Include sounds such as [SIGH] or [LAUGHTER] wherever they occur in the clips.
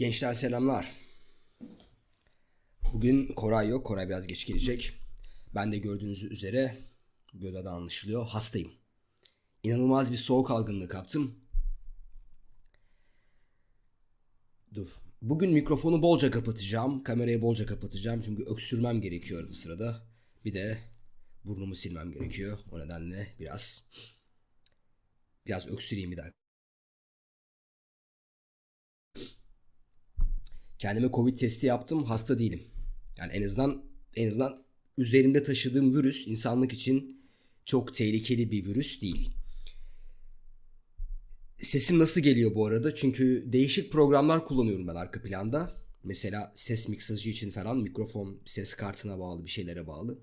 Gençler selamlar. Bugün Koray yok. Koray biraz geç gelecek. Ben de gördüğünüz üzere Göda'da anlaşılıyor. Hastayım. İnanılmaz bir soğuk algınlığı kaptım. Dur. Bugün mikrofonu bolca kapatacağım. Kamerayı bolca kapatacağım. Çünkü öksürmem gerekiyor arada sırada. Bir de burnumu silmem gerekiyor. O nedenle biraz biraz öksüreyim bir dakika. Kendime Covid testi yaptım. Hasta değilim. Yani en azından en azından üzerimde taşıdığım virüs insanlık için çok tehlikeli bir virüs değil. Sesim nasıl geliyor bu arada? Çünkü değişik programlar kullanıyorum ben arka planda. Mesela ses miksajı için falan mikrofon ses kartına bağlı bir şeylere bağlı.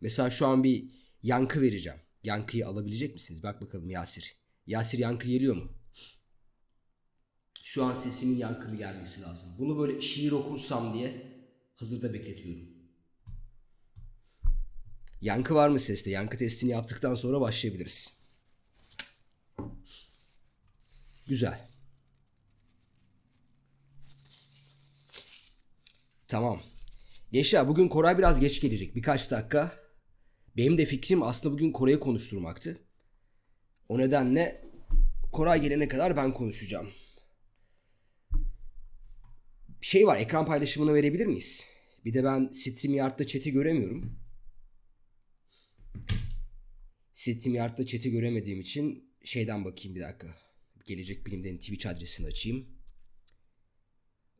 Mesela şu an bir yankı vereceğim. Yankıyı alabilecek misiniz? Bak bakalım Yasir. Yasir yankı geliyor mu? Şu an sesimin yankılı gelmesi lazım. Bunu böyle şiir okursam diye hazırda bekletiyorum. Yankı var mı seste? Yankı testini yaptıktan sonra başlayabiliriz. Güzel. Tamam. Gençler bugün Koray biraz geç gelecek. Birkaç dakika. Benim de fikrim aslında bugün Koray'ı konuşturmaktı. O nedenle Koray gelene kadar ben konuşacağım. Bir şey var ekran paylaşımını verebilir miyiz? Bir de ben StreamYard'da chat'i göremiyorum. StreamYard'da chat'i göremediğim için şeyden bakayım bir dakika. Gelecek Bilim'den Twitch adresini açayım.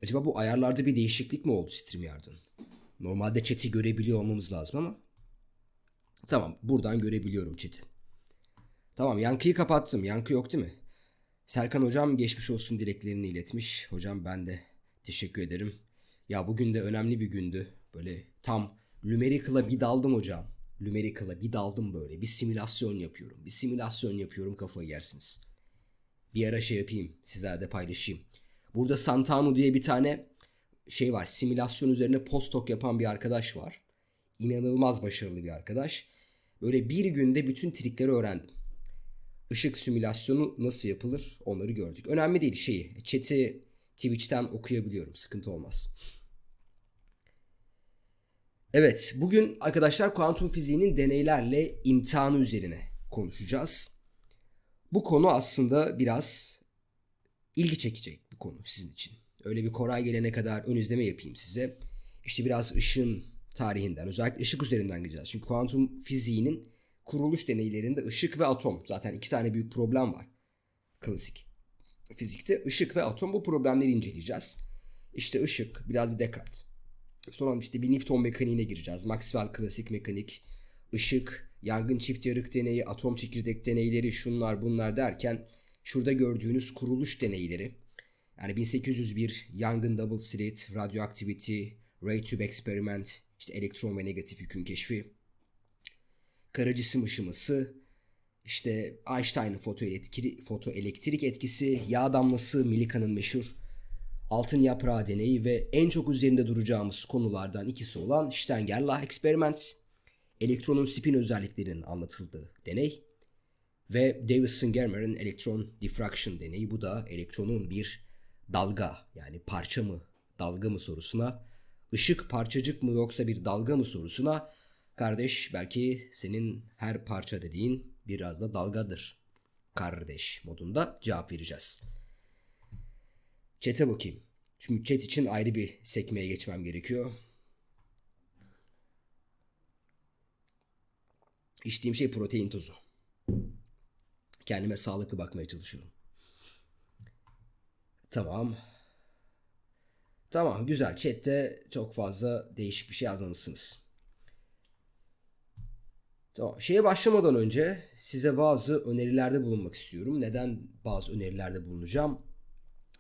Acaba bu ayarlarda bir değişiklik mi oldu StreamYard'ın? Normalde chat'i görebiliyor olmamız lazım ama. Tamam buradan görebiliyorum chat'i. Tamam yankıyı kapattım. Yankı yok değil mi? Serkan hocam geçmiş olsun dileklerini iletmiş. Hocam ben de teşekkür ederim. Ya bugün de önemli bir gündü. Böyle tam Lumerical'a bir daldım hocam. Lumerical'a bir daldım böyle. Bir simülasyon yapıyorum. Bir simülasyon yapıyorum kafayı yersiniz. Bir ara şey yapayım. Sizlerle paylaşayım. Burada Santano diye bir tane şey var. Simülasyon üzerine postdoc yapan bir arkadaş var. İnanılmaz başarılı bir arkadaş. Böyle bir günde bütün trikleri öğrendim. Işık simülasyonu nasıl yapılır onları gördük. Önemli değil şeyi. Chat'i Twitch'ten okuyabiliyorum. Sıkıntı olmaz. Evet, bugün arkadaşlar kuantum fiziğinin deneylerle imtihanı üzerine konuşacağız. Bu konu aslında biraz ilgi çekecek bir konu sizin için. Öyle bir Koray gelene kadar ön izleme yapayım size. İşte biraz ışığın tarihinden, özellikle ışık üzerinden gideceğiz. Çünkü kuantum fiziğinin kuruluş deneylerinde ışık ve atom zaten iki tane büyük problem var. Klasik fizikte ışık ve atom bu problemleri inceleyeceğiz. İşte ışık, biraz bir Descartes. Sonra işte bir Newton mekaniğine gireceğiz. Maxwell klasik mekanik, ışık, yangın çift yarık deneyi, atom çekirdek deneyleri, şunlar bunlar derken şurada gördüğünüz kuruluş deneyleri. Yani 1801 yangın double slit, radioactivity, ray tube experiment, işte elektron ve negatif yükün keşfi, kara cisim ışıması, işte Einstein'ın fotoelektrik, fotoelektrik etkisi, yağ damlası, Milika'nın meşhur altın yaprağı deneyi ve en çok üzerinde duracağımız konulardan ikisi olan Stenger-Lah experiment, elektronun spin özelliklerinin anlatıldığı deney ve Davison-Germer'in elektron diffraction deneyi. Bu da elektronun bir dalga yani parça mı dalga mı sorusuna, ışık parçacık mı yoksa bir dalga mı sorusuna kardeş belki senin her parça dediğin biraz da dalgadır kardeş modunda cevap vereceğiz. Chat'e bakayım. Çünkü chat için ayrı bir sekmeye geçmem gerekiyor. İçtiğim şey protein tozu. Kendime sağlıklı bakmaya çalışıyorum. Tamam. Tamam güzel. Chat'te çok fazla değişik bir şey yazmamışsınız. Tamam. Şeye başlamadan önce size bazı önerilerde bulunmak istiyorum. Neden bazı önerilerde bulunacağım?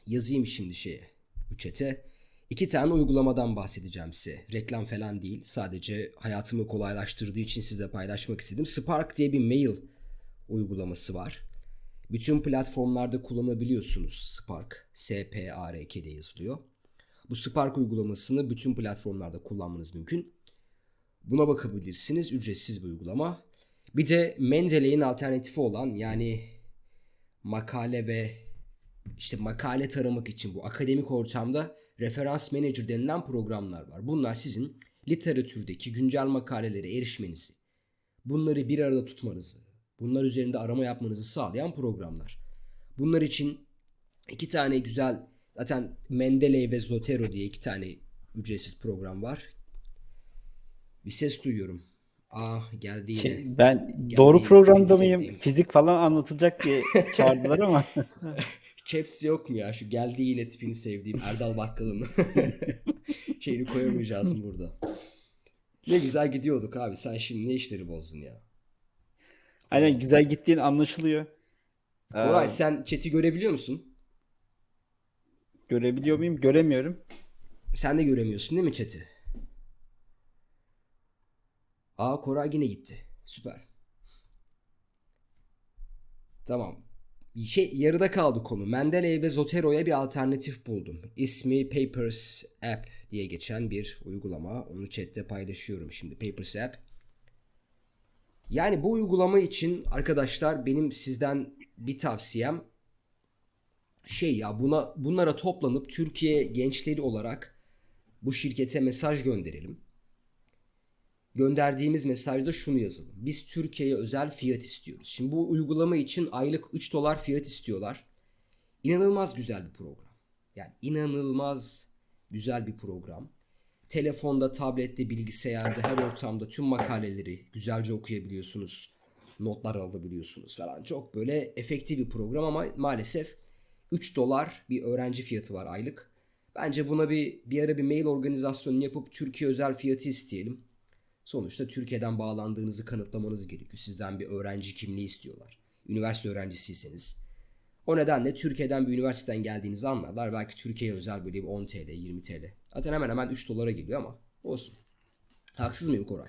Yazayım şimdi şeye, bu çete. İki tane uygulamadan bahsedeceğim size. Reklam falan değil. Sadece hayatımı kolaylaştırdığı için size paylaşmak istedim. Spark diye bir mail uygulaması var. Bütün platformlarda kullanabiliyorsunuz Spark. S-P-A-R-K diye yazılıyor. Bu Spark uygulamasını bütün platformlarda kullanmanız mümkün. Buna bakabilirsiniz. Ücretsiz bir uygulama. Bir de Mendeley'in alternatifi olan yani makale ve işte makale taramak için bu akademik ortamda referans manager denilen programlar var. Bunlar sizin literatürdeki güncel makalelere erişmenizi, bunları bir arada tutmanızı, bunlar üzerinde arama yapmanızı sağlayan programlar. Bunlar için iki tane güzel zaten Mendeley ve Zotero diye iki tane ücretsiz program var. Bir ses duyuyorum. Ah geldi yine. Şey, ben Geldi doğru yine programda mıyım? Fizik falan anlatılacak diye [LAUGHS] çağırdılar ama. [LAUGHS] Caps yok mu ya? Şu geldi yine tipini sevdiğim Erdal Bakkal'ın. [LAUGHS] Şeyini koyamayacağız burada? Ne güzel gidiyorduk abi. Sen şimdi ne işleri bozdun ya? Aynen güzel gittiğin anlaşılıyor. Ee, Koray sen chat'i görebiliyor musun? görebiliyor muyum? Göremiyorum. Sen de göremiyorsun değil mi chat'i? Aa Koray yine gitti. Süper. Tamam. Şey, yarıda kaldı konu. Mendeley ve Zotero'ya bir alternatif buldum. İsmi Papers App diye geçen bir uygulama. Onu chatte paylaşıyorum şimdi. Papers App. Yani bu uygulama için arkadaşlar benim sizden bir tavsiyem şey ya buna bunlara toplanıp Türkiye gençleri olarak bu şirkete mesaj gönderelim. Gönderdiğimiz mesajda şunu yazalım. Biz Türkiye'ye özel fiyat istiyoruz. Şimdi bu uygulama için aylık 3 dolar fiyat istiyorlar. İnanılmaz güzel bir program. Yani inanılmaz güzel bir program. Telefonda, tablette, bilgisayarda, her ortamda tüm makaleleri güzelce okuyabiliyorsunuz. Notlar alabiliyorsunuz falan. Çok böyle efektif bir program ama maalesef 3 dolar bir öğrenci fiyatı var aylık. Bence buna bir bir ara bir mail organizasyonu yapıp Türkiye özel fiyatı isteyelim. Sonuçta Türkiye'den bağlandığınızı kanıtlamanız gerekiyor. Sizden bir öğrenci kimliği istiyorlar. Üniversite öğrencisiyseniz. O nedenle Türkiye'den bir üniversiteden geldiğinizi anlarlar. Belki Türkiye'ye özel böyle bir 10 TL, 20 TL. Zaten hemen hemen 3 dolara geliyor ama olsun. Haksız mıyım Koray?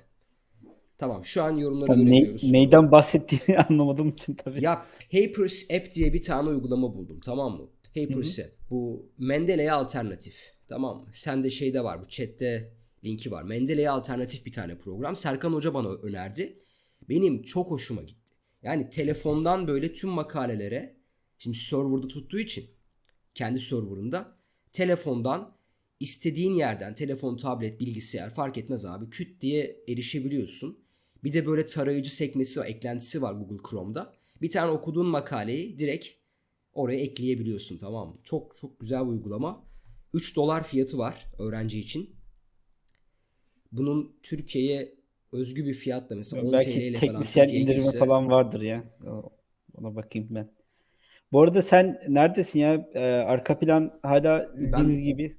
Tamam şu an yorumları ne, görebiliyoruz. neyden bahsettiğini [LAUGHS] anlamadığım için tabii. Ya Papers App diye bir tane uygulama buldum tamam mı? Papers App. Bu Mendeley'e alternatif. Tamam mı? Sende şeyde var bu chatte linki var. Mendeley'e alternatif bir tane program. Serkan Hoca bana önerdi. Benim çok hoşuma gitti. Yani telefondan böyle tüm makalelere şimdi serverda tuttuğu için kendi serverında telefondan istediğin yerden telefon, tablet, bilgisayar fark etmez abi küt diye erişebiliyorsun. Bir de böyle tarayıcı sekmesi var, eklentisi var Google Chrome'da. Bir tane okuduğun makaleyi direkt oraya ekleyebiliyorsun tamam mı? Çok çok güzel bir uygulama. 3 dolar fiyatı var öğrenci için. Bunun Türkiye'ye özgü bir fiyatla mesela 10 TL Belki ile falan teknisyen Türkiye'ye indirimi girse- falan vardır ya. Ona bakayım ben. Bu arada sen neredesin ya? Ee, arka plan hala bildiğiniz gibi.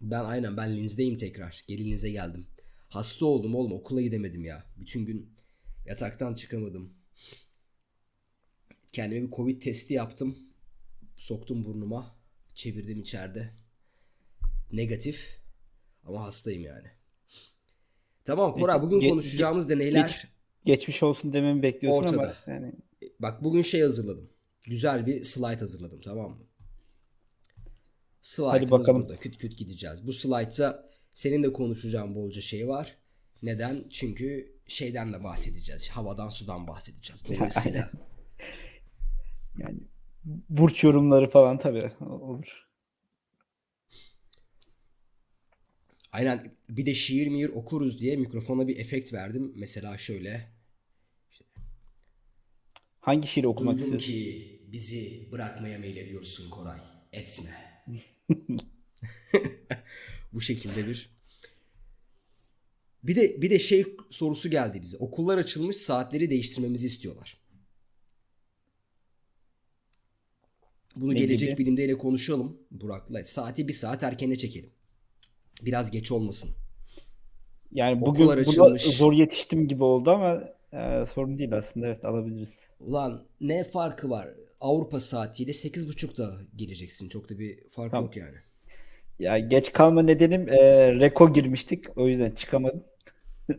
Ben aynen ben Linz'deyim tekrar. Geri Linz'e geldim. Hasta oldum oğlum okula gidemedim ya. Bütün gün yataktan çıkamadım. Kendime bir Covid testi yaptım. Soktum burnuma. Çevirdim içeride. Negatif. Ama hastayım yani. Tamam Koray bugün ge- konuşacağımız deneyler. geç- Geçmiş olsun dememi bekliyorsun ama Ortada. yani Bak bugün şey hazırladım. Güzel bir slide hazırladım tamam mı? Slide'ımız bakalım. burada. Küt küt gideceğiz. Bu slide'da senin de konuşacağın bolca şey var. Neden? Çünkü şeyden de bahsedeceğiz. Havadan sudan bahsedeceğiz. [LAUGHS] Dolayısıyla yani burç yorumları falan tabii olur. Aynen bir de şiir miyir okuruz diye mikrofona bir efekt verdim. Mesela şöyle. Hangi şiiri okumak Duydum istiyorsun? ki bizi bırakmaya meylediyorsun Koray. Etme. [LAUGHS] Bu şekilde bir. Bir de bir de şey sorusu geldi bize. Okullar açılmış saatleri değiştirmemizi istiyorlar. Bunu Ne gelecek gibi? bilimde ile konuşalım Burak'la. Saati bir saat erkene çekelim. Biraz geç olmasın. Yani bugün buna açılmış. zor yetiştim gibi oldu ama e, sorun değil aslında. Evet alabiliriz. Ulan ne farkı var? Avrupa saatiyle 8.30'da geleceksin. Çok da bir fark Tamam. yok yani. Ya geç kalma nedenim e, reko girmiştik. O yüzden çıkamadım. [LAUGHS]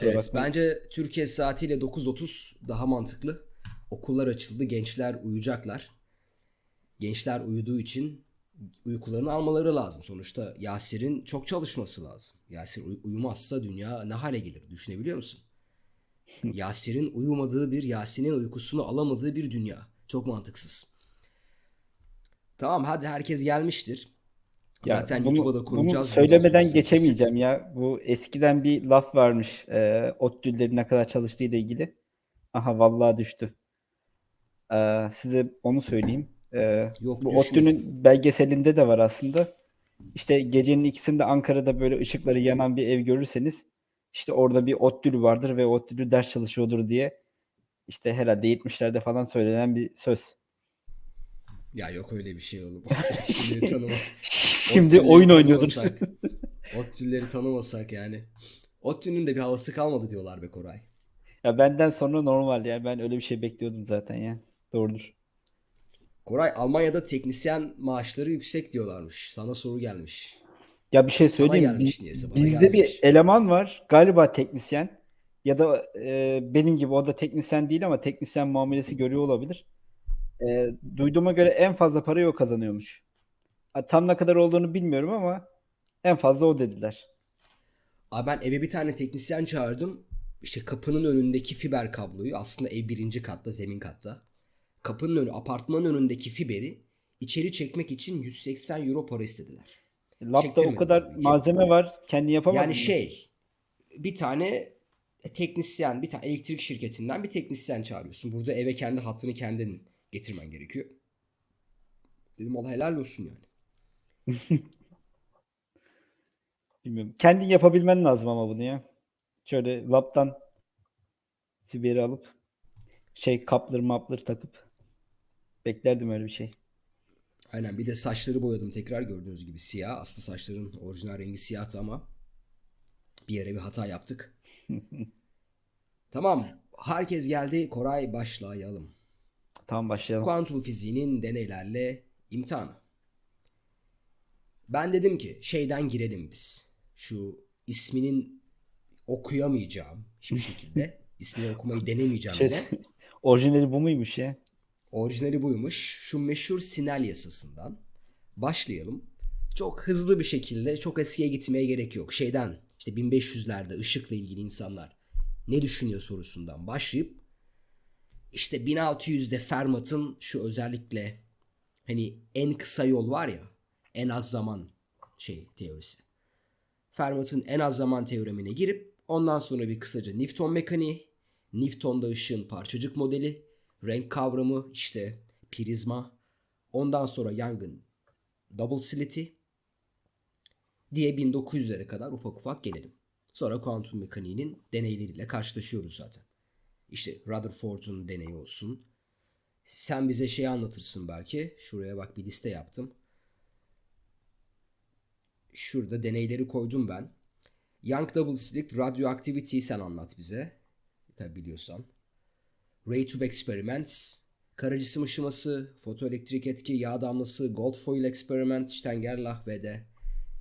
Evet, bakmayın. bence Türkiye saatiyle 9.30 daha mantıklı. Okullar açıldı, gençler uyuyacaklar. Gençler uyuduğu için uykularını almaları lazım. Sonuçta Yasir'in çok çalışması lazım. Yasir uy- uyumazsa dünya ne hale gelir düşünebiliyor musun? [LAUGHS] Yasir'in uyumadığı bir, Yasin'in uykusunu alamadığı bir dünya. Çok mantıksız. Tamam hadi herkes gelmiştir. Ya Zaten bunu, YouTube'a da bunu koyacağız. Bundan söylemeden geçemeyeceğim ya. Bu eskiden bir laf varmış. E, ODTÜ'lerin ne kadar çalıştığıyla ilgili. Aha vallahi düştü. E, size onu söyleyeyim. E, Yok, bu düşmedi. ODTÜ'nün belgeselinde de var aslında. İşte gecenin ikisinde Ankara'da böyle ışıkları yanan bir ev görürseniz işte orada bir ODTÜ'lü vardır ve ODTÜ'lü ders çalışıyordur diye işte herhalde 70'lerde falan söylenen bir söz. Ya yok öyle bir şey oğlum. [LAUGHS] Otçulleri tanımaz. Şimdi oyun oynuyordur. [LAUGHS] Otçulleri tanımasak yani. Otçu'nun de bir havası kalmadı diyorlar be Koray. Ya benden sonra normal yani ben öyle bir şey bekliyordum zaten ya. Doğrudur. Koray Almanya'da teknisyen maaşları yüksek diyorlarmış. Sana soru gelmiş. Ya bir şey söyleyeyim mi? gelmiş Biz- niyeyse, bizde bir gelmemiş. eleman var galiba teknisyen ya da e, benim gibi o da teknisyen değil ama teknisyen muamelesi görüyor olabilir. E, duyduğuma göre en fazla parayı o kazanıyormuş. Tam ne kadar olduğunu bilmiyorum ama en fazla o dediler. Abi ben eve bir tane teknisyen çağırdım. İşte kapının önündeki fiber kabloyu aslında ev birinci katta zemin katta. Kapının önü apartmanın önündeki fiberi içeri çekmek için 180 euro para istediler. Labda o kadar ki. malzeme var kendi yapamaz Yani mı? şey bir tane teknisyen bir tane elektrik şirketinden bir teknisyen çağırıyorsun. Burada eve kendi hattını kendin getirmen gerekiyor. Dedim Allah helal olsun yani. [LAUGHS] Bilmiyorum. Kendin yapabilmen lazım ama bunu ya. Şöyle laptan fiberi alıp şey kaplar maplar takıp beklerdim öyle bir şey. Aynen bir de saçları boyadım tekrar gördüğünüz gibi siyah. Aslında saçların orijinal rengi siyahtı ama bir yere bir hata yaptık. [LAUGHS] tamam herkes geldi Koray başlayalım. Tamam başlayalım. Kuantum fiziğinin deneylerle imtihanı. Ben dedim ki şeyden girelim biz. Şu isminin okuyamayacağım hiçbir şekilde. [LAUGHS] ismini okumayı denemeyeceğim Şey, bile. [LAUGHS] orijinali bu muymuş ya? Orijinali buymuş. Şu meşhur Sinel yasasından başlayalım. Çok hızlı bir şekilde çok eskiye gitmeye gerek yok. Şeyden işte 1500'lerde ışıkla ilgili insanlar ne düşünüyor sorusundan başlayıp işte 1600'de Fermat'ın şu özellikle hani en kısa yol var ya en az zaman şey teorisi. Fermat'ın en az zaman teoremine girip ondan sonra bir kısaca Newton mekaniği, Newton'da ışığın parçacık modeli, renk kavramı, işte prizma, ondan sonra Young'ın double slit'i diye 1900'lere kadar ufak ufak gelelim. Sonra kuantum mekaniğinin deneyleriyle karşılaşıyoruz zaten. İşte Rutherford'un deneyi olsun. Sen bize şey anlatırsın belki. Şuraya bak bir liste yaptım. Şurada deneyleri koydum ben. Young double slit radioactivity'yi sen anlat bize. Tabi biliyorsan. Ray tube experiments, kara cisim ışıması, fotoelektrik etki, yağ damlası, gold foil experiment, Stengerlach ve de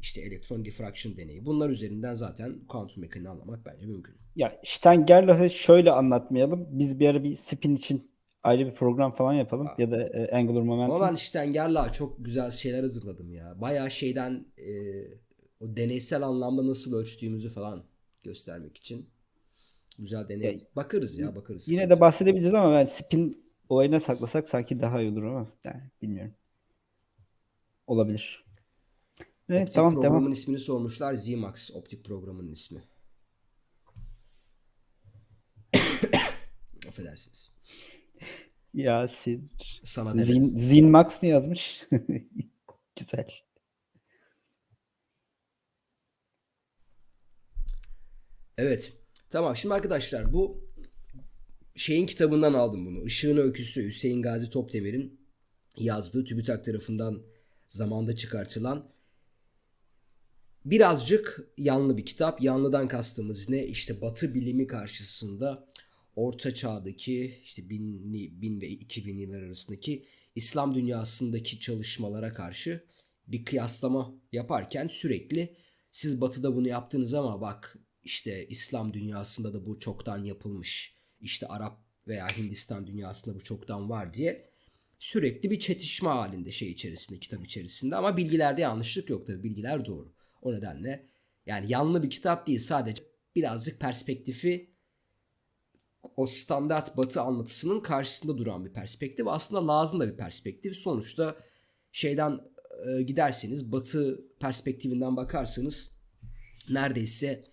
işte elektron diffraction deneyi. Bunlar üzerinden zaten kuantum mekaniğini anlamak bence mümkün. Ya Stengerlach'ı şöyle anlatmayalım. Biz bir ara bir spin için ayrı bir program falan yapalım. Ya da e, angular momentum. Ama ben Stengerlach'a çok güzel şeyler hazırladım ya. Bayağı şeyden e, o deneysel anlamda nasıl ölçtüğümüzü falan göstermek için. Güzel deney. Ya, bakarız ya bakarız. Yine de bahsedebiliriz ama ben spin olayına saklasak sanki daha iyi olur ama yani bilmiyorum. Olabilir. Ne, Optik tamam programın devam. ismini sormuşlar. Zmax optik programının ismi. [COUGHS] Affedersiniz. Yasin. Sana. Zin, Zinmax mı yazmış? [LAUGHS] Güzel. Evet. Tamam şimdi arkadaşlar bu şeyin kitabından aldım bunu. Işığın Öyküsü Hüseyin Gazi Topdemir'in yazdığı TÜBİTAK tarafından zamanda çıkartılan birazcık yanlı bir kitap. Yanlıdan kastımız ne? İşte Batı bilimi karşısında Orta Çağ'daki işte 1000, 1000 ve 2000 yıllar arasındaki İslam dünyasındaki çalışmalara karşı bir kıyaslama yaparken sürekli siz Batı'da bunu yaptınız ama bak işte İslam dünyasında da bu çoktan yapılmış. İşte Arap veya Hindistan dünyasında bu çoktan var diye sürekli bir çetişme halinde şey içerisinde, kitap içerisinde ama bilgilerde yanlışlık yok tabii bilgiler doğru. O nedenle yani yanlı bir kitap değil sadece birazcık perspektifi o standart batı anlatısının karşısında duran bir perspektif. Aslında lazım da bir perspektif. Sonuçta şeyden e, giderseniz batı perspektifinden bakarsanız neredeyse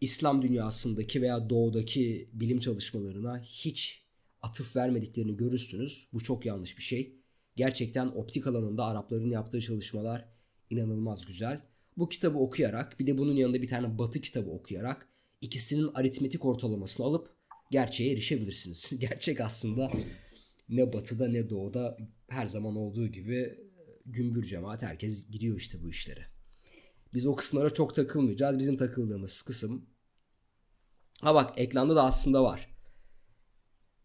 İslam dünyasındaki veya doğudaki bilim çalışmalarına hiç atıf vermediklerini görürsünüz. Bu çok yanlış bir şey. Gerçekten optik alanında Arapların yaptığı çalışmalar inanılmaz güzel. Bu kitabı okuyarak bir de bunun yanında bir tane batı kitabı okuyarak ikisinin aritmetik ortalamasını alıp gerçeğe erişebilirsiniz. [LAUGHS] Gerçek aslında ne batıda ne doğuda her zaman olduğu gibi gümbür cemaat herkes giriyor işte bu işlere. Biz o kısımlara çok takılmayacağız. Bizim takıldığımız kısım ha bak ekranda da aslında var.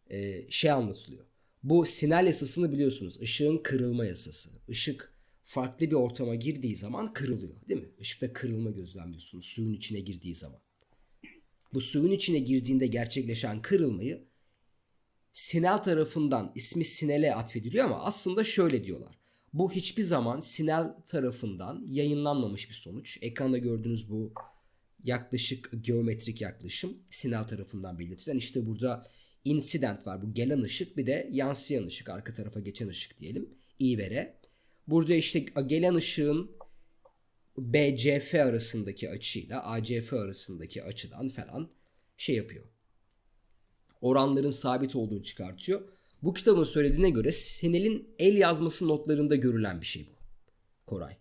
Ee, şey anlatılıyor. Bu Snell yasasını biliyorsunuz. Işığın kırılma yasası. Işık farklı bir ortama girdiği zaman kırılıyor değil mi? Işıkta kırılma gözlemliyorsunuz suyun içine girdiği zaman. Bu suyun içine girdiğinde gerçekleşen kırılmayı Snell tarafından ismi Snell'e atfediliyor ama aslında şöyle diyorlar. Bu hiçbir zaman Snell tarafından yayınlanmamış bir sonuç. Ekranda gördüğünüz bu yaklaşık geometrik yaklaşım Snell tarafından belirtilen. İşte burada incident var. Bu gelen ışık bir de yansıyan ışık. Arka tarafa geçen ışık diyelim. I ve R. Burada işte gelen ışığın BCF arasındaki açıyla ACF arasındaki açıdan falan şey yapıyor. Oranların sabit olduğunu çıkartıyor. Bu kitabın söylediğine göre Senel'in el yazması notlarında görülen bir şey bu. Koray.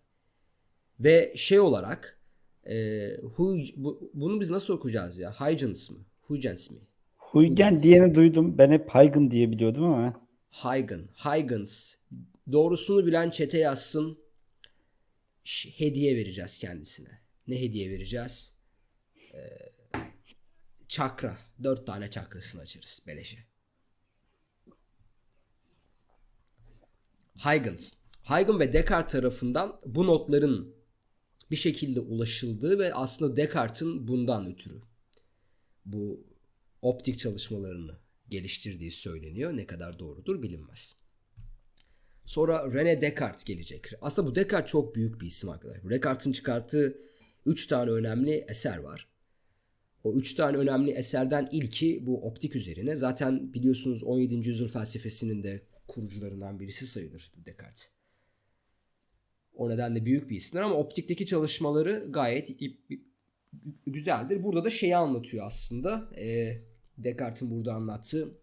Ve şey olarak e, Hu, bu, bunu biz nasıl okuyacağız ya? Huygens mı? Huygens mi? Huygen Huygens. diyeni duydum. Ben hep Huygen diye biliyordum ama. Huygen. Huygens. Doğrusunu bilen çete yazsın. Hediye vereceğiz kendisine. Ne hediye vereceğiz? Ee, çakra. Dört tane çakrasını açarız beleşe. Huygens. Huygens ve Descartes tarafından bu notların bir şekilde ulaşıldığı ve aslında Descartes'in bundan ötürü bu optik çalışmalarını geliştirdiği söyleniyor. Ne kadar doğrudur bilinmez. Sonra René Descartes gelecek. Aslında bu Descartes çok büyük bir isim arkadaşlar. Descartes'in çıkarttığı 3 tane önemli eser var. O 3 tane önemli eserden ilki bu optik üzerine. Zaten biliyorsunuz 17. yüzyıl felsefesinin de kurucularından birisi sayılır Descartes. O nedenle büyük bir isimdir ama optikteki çalışmaları gayet güzeldir. Burada da şeyi anlatıyor aslında. E, Descartes'in burada anlattığı.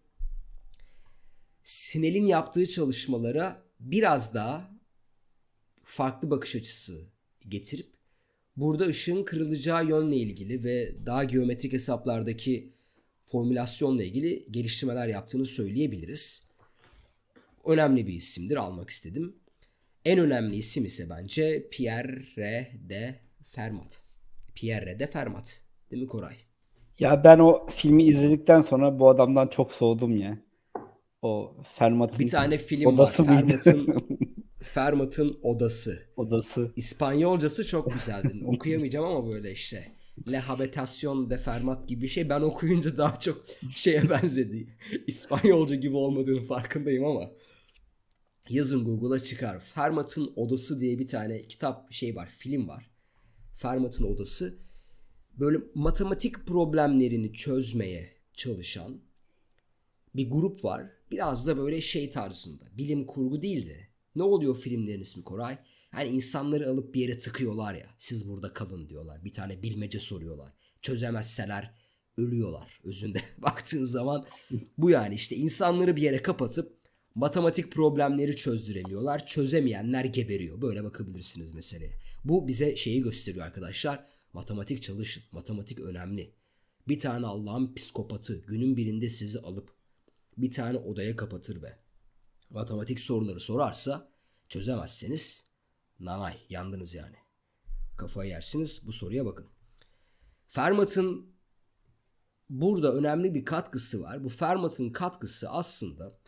Snell'in yaptığı çalışmalara biraz daha farklı bakış açısı getirip burada ışığın kırılacağı yönle ilgili ve daha geometrik hesaplardaki formülasyonla ilgili geliştirmeler yaptığını söyleyebiliriz. Önemli bir isimdir almak istedim. En önemli isim ise bence Pierre de Fermat. Pierre de Fermat. Değil mi Koray? Ya ben o filmi izledikten sonra bu adamdan çok soğudum ya. O Fermat'ın Bir tane film odası var. Fermat'ın [LAUGHS] Fermat'ın Odası. odası. İspanyolcası çok güzeldi. [LAUGHS] Okuyamayacağım ama böyle işte. La de Fermat gibi bir şey. Ben okuyunca daha çok şeye [LAUGHS] benzedi. İspanyolca gibi olmadığını farkındayım ama. Yazın Google'a çıkar. Fermat'ın Odası diye bir tane kitap şey var. Film var. Fermat'ın Odası. Böyle matematik problemlerini çözmeye çalışan bir grup var. Biraz da böyle şey tarzında. Bilim kurgu değil de. Ne oluyor filmlerin ismi Koray? Hani insanları alıp bir yere tıkıyorlar ya. Siz burada kalın diyorlar. Bir tane bilmece soruyorlar. Çözemezseler ölüyorlar özünde. [LAUGHS] Baktığın zaman bu yani işte insanları bir yere kapatıp matematik problemleri çözdüremiyorlar. Çözemeyenler geberiyor. Böyle bakabilirsiniz meseleye. Bu bize şeyi gösteriyor arkadaşlar. Matematik çalışın. Matematik önemli. Bir tane Allah'ın psikopatı günün birinde sizi alıp bir tane odaya kapatır ve matematik soruları sorarsa çözemezseniz nanay yandınız yani. Kafayı yersiniz bu soruya bakın. Fermat'ın burada önemli bir katkısı var. Bu Fermat'ın katkısı aslında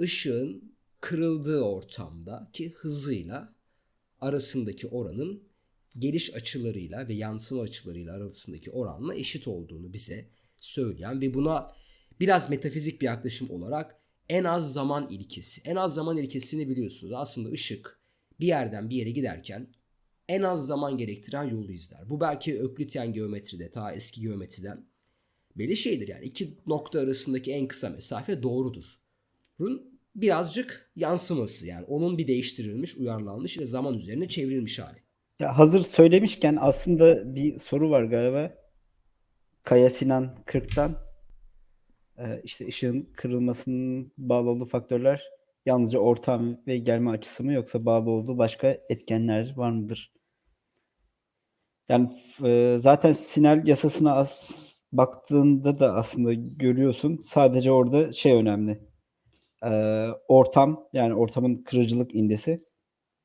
ışığın kırıldığı ortamdaki hızıyla arasındaki oranın geliş açılarıyla ve yansıma açılarıyla arasındaki oranla eşit olduğunu bize söyleyen ve buna biraz metafizik bir yaklaşım olarak en az zaman ilkesi. En az zaman ilkesini biliyorsunuz. Aslında ışık bir yerden bir yere giderken en az zaman gerektiren yolu izler. Bu belki Öklityen geometride, ta eski geometriden belli şeydir yani. iki nokta arasındaki en kısa mesafe doğrudur. Birazcık yansıması yani onun bir değiştirilmiş, uyarlanmış ve zaman üzerine çevrilmiş hali. Ya hazır söylemişken aslında bir soru var galiba. Kaya Sinan 40'tan Ee, işte ışığın kırılmasının bağlı olduğu faktörler yalnızca ortam ve gelme açısı mı yoksa bağlı olduğu başka etkenler var mıdır? Yani e, zaten Snell yasasına as baktığında da aslında görüyorsun. Sadece orada şey önemli. Ee, ortam yani ortamın kırıcılık indesi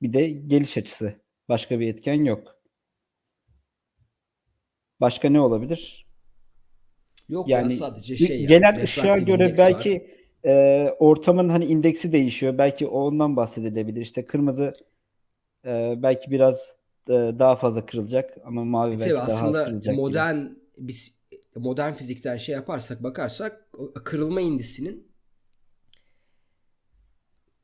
bir de geliş açısı. Başka bir etken yok. Başka ne olabilir? Yok ya Yani sadece ü- şey yani genel ışığa göre var. belki e, ortamın hani indeksi değişiyor. Belki ondan bahsedilebilir. İşte kırmızı e, belki biraz e, daha fazla kırılacak ama mavi E belki daha az aslında kırılacak gibi. modern biz modern fizikten şey yaparsak bakarsak kırılma indisinin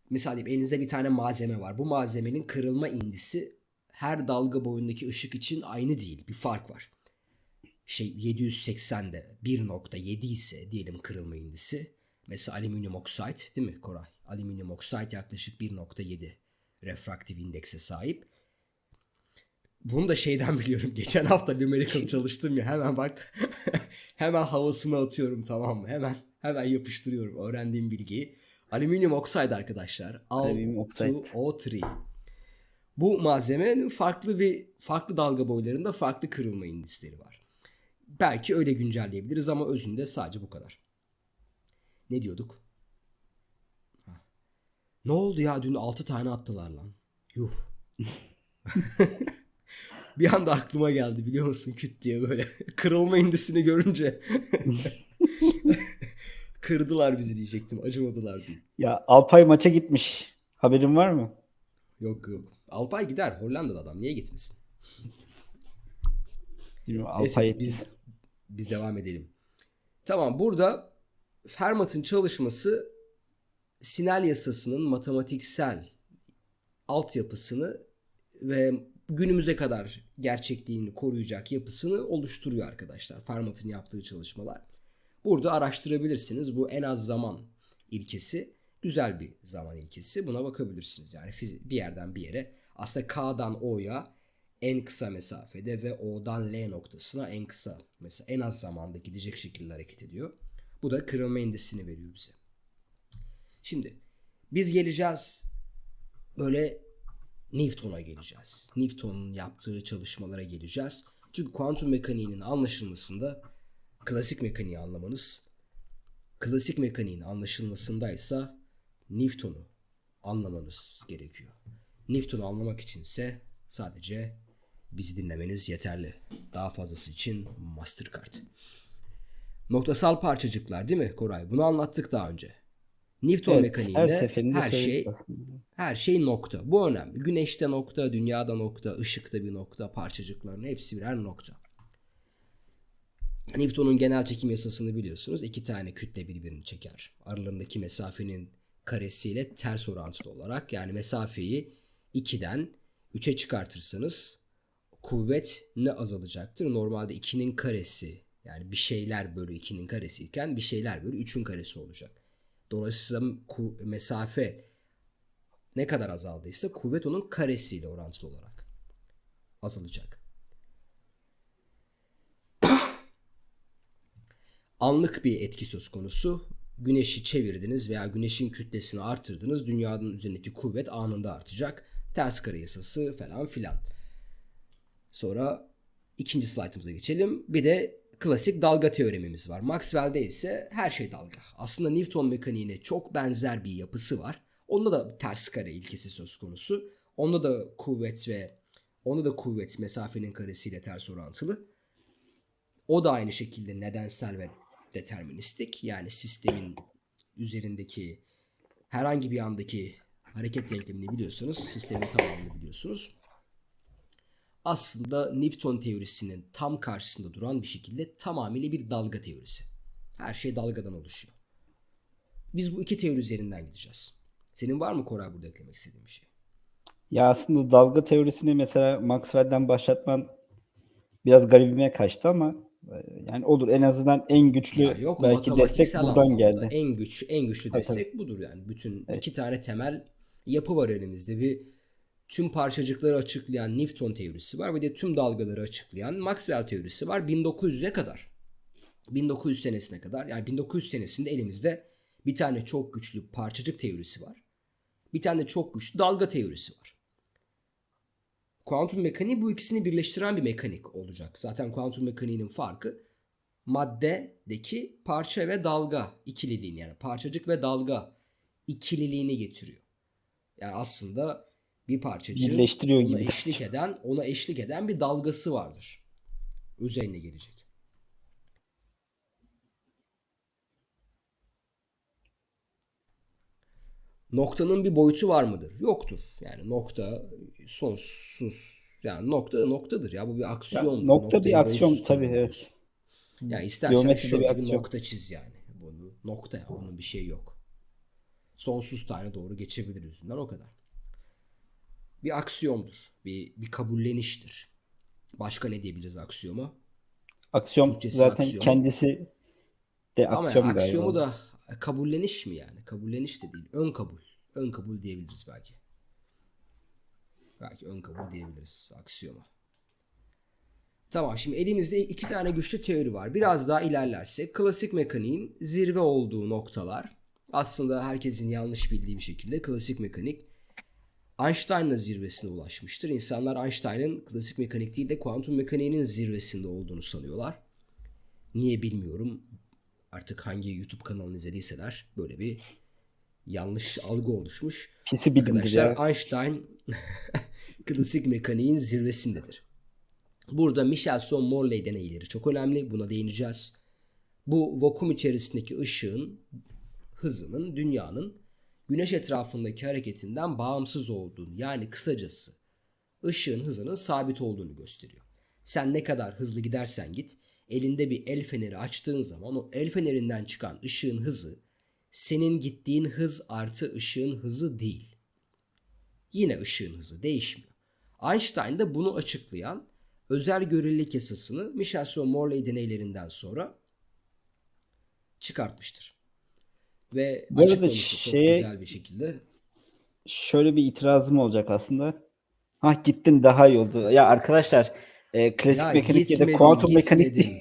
mesela diyeyim elinizde bir tane malzeme var. Bu malzemenin kırılma indisi her dalga boyundaki ışık için aynı değil. Bir fark var. Şey 780'de 1.7 ise diyelim kırılma indisi. Mesela alüminyum oksit değil mi Koray? Alüminyum oksit yaklaşık 1.7 refraktif indekse sahip. Bunu da şeyden [LAUGHS] biliyorum. Geçen hafta numerical [LAUGHS] çalıştım ya hemen bak [LAUGHS] hemen havasını atıyorum tamam mı? Hemen hemen yapıştırıyorum öğrendiğim bilgiyi. Alüminyum oksit arkadaşlar. Alüminyum oksit. Al2O3. Bu malzemenin farklı bir farklı dalga boylarında farklı kırılma indisleri var. Belki öyle güncelleyebiliriz ama özünde sadece bu kadar. Ne diyorduk? Ha. Ne oldu ya dün 6 tane attılar lan. Yuh. [LAUGHS] bir anda aklıma geldi biliyor musun küt diye böyle [LAUGHS] kırılma indisini görünce [LAUGHS] kırdılar bizi diyecektim acımadılar diye. Ya Alpay maça gitmiş. Haberin var mı? Yok yok. Alpay gider Hollanda'da adam niye gitmesin? Bilmiyorum, Neyse, Alpay biz biz devam edelim. Tamam burada Fermat'ın çalışması Snell yasasının matematiksel altyapısını ve günümüze kadar gerçekliğini koruyacak yapısını oluşturuyor arkadaşlar. Fermat'ın yaptığı çalışmalar. Burada araştırabilirsiniz. Bu en az zaman ilkesi güzel bir zaman ilkesi. Buna bakabilirsiniz. Yani bir yerden bir yere aslında K'dan O'ya en kısa mesafede ve O'dan L noktasına en kısa mesela en az zamanda gidecek şekilde hareket ediyor. Bu da kırılma indisini veriyor bize. Şimdi biz geleceğiz böyle Newton'a geleceğiz. Newton'un yaptığı çalışmalara geleceğiz. Çünkü kuantum mekaniğinin anlaşılmasında klasik mekaniği anlamanız, klasik mekaniğin anlaşılmasındaysa Newton'u anlamanız gerekiyor. Newton'u anlamak içinse sadece bizi dinlemeniz yeterli. Daha fazlası için Mastercard. Noktasal parçacıklar değil mi Koray? Bunu anlattık daha önce. Newton Evet, mekaniğinde her her, şey aslında. her şey nokta. Bu önemli. Güneşte nokta, dünyada nokta, ışıkta bir nokta, parçacıkların hepsi birer nokta. Newton'un genel çekim yasasını biliyorsunuz. İki tane kütle birbirini çeker. Aralarındaki mesafenin karesiyle ters orantılı olarak yani mesafeyi 2'den 3'e çıkartırsanız kuvvet ne azalacaktır? Normalde 2'nin karesi yani bir şeyler bölü 2'nin karesi iken bir şeyler bölü 3'ün karesi olacak. Dolayısıyla mesafe ne kadar azaldıysa kuvvet onun karesiyle orantılı olarak azalacak. Anlık bir etki söz konusu. Güneşi çevirdiniz veya güneşin kütlesini artırdınız. Dünyanın üzerindeki kuvvet anında artacak. Ters kare yasası falan filan. Sonra ikinci slaytımıza geçelim. Bir de klasik dalga teoremimiz var. Maxwell'de ise her şey dalga. Aslında Newton mekaniğine çok benzer bir yapısı var. Onda da ters kare ilkesi söz konusu. Onda da kuvvet ve onda da kuvvet mesafenin karesiyle ters orantılı. O da aynı şekilde nedensel ve deterministik. Yani sistemin üzerindeki herhangi bir andaki hareket denklemini biliyorsanız sistemin tamamını biliyorsunuz. Aslında Newton teorisinin tam karşısında duran bir şekilde tamamıyla bir dalga teorisi. Her şey dalgadan oluşuyor. Biz bu iki teori üzerinden gideceğiz. Senin var mı Koray burada eklemek istediğin bir şey? Ya aslında dalga teorisini mesela Maxwell'den başlatman biraz garibime kaçtı ama Yani olur en azından en güçlü Ya yok belki destek buradan geldi. en güç en güçlü Tabii, destek budur yani. Bütün Evet. iki tane temel yapı var elimizde. Bir tüm parçacıkları açıklayan Newton teorisi var ve de tüm dalgaları açıklayan Maxwell teorisi var 1900'e kadar. 1900 senesine kadar yani 1900 senesinde elimizde bir tane çok güçlü parçacık teorisi var. Bir tane çok güçlü dalga teorisi var. Kuantum mekaniği bu ikisini birleştiren bir mekanik olacak. Zaten kuantum mekaniğinin farkı maddedeki parça ve dalga ikililiğini yani parçacık ve dalga ikililiğini getiriyor. Yani aslında bir Birleştiriyor ona gibi. eşlik eden ona eşlik eden bir dalgası vardır. Üzerine gelecek. Noktanın bir boyutu var mıdır? Yoktur. Yani nokta sonsuz. Yani nokta noktadır ya bu bir aksiyondur. Ya nokta bir aksiyon tabii, tanımlıyorsun. Yani istersen bir şöyle bir aksiyon. nokta çiz yani. Bunu nokta ya onun bir şey yok. Sonsuz tane doğru geçebilir yüzünden o kadar. Bir aksiyondur. Bir, bir kabulleniştir. Başka ne diyebiliriz aksiyoma? Aksiyon Türkçesi zaten aksiyon. kendisi de Ama aksiyon yani galiba. aksiyomu da kabulleniş mi yani? Kabulleniş de değil. Ön kabul. Ön kabul diyebiliriz belki. Belki ön kabul diyebiliriz aksiyoma. Tamam şimdi elimizde iki tane güçlü teori var. Biraz daha ilerlersek klasik mekaniğin zirve olduğu noktalar aslında herkesin yanlış bildiği bir şekilde klasik mekanik Einstein'la zirvesine ulaşmıştır. İnsanlar Einstein'ın klasik mekanik değil de kuantum mekaniğinin zirvesinde olduğunu sanıyorlar. Niye bilmiyorum. Artık hangi YouTube kanalını izlediyseler böyle bir yanlış algı oluşmuş. Pisi Arkadaşlar ya. Einstein [LAUGHS] klasik mekaniğin zirvesindedir. Burada Michelson-Morley deneyleri çok önemli. Buna değineceğiz. Bu vakum içerisindeki ışığın hızının dünyanın güneş etrafındaki hareketinden bağımsız olduğunu yani kısacası ışığın hızının sabit olduğunu gösteriyor. Sen ne kadar hızlı gidersen git elinde bir el feneri açtığın zaman o el fenerinden çıkan ışığın hızı senin gittiğin hız artı ışığın hızı değil. Yine ışığın hızı değişmiyor. Einstein da bunu açıklayan özel görelilik yasasını Michelson-Morley deneylerinden sonra çıkartmıştır. Ve Bu arada şeye- güzel bir şekilde. Şöyle bir itirazım olacak aslında. Hah gittin daha iyi oldu. Ya arkadaşlar e, klasik Ya mekanik ya da kuantum mekanik değil.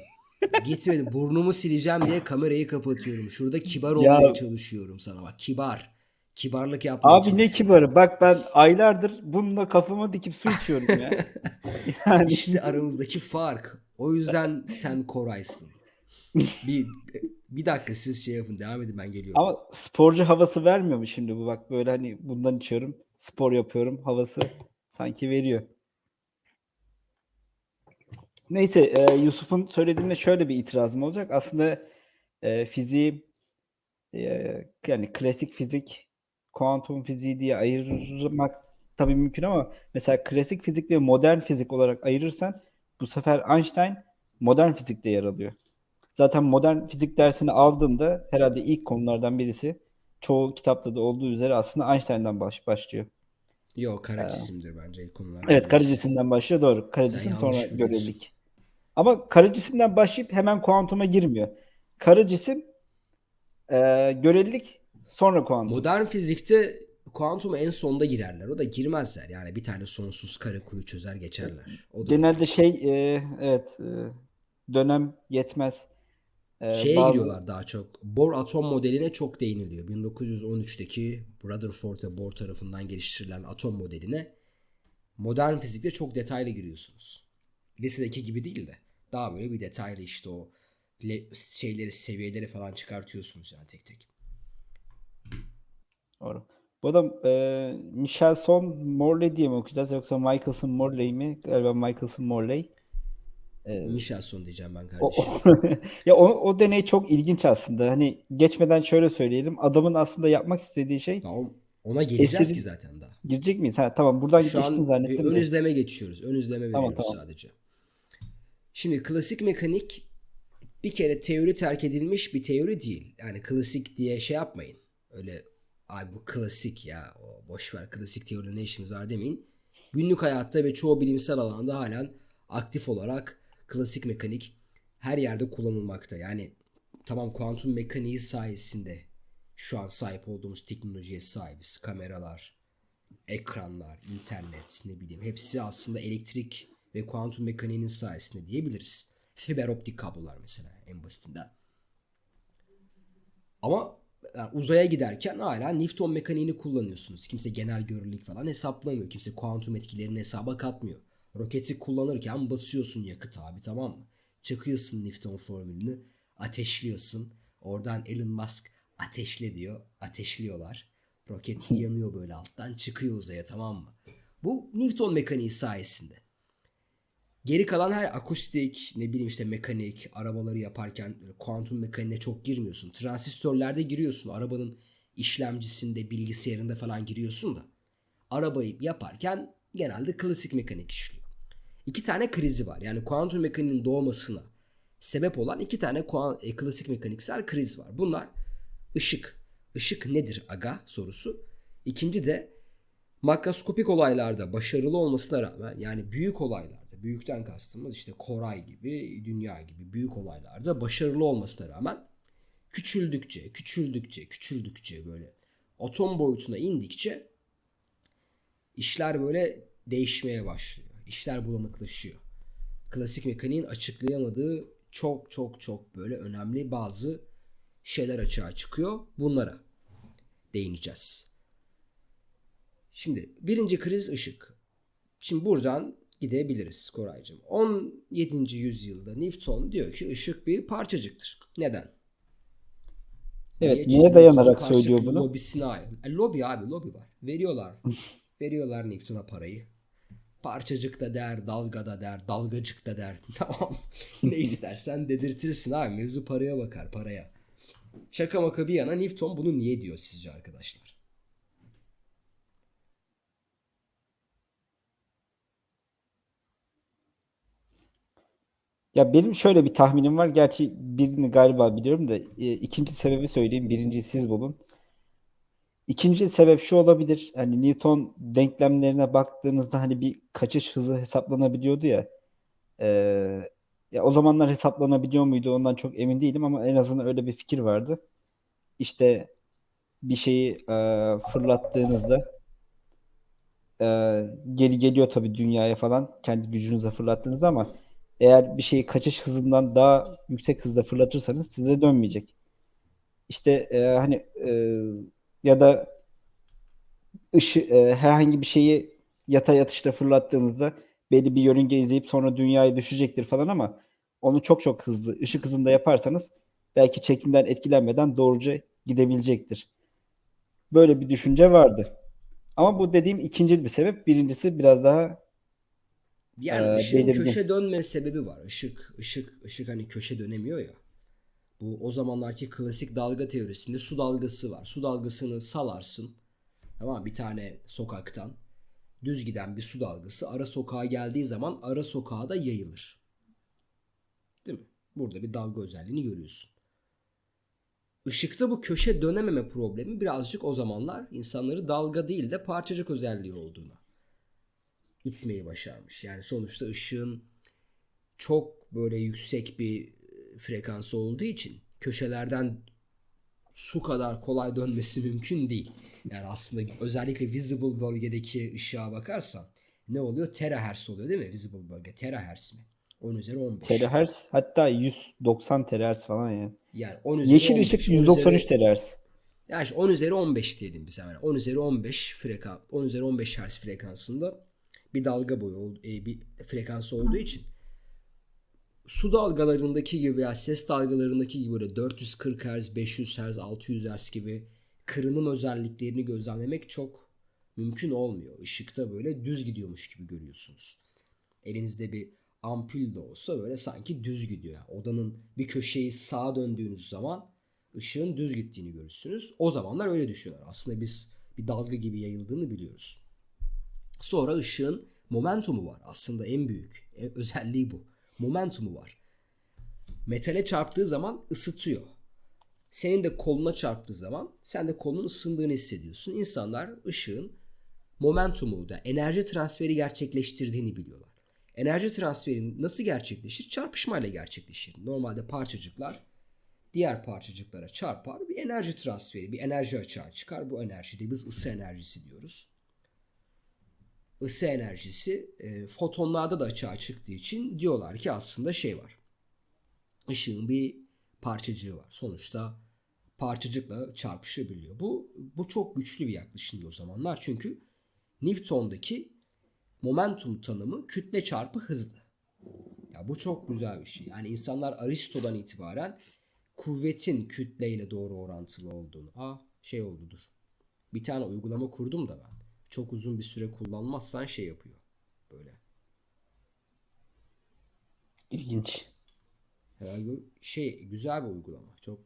Gitmedim. Burnumu sileceğim diye kamerayı kapatıyorum. Şurada kibar Ya- olmaya çalışıyorum sana bak. Kibar. Kibarlık yapmaya Abi ne kibarı. Bak ben aylardır bununla kafama dikip su içiyorum ya. [LAUGHS] yani İşte aramızdaki fark. O yüzden sen Koray'sın. Bir bir dakika siz şey yapın devam edin ben geliyorum. ama sporcu havası vermiyor mu şimdi bu bak böyle hani bundan içiyorum. Spor yapıyorum havası sanki veriyor. Neyse e, Yusuf'un söylediğine şöyle bir itirazım olacak. Aslında e, fiziği e, yani klasik fizik, kuantum fiziği diye ayırmak tabii mümkün ama mesela klasik fizik ve modern fizik olarak ayırırsan bu sefer Einstein modern fizikte yer alıyor. Zaten modern fizik dersini aldığında herhalde ilk konulardan birisi çoğu kitapta da olduğu üzere aslında Einstein'dan baş, başlıyor. Yok kara cisimdir bence ilk konular. Evet kara cisimden başlıyor doğru. Kara cisim sonra biliyorsun. Ama kara cisimden başlayıp hemen kuantuma girmiyor. Kara cisim e, görelilik sonra kuantum. Modern fizikte kuantuma en sonda girerler. O da girmezler. Yani bir tane sonsuz kare kuyu çözer geçerler. O da Genelde şey e, evet e, dönem yetmez. E, Şeye bazı- giriyorlar daha çok. Bohr atom modeline çok değiniliyor. 1913'teki Rutherford ve Bohr tarafından geliştirilen atom modeline modern fizikte çok detaylı giriyorsunuz. Lisedeki gibi değil de daha böyle bir detaylı işte o le- şeyleri, seviyeleri falan çıkartıyorsunuz yani tek tek. Doğru. Bu adam e, Michelson Morley diye mi okuyacağız yoksa Michelson Morley mi? Galiba Michelson Morley. E, Michelson diyeceğim ben O, kardeşim. [LAUGHS] ya o, o deney çok ilginç aslında. Hani geçmeden şöyle söyleyelim. Adamın aslında yapmak istediği şey Tamam. Ona geleceğiz Estetik- ki zaten daha. girecek miyiz? Ha tamam buradan Şu geçtin an zannettim ön izleme geçiyoruz. Ön izleme Tamam, veriyoruz tamam. sadece. Şimdi klasik mekanik bir kere teori terk edilmiş bir teori değil. Yani klasik diye şey yapmayın. Öyle ay bu klasik ya o boş ver klasik teori ne işimiz var demeyin. Günlük hayatta ve çoğu bilimsel alanda halen aktif olarak klasik mekanik her yerde kullanılmakta. Yani tamam kuantum mekaniği sayesinde şu an sahip olduğumuz teknolojiye sahibiz. Kameralar, ekranlar, internet ne bileyim hepsi aslında elektrik ve kuantum mekaniğinin sayesinde diyebiliriz. Fiber optik kablolar mesela en basitinden. Ama uzaya giderken hala Newton mekaniğini kullanıyorsunuz. Kimse genel görelilik falan hesaplamıyor. Kimse kuantum etkilerini hesaba katmıyor. Roketi kullanırken basıyorsun yakıt abi tamam mı? Çakıyorsun Newton formülünü, ateşliyorsun. Oradan Elon Musk ateşle diyor. Ateşliyorlar. Roket yanıyor böyle alttan çıkıyor uzaya tamam mı? Bu Newton mekaniği sayesinde. Geri kalan her akustik, ne bileyim işte mekanik, arabaları yaparken kuantum mekaniğine çok girmiyorsun. Transistörlerde giriyorsun. Arabanın işlemcisinde, bilgisayarında falan giriyorsun da. Arabayı yaparken genelde klasik mekanik işliyor. İki tane krizi var. Yani kuantum mekaniğinin doğmasına sebep olan iki tane e, klasik mekaniksel kriz var. Bunlar ışık. Işık nedir aga sorusu. İkinci de makroskopik olaylarda başarılı olmasına rağmen yani büyük olaylarda büyükten kastımız işte Koray gibi dünya gibi büyük olaylarda başarılı olmasına rağmen küçüldükçe küçüldükçe küçüldükçe böyle atom boyutuna indikçe işler böyle değişmeye başlıyor. İşler bulanıklaşıyor. Klasik mekaniğin açıklayamadığı çok çok çok böyle önemli bazı şeyler açığa çıkıyor. Bunlara değineceğiz. Şimdi birinci kriz ışık. Şimdi buradan gidebiliriz Koraycığım. 17. yüzyılda Newton diyor ki ışık bir parçacıktır. Neden? Evet, Niye? neye dayanarak söylüyor bunu? Lobisine ait. E, lobi abi lobi var. Veriyorlar. [LAUGHS] Veriyorlar Newton'a parayı. Parçacık da der, dalga da der, dalgacık da der. [LAUGHS] Tamam. ne istersen dedirtirsin abi. Mevzu paraya bakar paraya. Şaka maka bir yana Newton bunu niye diyor sizce arkadaşlar? Ya benim şöyle bir tahminim var. Gerçi birini galiba biliyorum da e, ikinci sebebi söyleyeyim. Birinciyi siz bulun. İkinci sebep şu olabilir. Hani Newton denklemlerine baktığınızda hani bir kaçış hızı hesaplanabiliyordu ya. Ee, ya o zamanlar hesaplanabiliyor muydu ondan çok emin değilim ama en azından öyle bir fikir vardı. İşte bir şeyi e, fırlattığınızda e, geri geliyor tabii dünyaya falan kendi gücünüze fırlattığınızda ama eğer bir şeyi kaçış hızından daha yüksek hızda fırlatırsanız size dönmeyecek. İşte e, hani e, ya da ışı, e, herhangi bir şeyi yatay atışta fırlattığınızda belli bir yörünge izleyip sonra dünyaya düşecektir falan ama onu çok çok hızlı ışık hızında yaparsanız belki çekimden etkilenmeden doğruca gidebilecektir. Böyle bir düşünce vardı. Ama bu dediğim ikinci bir sebep. Birincisi biraz daha Yani Ee, ışığın köşe dönme sebebi var. Işık, ışık, ışık hani köşe dönemiyor ya. Bu o zamanlarki klasik dalga teorisinde su dalgası var. Su dalgasını salarsın. Tamam bir tane sokaktan düz giden bir su dalgası ara sokağa geldiği zaman ara sokağa da yayılır. Değil mi? Burada bir dalga özelliğini görüyorsun. Işıkta bu köşe dönememe problemi birazcık o zamanlar insanları dalga değil de parçacık özelliği olduğuna itmeyi başarmış. Yani sonuçta ışığın çok böyle yüksek bir e, frekansı olduğu için köşelerden su kadar kolay dönmesi [LAUGHS] mümkün değil. Yani aslında özellikle visible bölgedeki ışığa bakarsan ne oluyor? Terahertz oluyor değil mi? Visible bölge. Terahertz mi? 10 üzeri 15. terahertz hatta 190 terahertz falan yani. Yani 10 üzeri Yeşil 15, ışık 10 193 üzeri- terahertz. Yani işte 10 üzeri 15 diyelim biz hemen. 10 üzeri 15 frekans 10 üzeri 15 Hz frekansında bir dalga boyu e, bir frekansı olduğu için su dalgalarındaki gibi veya ses dalgalarındaki gibi böyle 440 Hz, 500 Hz, 600 Hz gibi kırınım özelliklerini gözlemlemek çok mümkün olmuyor. Işıkta böyle düz gidiyormuş gibi görüyorsunuz. Elinizde bir ampul de olsa böyle sanki düz gidiyor. Yani odanın bir köşeyi sağa döndüğünüz zaman ışığın düz gittiğini görürsünüz. O zamanlar öyle düşünüyorlar. Aslında biz bir dalga gibi yayıldığını biliyoruz. Sonra ışığın momentumu var. Aslında en büyük e, özelliği bu. Momentumu var. Metale çarptığı zaman ısıtıyor. Senin de koluna çarptığı zaman sen de kolunun ısındığını hissediyorsun. İnsanlar ışığın momentumu da enerji transferi gerçekleştirdiğini biliyorlar. Enerji transferi nasıl gerçekleşir? Çarpışmayla gerçekleşir. Normalde parçacıklar diğer parçacıklara çarpar. Bir enerji transferi, bir enerji açığa çıkar. Bu enerjide biz ısı enerjisi diyoruz. Isı enerjisi e, fotonlarda da açığa çıktığı için diyorlar ki aslında şey var. Işığın bir parçacığı var. Sonuçta parçacıkla çarpışabiliyor. Bu bu çok güçlü bir yaklaşımdı o zamanlar. Çünkü Newton'daki momentum tanımı kütle çarpı hızdı. Ya bu çok güzel bir şey. Yani insanlar Aristo'dan itibaren kuvvetin kütleyle doğru orantılı olduğunu. Aa şey oldudur. Bir tane uygulama kurdum da ben. Çok uzun bir süre kullanmazsan şey yapıyor. Böyle. İlginç. Yani şey güzel bir uygulama. Çok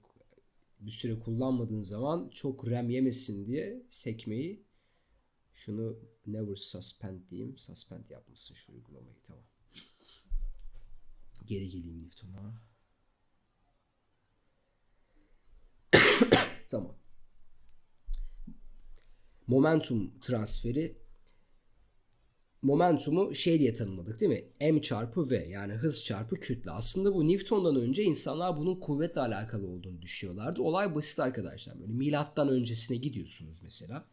bir süre kullanmadığın zaman çok RAM yemesin diye sekmeyi şunu never suspend diyeyim. Suspend yapmasın şu uygulamayı tamam. Geri geleyim Newton'a. [COUGHS] tamam. Momentum transferi momentumu şey diye tanımladık değil mi? M çarpı V yani hız çarpı kütle. Aslında bu Newton'dan önce insanlar bunun kuvvetle alakalı olduğunu düşünüyorlardı. Olay basit arkadaşlar. Böyle milattan öncesine gidiyorsunuz mesela.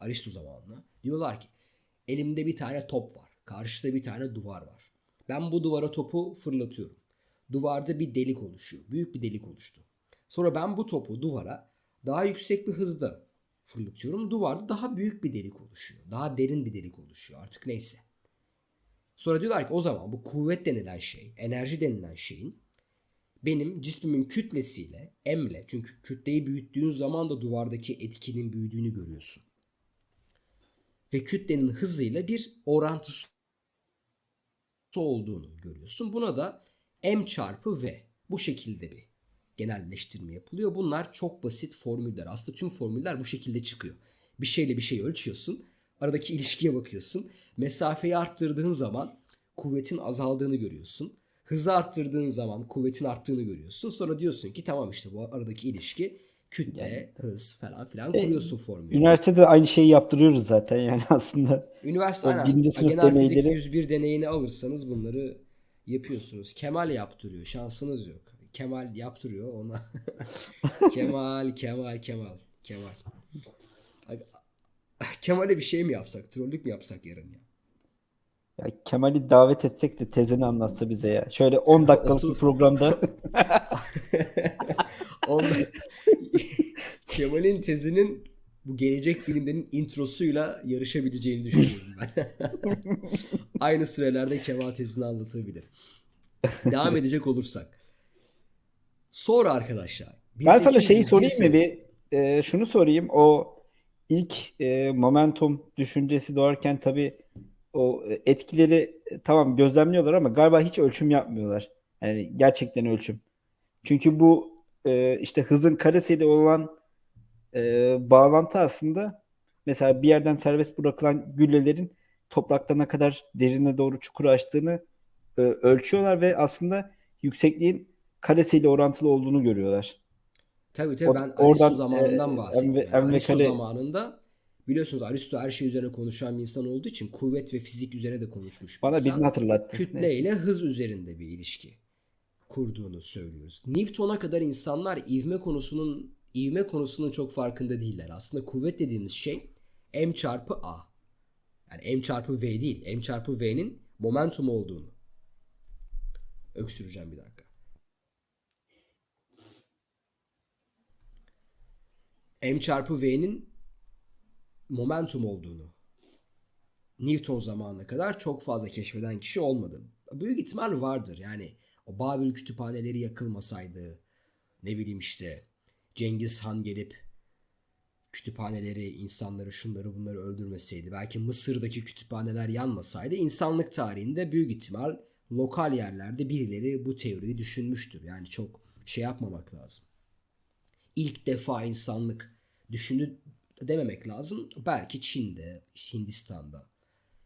Aristo zamanına. Diyorlar ki elimde bir tane top var. Karşıda bir tane duvar var. Ben bu duvara topu fırlatıyorum. Duvarda bir delik oluşuyor. Büyük bir delik oluştu. Sonra ben bu topu duvara daha yüksek bir hızda fırlatıyorum. Duvarda daha büyük bir delik oluşuyor. Daha derin bir delik oluşuyor. Artık neyse. Sonra diyorlar ki o zaman bu kuvvet denilen şey, enerji denilen şeyin benim cismimin kütlesiyle, M'le çünkü kütleyi büyüttüğün zaman da duvardaki etkinin büyüdüğünü görüyorsun. Ve kütlenin hızıyla bir orantısı olduğunu görüyorsun. Buna da M çarpı V bu şekilde bir genelleştirme yapılıyor. Bunlar çok basit formüller. Aslında tüm formüller bu şekilde çıkıyor. Bir şeyle bir şey ölçüyorsun. Aradaki ilişkiye bakıyorsun. Mesafeyi arttırdığın zaman kuvvetin azaldığını görüyorsun. Hızı arttırdığın zaman kuvvetin arttığını görüyorsun. Sonra diyorsun ki tamam işte bu aradaki ilişki kütle, Yani- hız falan filan kuruyorsun formülü. Üniversitede aynı şeyi yaptırıyoruz zaten yani [LAUGHS] aslında. Üniversite aynen. birinci sınıf Genel fizik deneyleri- 101 deneyini alırsanız bunları yapıyorsunuz. Kemal yaptırıyor. Şansınız yok. Kemal yaptırıyor ona. [LAUGHS] Kemal, Kemal, Kemal, Kemal. Abi, Kemal'e bir şey mi yapsak? Trollük mü yapsak yarın ya? Ya Kemal'i davet etsek de tezini anlatsa bize ya. Şöyle 10 [LAUGHS] dakikalık bir programda [LAUGHS] Kemal'in tezinin bu gelecek bilimlerin introsuyla yarışabileceğini düşünüyorum ben. Aynı sürelerde Kemal tezini anlatabilir. Devam edecek olursak. Sonra arkadaşlar. ben sana şeyi sorayım mı 1801 bir e, şunu sorayım. O ilk e, momentum düşüncesi doğarken tabii o etkileri e, tamam gözlemliyorlar ama galiba hiç ölçüm yapmıyorlar. Yani gerçekten ölçüm. Çünkü bu e, işte hızın karesiyle olan e, bağlantı aslında mesela bir yerden serbest bırakılan güllelerin toprakta ne kadar derine doğru çukur açtığını e, ölçüyorlar ve aslında yüksekliğin karesiyle orantılı olduğunu görüyorlar. Tabii tabii O- ben Aristo oradan, zamanından e, bahsettim. Emre- Yani Aristo Kale- zamanında biliyorsunuz Aristo her şey üzerine konuşan bir insan olduğu için kuvvet ve fizik üzerine de konuşmuş Bana birini hatırlattı. kütle ile hız üzerinde bir ilişki kurduğunu söylüyoruz. Newton'a kadar insanlar ivme konusunun ivme konusunun çok farkında değiller. Aslında kuvvet dediğimiz şey m çarpı a. Yani m çarpı v değil. m çarpı v'nin momentum olduğunu. Öksüreceğim bir dakika. M çarpı v'nin momentum olduğunu Newton zamanına kadar çok fazla keşfeden kişi olmadı. Büyük ihtimal vardır. Yani o Babil kütüphaneleri yakılmasaydı ne bileyim işte Cengiz Han gelip kütüphaneleri, insanları, şunları bunları öldürmeseydi, belki Mısır'daki kütüphaneler yanmasaydı insanlık tarihinde büyük ihtimal lokal yerlerde birileri bu teoriyi düşünmüştür. Yani çok şey yapmamak lazım. İlk defa insanlık düşündü dememek lazım. Belki Çin'de, Hindistan'da,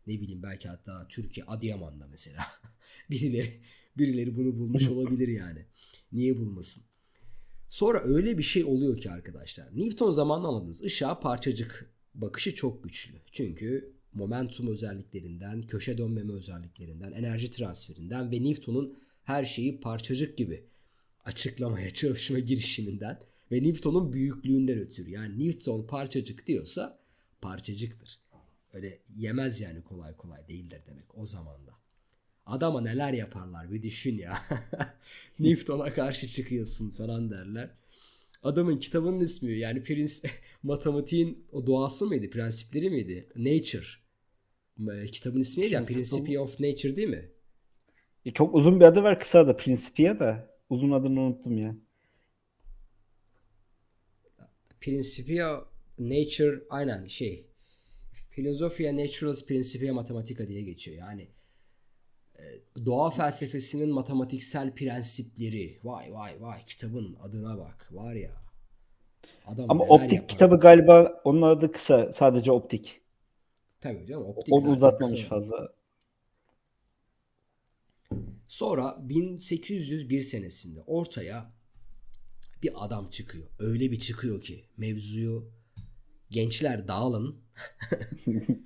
ne bileyim belki hatta Türkiye Adıyaman'da mesela [LAUGHS] birileri birileri bunu bulmuş [LAUGHS] olabilir yani. Niye bulmasın? Sonra öyle bir şey oluyor ki arkadaşlar. Newton zamanında anladınız. Işığa parçacık bakışı çok güçlü. Çünkü momentum özelliklerinden, köşe dönmeme özelliklerinden, enerji transferinden ve Newton'un her şeyi parçacık gibi açıklamaya [LAUGHS] çalışma girişiminden ve Newton'un büyüklüğünden ötürü. Yani Newton parçacık diyorsa parçacıktır. Öyle yemez yani kolay kolay değildir demek o zamanda. Adama neler yaparlar bir düşün ya. [LAUGHS] Newton'a karşı çıkıyorsun falan derler. Adamın kitabının ismi yani prens [LAUGHS] matematiğin o doğası mıydı? Prensipleri miydi? Nature. Ee, Kitabın ismi neydi? Yani. Principia of Nature değil mi? E, çok uzun bir adı var kısa adı Principia da. Uzun adını unuttum ya. Principia Nature aynen şey. Philosophia Naturalis Principia Mathematica diye geçiyor. Yani e, doğa felsefesinin matematiksel prensipleri. Vay vay vay kitabın adına bak. Var ya. Adam Ama optik yapar. kitabı galiba onun adı kısa. Sadece optik. Tabii canım optik Onu uzatmamış kısa. fazla. Sonra 1801 senesinde ortaya bir adam çıkıyor. Öyle bir çıkıyor ki mevzuyu gençler dağılın. [LAUGHS]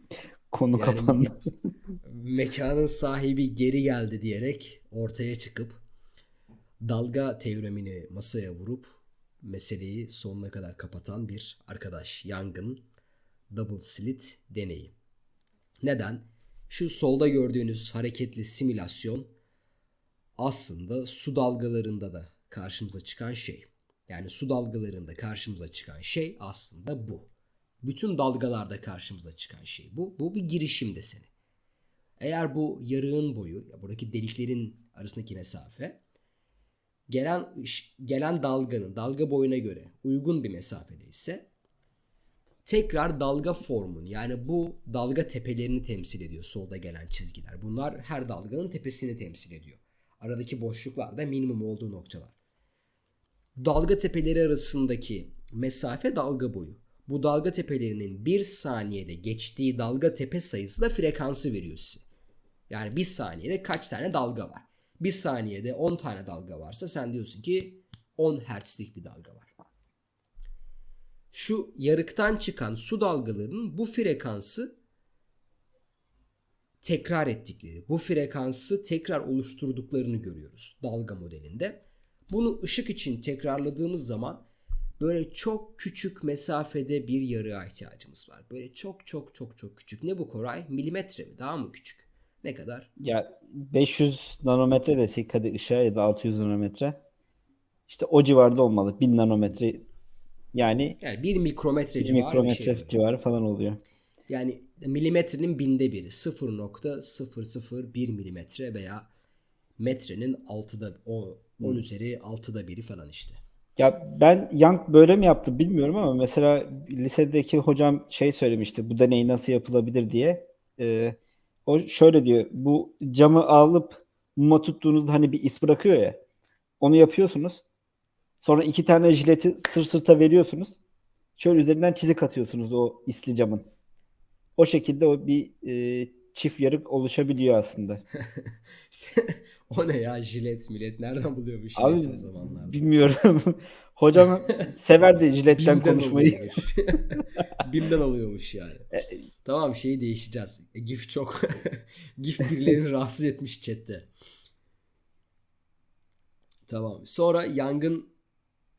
Konu Yani- kapandı. [LAUGHS] mekanın sahibi geri geldi diyerek ortaya çıkıp dalga teoremini masaya vurup meseleyi sonuna kadar kapatan bir arkadaş Young'ın double slit deneyi. Neden? Şu solda gördüğünüz hareketli simülasyon aslında su dalgalarında da karşımıza çıkan şey. Yani su dalgalarında karşımıza çıkan şey aslında bu. Bütün dalgalarda karşımıza çıkan şey bu. Bu bir girişim deseni. Eğer bu yarığın boyu, ya buradaki deliklerin arasındaki mesafe gelen gelen dalganın dalga boyuna göre uygun bir mesafede ise tekrar dalga formunu yani bu dalga tepelerini temsil ediyor solda gelen çizgiler. Bunlar her dalganın tepesini temsil ediyor. Aradaki boşluklar da minimum olduğu noktalar. Dalga tepeleri arasındaki mesafe dalga boyu. Bu dalga tepelerinin bir saniyede geçtiği dalga tepe sayısı da frekansı veriyor size. Yani bir saniyede kaç tane dalga var? Bir saniyede 10 tane dalga varsa sen diyorsun ki 10 hertzlik bir dalga var. Şu yarıktan çıkan su dalgalarının bu frekansı tekrar ettikleri, bu frekansı tekrar oluşturduklarını görüyoruz dalga modelinde. Bunu ışık için tekrarladığımız zaman böyle çok küçük mesafede bir yarığa ihtiyacımız var. Böyle çok çok çok çok küçük. Ne bu Koray? Milimetre mi? Daha mı küçük? Ne kadar? Ya 500 nanometre desek hadi ışığa ya da 600 nanometre. İşte o civarda olmalı. 1000 nanometre yani Yani bir mikrometre 1 civarı bir mikrometre şey. böyle. civarı falan oluyor. Yani milimetrenin binde biri 0.001 milimetre veya metrenin altıda o 10 üzeri altıda biri falan işte. Ya ben Young böyle mi yaptı bilmiyorum ama mesela lisedeki hocam şey söylemişti bu deney nasıl yapılabilir diye. Ee, o şöyle diyor bu camı alıp muma tuttuğunuzda hani bir is bırakıyor ya onu yapıyorsunuz. Sonra iki tane jileti sır sırta veriyorsunuz. Şöyle üzerinden çizik atıyorsunuz o isli camın. O şekilde o bir e, çift yarık oluşabiliyor aslında. [LAUGHS] o ne ya jilet millet nereden buluyormuş Abi jileti o zamanlarda? bilmiyorum. [LAUGHS] Hocam severdi jiletten konuşmayı. [LAUGHS] Bim'den alıyormuş yani. Tamam şeyi değişeceğiz. E, GIF çok GIF birilerini rahatsız etmiş chatte. Tamam. Sonra yangın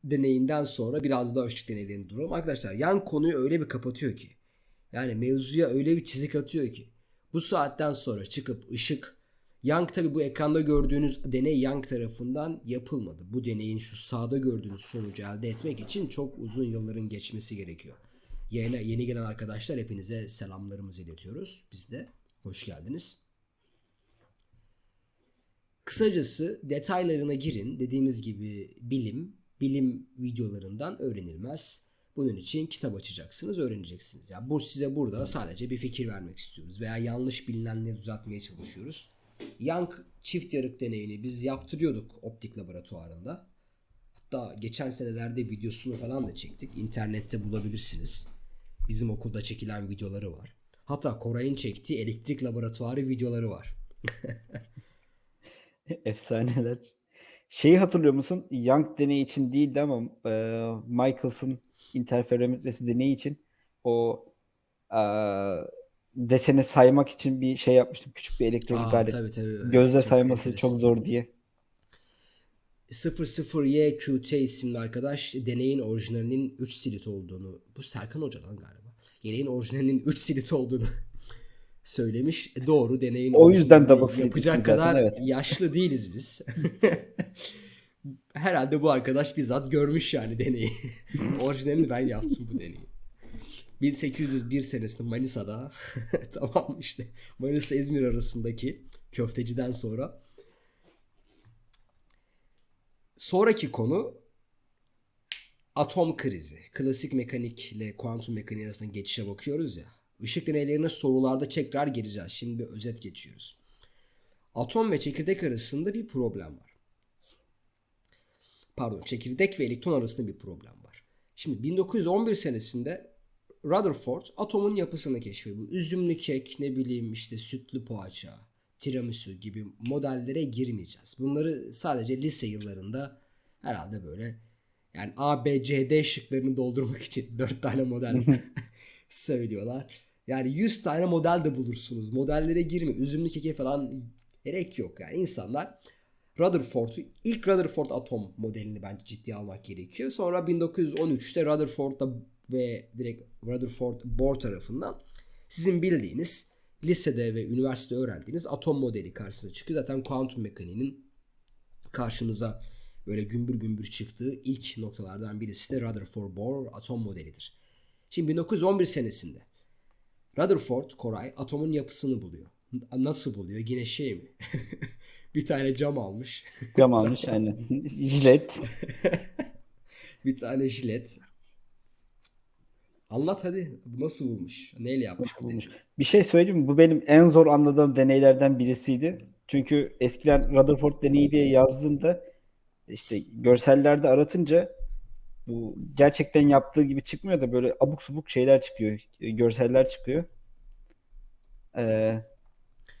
deneyinden sonra biraz daha ışık deneylerini duralım. Arkadaşlar yan konuyu öyle bir kapatıyor ki. Yani mevzuya öyle bir çizik atıyor ki. Bu saatten sonra çıkıp ışık Young tabi bu ekranda gördüğünüz deney Young tarafından yapılmadı. Bu deneyin şu sağda gördüğünüz sonucu elde etmek için çok uzun yılların geçmesi gerekiyor. Yeni, yeni gelen arkadaşlar hepinize selamlarımızı iletiyoruz. Biz de hoş geldiniz. Kısacası detaylarına girin. Dediğimiz gibi bilim, bilim videolarından öğrenilmez. Bunun için kitap açacaksınız, öğreneceksiniz. Yani bu size burada sadece bir fikir vermek istiyoruz veya yanlış bilinenleri düzeltmeye çalışıyoruz. Young çift yarık deneyini biz yaptırıyorduk optik laboratuvarında. Hatta geçen senelerde videosunu falan da çektik. İnternette bulabilirsiniz. Bizim okulda çekilen videoları var. Hatta Koray'ın çektiği elektrik laboratuvarı videoları var. [LAUGHS] Efsaneler. Şeyi hatırlıyor musun? Young deneyi için değildi ama e, Michaels'ın interferometresi deneyi için o e, deseni saymak için bir şey yapmıştım. Küçük bir elektronik Aa alet. tabii tabii. evet, Gözle çok sayması enteresan. çok zor diye. 00YQT isimli arkadaş deneyin orijinalinin 3 silit olduğunu, bu Serkan Hoca'dan galiba. Deneyin orijinalinin 3 silit olduğunu [LAUGHS] söylemiş. Doğru deneyin O yüzden double yapacak ismi zaten, kadar evet. yaşlı değiliz biz. [LAUGHS] Herhalde bu arkadaş bizzat görmüş yani deneyi. [LAUGHS] Orijinalini ben yaptım bu deneyi. 1801 senesinde Manisa'da [LAUGHS] tamam işte Manisa İzmir arasındaki köfteciden sonra Sonraki konu atom krizi. Klasik mekanikle kuantum mekaniği arasında geçişe bakıyoruz ya. Işık deneylerine sorularda tekrar gireceğiz. Şimdi bir özet geçiyoruz. Atom ve çekirdek arasında bir problem var. Pardon, çekirdek ve elektron arasında bir problem var. Şimdi 1911 senesinde Rutherford atomun yapısını keşfediyor. Bu üzümlü kek, ne bileyim işte sütlü poğaça, tiramisu gibi modellere girmeyeceğiz. Bunları sadece lise yıllarında herhalde böyle yani A, B, C, D şıklarını doldurmak için [LAUGHS] 4 tane model [LAUGHS] söylüyorlar. Yani 100 tane model de bulursunuz. Modellere girme. Üzümlü keke falan gerek yok. Yani insanlar Rutherford'u ilk Rutherford atom modelini bence ciddiye almak gerekiyor. Sonra 1913'te Rutherford'da ve direkt Rutherford Bohr tarafından sizin bildiğiniz lisede ve üniversitede öğrendiğiniz atom modeli karşısına çıkıyor. Zaten kuantum mekaniğinin karşımıza böyle gümbür gümbür çıktığı ilk noktalardan birisi de Rutherford Bohr atom modelidir. Şimdi 1911 senesinde Rutherford Koray atomun yapısını buluyor. Nasıl buluyor? Yine şey mi? [LAUGHS] bir tane cam almış. [LAUGHS] Cam almış aynen. [LAUGHS] Jilet. bir tane jilet. Anlat hadi. Nasıl bulmuş? Neyle yapmış bu bulmuş? Bir şey söyleyeyim mi? Bu benim en zor anladığım deneylerden birisiydi. Çünkü eskiden Rutherford deneyi diye yazdığımda işte görsellerde aratınca bu gerçekten yaptığı gibi çıkmıyor da böyle abuk subuk şeyler çıkıyor. e, Görseller çıkıyor. Ee,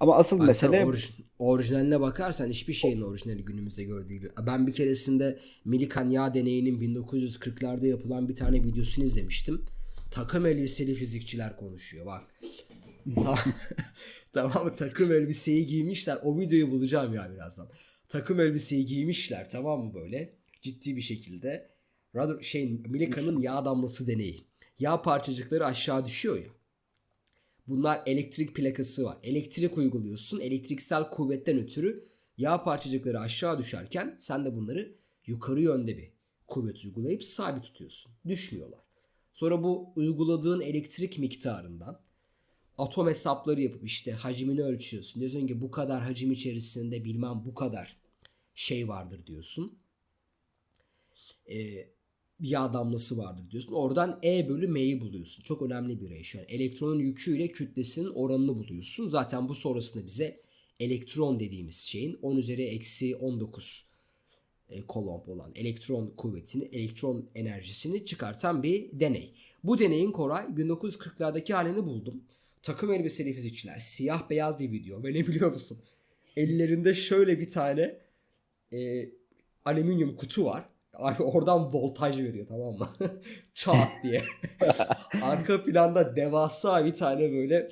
ama asıl Abi mesele orij- orijinaline bakarsan hiçbir şeyin orijinali günümüzde gördüğü gibi. Ben bir keresinde Millikan yağ deneyinin 1940'larda yapılan bir tane videosunu izlemiştim. Takım elbiseli fizikçiler konuşuyor bak. [LAUGHS] tamam mı? Takım elbiseyi giymişler. O videoyu bulacağım ya birazdan. Takım elbiseyi giymişler tamam mı böyle? Ciddi bir şekilde. Radyo, şey Milika'nın yağ damlası deneyi. Yağ parçacıkları aşağı düşüyor ya. Bunlar elektrik plakası var. Elektrik uyguluyorsun. Elektriksel kuvvetten ötürü yağ parçacıkları aşağı düşerken sen de bunları yukarı yönde bir kuvvet uygulayıp sabit tutuyorsun. Düşmüyorlar. Sonra bu uyguladığın elektrik miktarından atom hesapları yapıp işte hacmini ölçüyorsun. Diyorsun ki bu kadar hacim içerisinde bilmem bu kadar şey vardır diyorsun. Ee, yağ damlası vardır diyorsun. Oradan E bölü M'yi buluyorsun. Çok önemli bir ratio. Yani elektronun yüküyle kütlesinin oranını buluyorsun. Zaten bu sonrasında bize elektron dediğimiz şeyin 10 üzeri eksi 19 e, kolomb olan elektron kuvvetini, elektron enerjisini çıkartan bir deney. Bu deneyin Koray 1940'lardaki halini buldum. Takım elbiseli fizikçiler, siyah beyaz bir video ve ne biliyor musun? Ellerinde şöyle bir tane e, alüminyum kutu var. Abi oradan voltaj veriyor tamam mı? [LAUGHS] Çat diye. [LAUGHS] Arka planda devasa bir tane böyle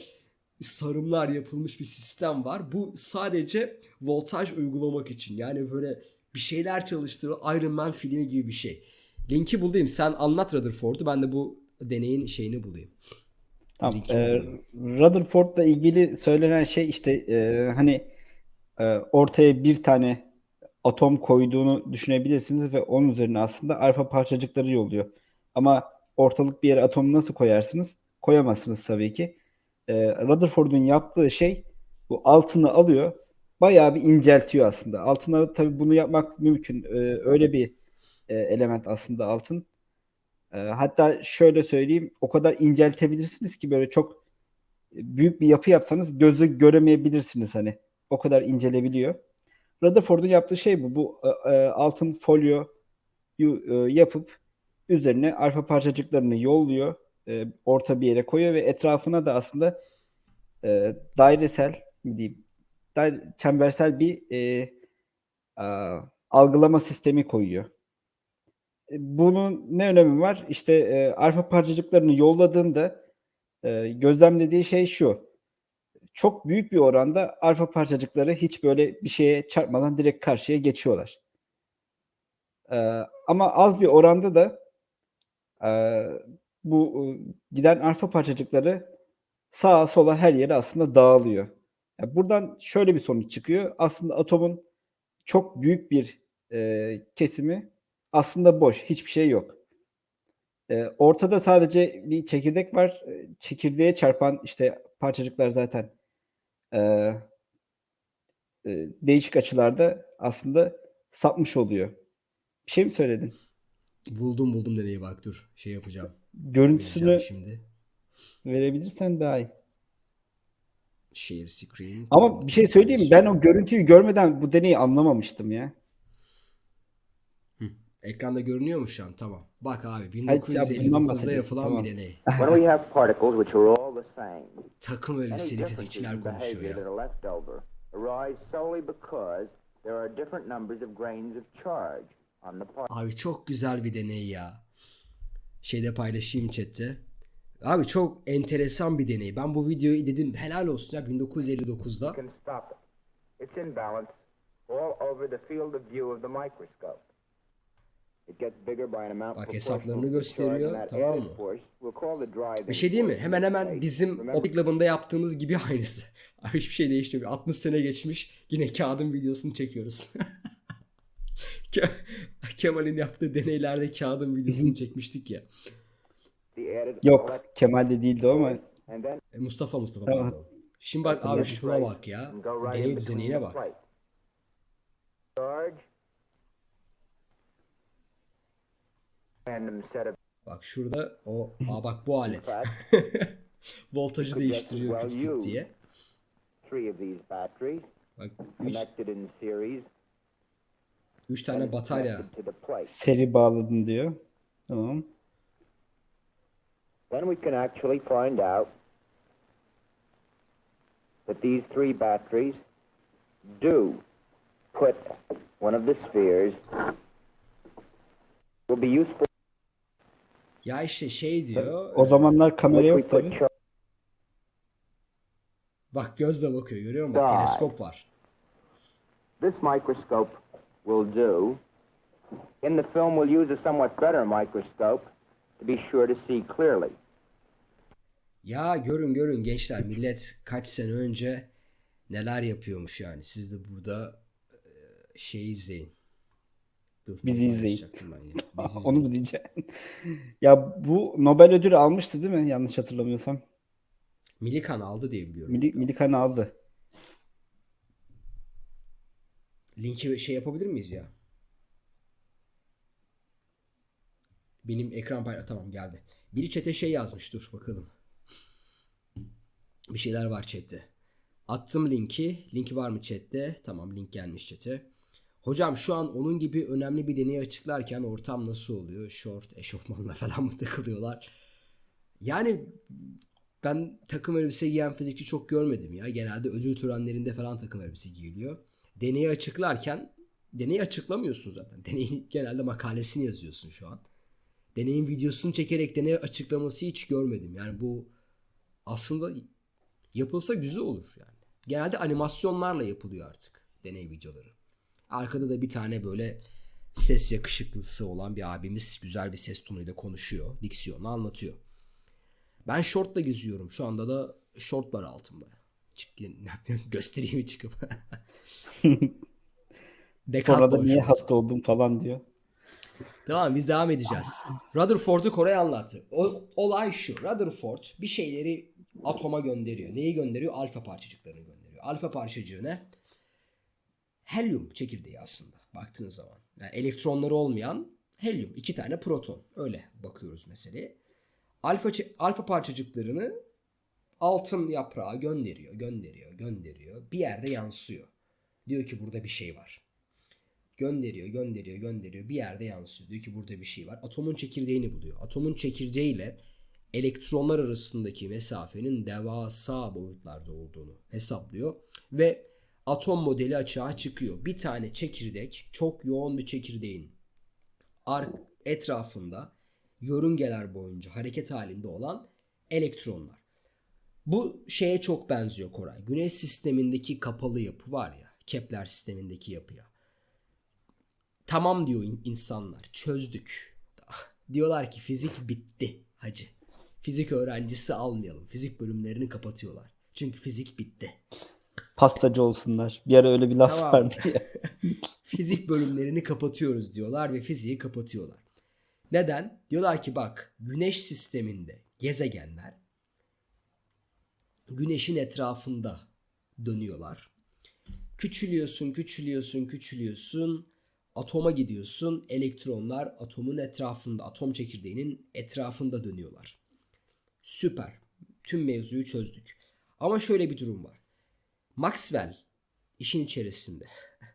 sarımlar yapılmış bir sistem var. Bu sadece voltaj uygulamak için. Yani böyle bir şeyler çalıştırıyor. Iron Man filmi gibi bir şey. Linki bulayım. Sen anlat Rutherford'u. Ben de bu deneyin şeyini bulayım. Tamam. Bulayım. Rutherford'la ilgili söylenen şey işte e, hani e, ortaya bir tane atom koyduğunu düşünebilirsiniz ve onun üzerine aslında alfa parçacıkları yolluyor. Ama ortalık bir yere atomu nasıl koyarsınız? Koyamazsınız tabii ki. Ee, Rutherford'un yaptığı şey bu altını alıyor, bayağı bir inceltiyor aslında. Altına tabii bunu yapmak mümkün. Ee, öyle bir e, element aslında altın. Ee, hatta şöyle söyleyeyim, o kadar inceltebilirsiniz ki böyle çok büyük bir yapı yapsanız gözü göremeyebilirsiniz hani. O kadar incelebiliyor. Rutherford'un yaptığı şey bu. Bu e, e, altın folyoyu e, yapıp üzerine alfa parçacıklarını yolluyor. e, orta bir yere koyuyor ve etrafına da aslında e, dairesel diyeyim daire- çembersel bir e, a, algılama sistemi koyuyor. E, Bunun ne önemi var? İşte e, alfa parçacıklarını yolladığında e, gözlemlediği şey şu. Çok büyük bir oranda alfa parçacıkları hiç böyle bir şeye çarpmadan direkt karşıya geçiyorlar. Ee, ama az bir oranda da e, bu e, giden alfa parçacıkları sağa sola her yere aslında dağılıyor. Yani buradan şöyle bir sonuç çıkıyor. Aslında atomun çok büyük bir e, kesimi aslında boş. Hiçbir şey yok. E, ortada sadece bir çekirdek var. E, Çekirdeğe çarpan işte parçacıklar zaten e, e, değişik açılarda aslında sapmış oluyor. Bir şey mi söyledin? Buldum buldum deneyi bak dur. Şey yapacağım. Görüntüsünü Vereceğim şimdi. verebilirsen daha iyi. Share screen. Ama bir şey söyleyeyim mi? Ben o görüntüyü görmeden bu deneyi anlamamıştım ya. Ekranda görünüyor mu şu an? Tamam. Bak abi Hayır, ya bundan 1959'da bahsediyorum. yapılan Tamam. bir deney. When we have particles which are all Takım any elbiseli fizikçiler konuşuyor ya. are left over arise solely because there are different numbers of grains of charge on the particle. Abi çok güzel bir deney ya. Şeyde paylaşayım chatte. Abi çok enteresan bir deney. Ben bu videoyu dedim helal olsun ya 1959'da. You can stop it. It's in balance all over the field of view of the microscope. Bak, hesaplarını gösteriyor, tamam mı? force we'll call the driving Bir şey değil mi? Hemen hemen bizim optik labında yaptığımız gibi aynısı. [LAUGHS] Abi hiçbir şey değişmiyor. 60 sene geçmiş. Yine kağıdın videosunu çekiyoruz. [LAUGHS] Ke- Kemal'in yaptığı deneylerde kağıdın videosunu çekmiştik ya. Yok Kemal de değildi o ama E, Mustafa Mustafa pardon. Şimdi bak abi şuna bak ya. Deney düzenine the bak. Charge. Bak şurada o aa bak bu alet. [LAUGHS] Voltajı değiştiriyor küt well küt diye. three of these batteries Bak 3 connected in series. 3 tane batarya. connected to the plate. seri bağladın diyor. Tamam. Then we can actually find out that these three batteries do put one of the spheres will be useful Ya işte şey diyor. O zamanlar kamera if we yok tabii. Bak gözle bakıyor görüyor musun? Bak, teleskop var. This microscope will do. In the film, we'll use a somewhat better microscope to be sure to see clearly. Ya görün görün gençler millet kaç sene önce neler yapıyormuş yani. Siz de burada e, şey izleyin. Dur, Bizi izleyin. ben. Bizi [LAUGHS] Onu mu diyeceğim? [LAUGHS] ya bu Nobel ödülü almıştı değil mi? Yanlış hatırlamıyorsam. Milikan aldı diye biliyorum. Mili, Milikan aldı. Linki şey yapabilir miyiz ya? Benim ekran payla tamam geldi. Biri chat'e şey yazmış dur bakalım. Bir şeyler var chat'te. Attım linki. Linki var mı chat'te? Tamam link gelmiş chat'e. Hocam şu an onun gibi önemli bir deneyi açıklarken ortam nasıl oluyor? Short, eşofmanla [LAUGHS] falan mı takılıyorlar? Yani ben takım elbise giyen fizikçi çok görmedim ya. Genelde ödül törenlerinde falan takım elbise giyiliyor. Deneyi açıklarken deneyi açıklamıyorsun zaten. [LAUGHS] Deneyin genelde makalesini yazıyorsun şu an. Deneyin videosunu çekerek deney açıklaması hiç görmedim. Yani bu aslında yapılsa güzel olur yani. Genelde animasyonlarla yapılıyor artık deney videoları. Arkada da bir tane böyle ses yakışıklısı olan bir abimiz güzel bir ses tonuyla konuşuyor. Diksiyonu anlatıyor. Ben şortla geziyorum. Şu anda da şort var altımda. Çık, [LAUGHS] göstereyim çıkıp? [LAUGHS] Sonra da niye şort. hasta oldum falan diyor. Tamam biz devam edeceğiz. Rutherford'u Koray anlattı. O, olay şu. Rutherford bir şeyleri atoma gönderiyor. Neyi gönderiyor? Alfa parçacıklarını gönderiyor. Alfa parçacığı ne? Helyum çekirdeği aslında baktığınız zaman. Yani elektronları olmayan helyum. iki tane proton. Öyle bakıyoruz meseleye. Alfa, alfa parçacıklarını altın yaprağa gönderiyor, gönderiyor, gönderiyor. Bir yerde yansıyor. Diyor ki burada bir şey var. Gönderiyor, gönderiyor, gönderiyor. Bir yerde yansıyor. Diyor ki burada bir şey var. Atomun çekirdeğini buluyor. Atomun çekirdeğiyle elektronlar arasındaki mesafenin devasa boyutlarda olduğunu hesaplıyor. Ve atom modeli açığa çıkıyor. Bir tane çekirdek, çok yoğun bir çekirdeğin etrafında yörüngeler boyunca hareket halinde olan elektronlar. Bu şeye çok benziyor Koray. Güneş sistemindeki kapalı yapı var ya. Kepler sistemindeki yapıya. Tamam diyor in- insanlar. Çözdük. [LAUGHS] Diyorlar ki fizik bitti hacı. Fizik öğrencisi almayalım. Fizik bölümlerini kapatıyorlar. Çünkü fizik bitti. Pastacı olsunlar. Bir ara öyle bir laf Tamam. vardı ya. [LAUGHS] fizik bölümlerini kapatıyoruz diyorlar ve fiziği kapatıyorlar. Neden? Diyorlar ki bak güneş sisteminde gezegenler güneşin etrafında dönüyorlar. Küçülüyorsun, küçülüyorsun, küçülüyorsun. Atoma gidiyorsun. Elektronlar atomun etrafında, atom çekirdeğinin etrafında dönüyorlar. Süper. Tüm mevzuyu çözdük. Ama şöyle bir durum var. Maxwell işin içerisinde.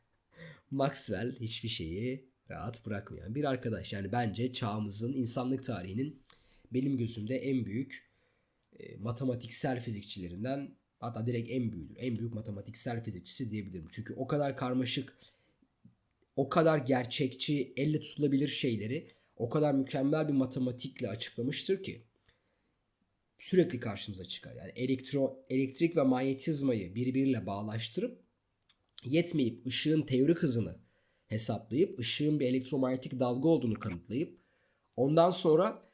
[LAUGHS] Maxwell hiçbir şeyi rahat bırakmayan bir arkadaş. Yani bence çağımızın insanlık tarihinin benim gözümde en büyük e, matematiksel fizikçilerinden hatta direkt en büyüğüdür. En büyük matematiksel fizikçisi diyebilirim. Çünkü o kadar karmaşık, o kadar gerçekçi, elle tutulabilir şeyleri o kadar mükemmel bir matematikle açıklamıştır ki sürekli karşımıza çıkar. Yani elektro, elektrik ve manyetizmayı birbiriyle bağlaştırıp yetmeyip ışığın teorik hızını hesaplayıp ışığın bir elektromanyetik dalga olduğunu kanıtlayıp ondan sonra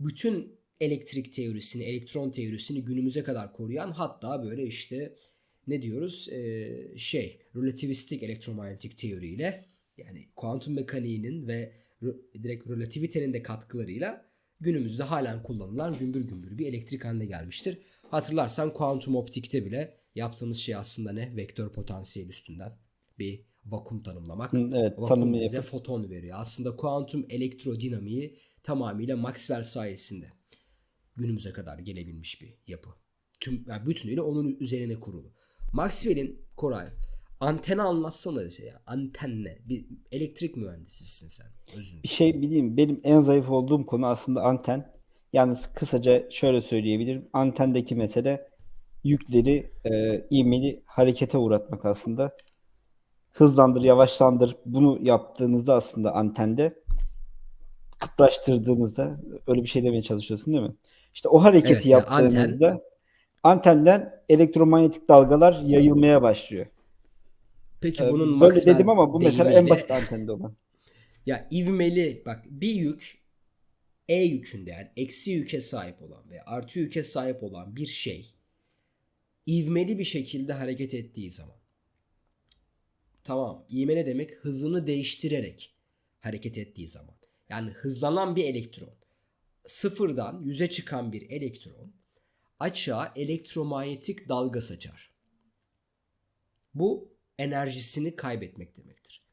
bütün elektrik teorisini, elektron teorisini günümüze kadar koruyan hatta böyle işte ne diyoruz Ee, şey relativistik elektromanyetik teoriyle yani kuantum mekaniğinin ve re- direkt relativitenin de katkılarıyla günümüzde halen kullanılan gümbür gümbür bir elektrik haline gelmiştir. Hatırlarsan kuantum optikte bile yaptığımız şey aslında ne? Vektör potansiyel üstünden bir vakum tanımlamak. Evet Vakum tanımı bize yapıp. foton veriyor. Aslında kuantum elektrodinamiği tamamıyla Maxwell sayesinde günümüze kadar gelebilmiş bir yapı. Tüm yani bütünüyle onun üzerine kurulu. Maxwell'in Koray anteni anlatsana bize ya. Anten ne? Bir elektrik mühendisisin sen. Özün. Bir şey bileyim. Benim en zayıf olduğum konu aslında anten. Yalnız kısaca şöyle söyleyebilirim. Antendeki mesele yükleri e, ivmeli harekete uğratmak aslında. Hızlandır, yavaşlandır. Bunu yaptığınızda aslında antende kıpraştırdığınızda öyle bir şey demeye çalışıyorsun değil mi? İşte o hareketi Evet, yani anten- yaptığınızda antenden elektromanyetik dalgalar yayılmaya başlıyor. Peki Ee, bunun Böyle dedim ama bu mesela en basit antende olan. [LAUGHS] Ya ivmeli bak bir yük E yükünde yani eksi yüke sahip olan veya artı yüke sahip olan bir şey ivmeli bir şekilde hareket ettiği zaman tamam ivme ne demek hızını değiştirerek hareket ettiği zaman yani hızlanan bir elektron sıfırdan yüze çıkan bir elektron açığa elektromanyetik dalga saçar. Bu enerjisini kaybetmek demektir.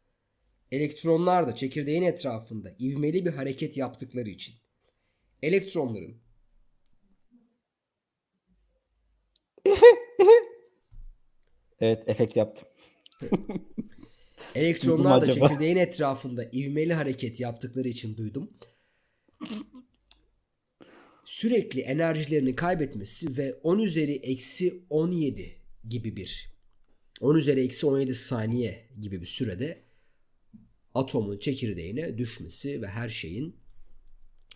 Elektronlar da çekirdeğin etrafında ivmeli bir hareket yaptıkları için elektronların [LAUGHS] Evet, efekt yaptım. [LAUGHS] elektronlar da çekirdeğin etrafında ivmeli hareket yaptıkları için duydum. Sürekli enerjilerini kaybetmesi ve 10 üzeri eksi 17 gibi bir 10 üzeri eksi 17 saniye gibi bir sürede atomun çekirdeğine düşmesi ve her şeyin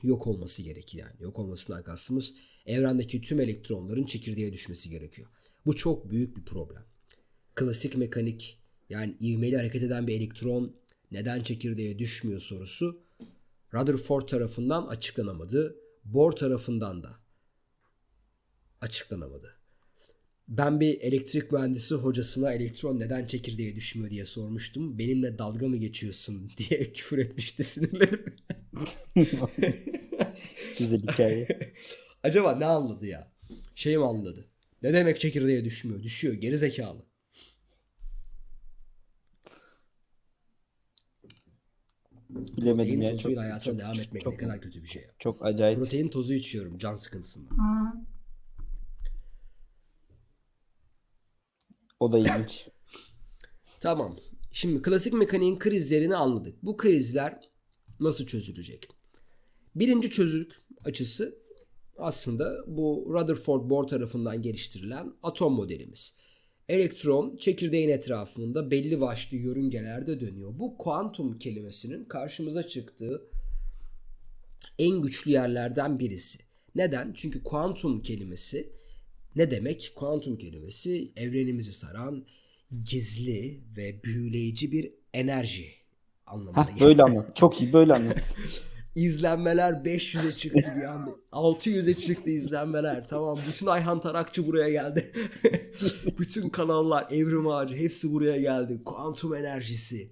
yok olması gerekiyor yani. Yok olmasından kastımız evrendeki tüm elektronların çekirdeğe düşmesi gerekiyor. Bu çok büyük bir problem. Klasik mekanik yani ivmeli hareket eden bir elektron neden çekirdeğe düşmüyor sorusu Rutherford tarafından açıklanamadı. Bohr tarafından da açıklanamadı. Ben bir elektrik mühendisi hocasına elektron neden çekirdeğe düşmüyor diye sormuştum. Benimle dalga mı geçiyorsun [LAUGHS] diye küfür etmişti sinirlerim. [LAUGHS] Güzel hikaye. [LAUGHS] Acaba ne anladı ya? Şey mi anladı? Ne demek çekirdeğe düşmüyor? Düşüyor. Geri zekalı. Bilemedim Protein ya. tozuyla Çok, hayatına çok, devam etmek çok, ne kadar kötü bir şey ya. çok acayip. Protein tozu içiyorum can sıkıntısından. O da ilginç. [LAUGHS] Tamam. Şimdi klasik mekaniğin krizlerini anladık. Bu krizler nasıl çözülecek? Birinci çözüm açısı aslında bu Rutherford Bohr tarafından geliştirilen atom modelimiz. Elektron çekirdeğin etrafında belli başlı yörüngelerde dönüyor. Bu kuantum kelimesinin karşımıza çıktığı en güçlü yerlerden birisi. Neden? Çünkü kuantum kelimesi Ne demek? Kuantum kelimesi evrenimizi saran gizli ve büyüleyici bir enerji anlamına geliyor. böyle anlat. Çok iyi böyle anlat. [LAUGHS] İzlenmeler 500'e çıktı bir anda. 600'e çıktı izlenmeler. Tamam bütün Ayhan Tarakçı buraya geldi. [LAUGHS] bütün kanallar, Evrim Ağacı hepsi buraya geldi. Kuantum enerjisi.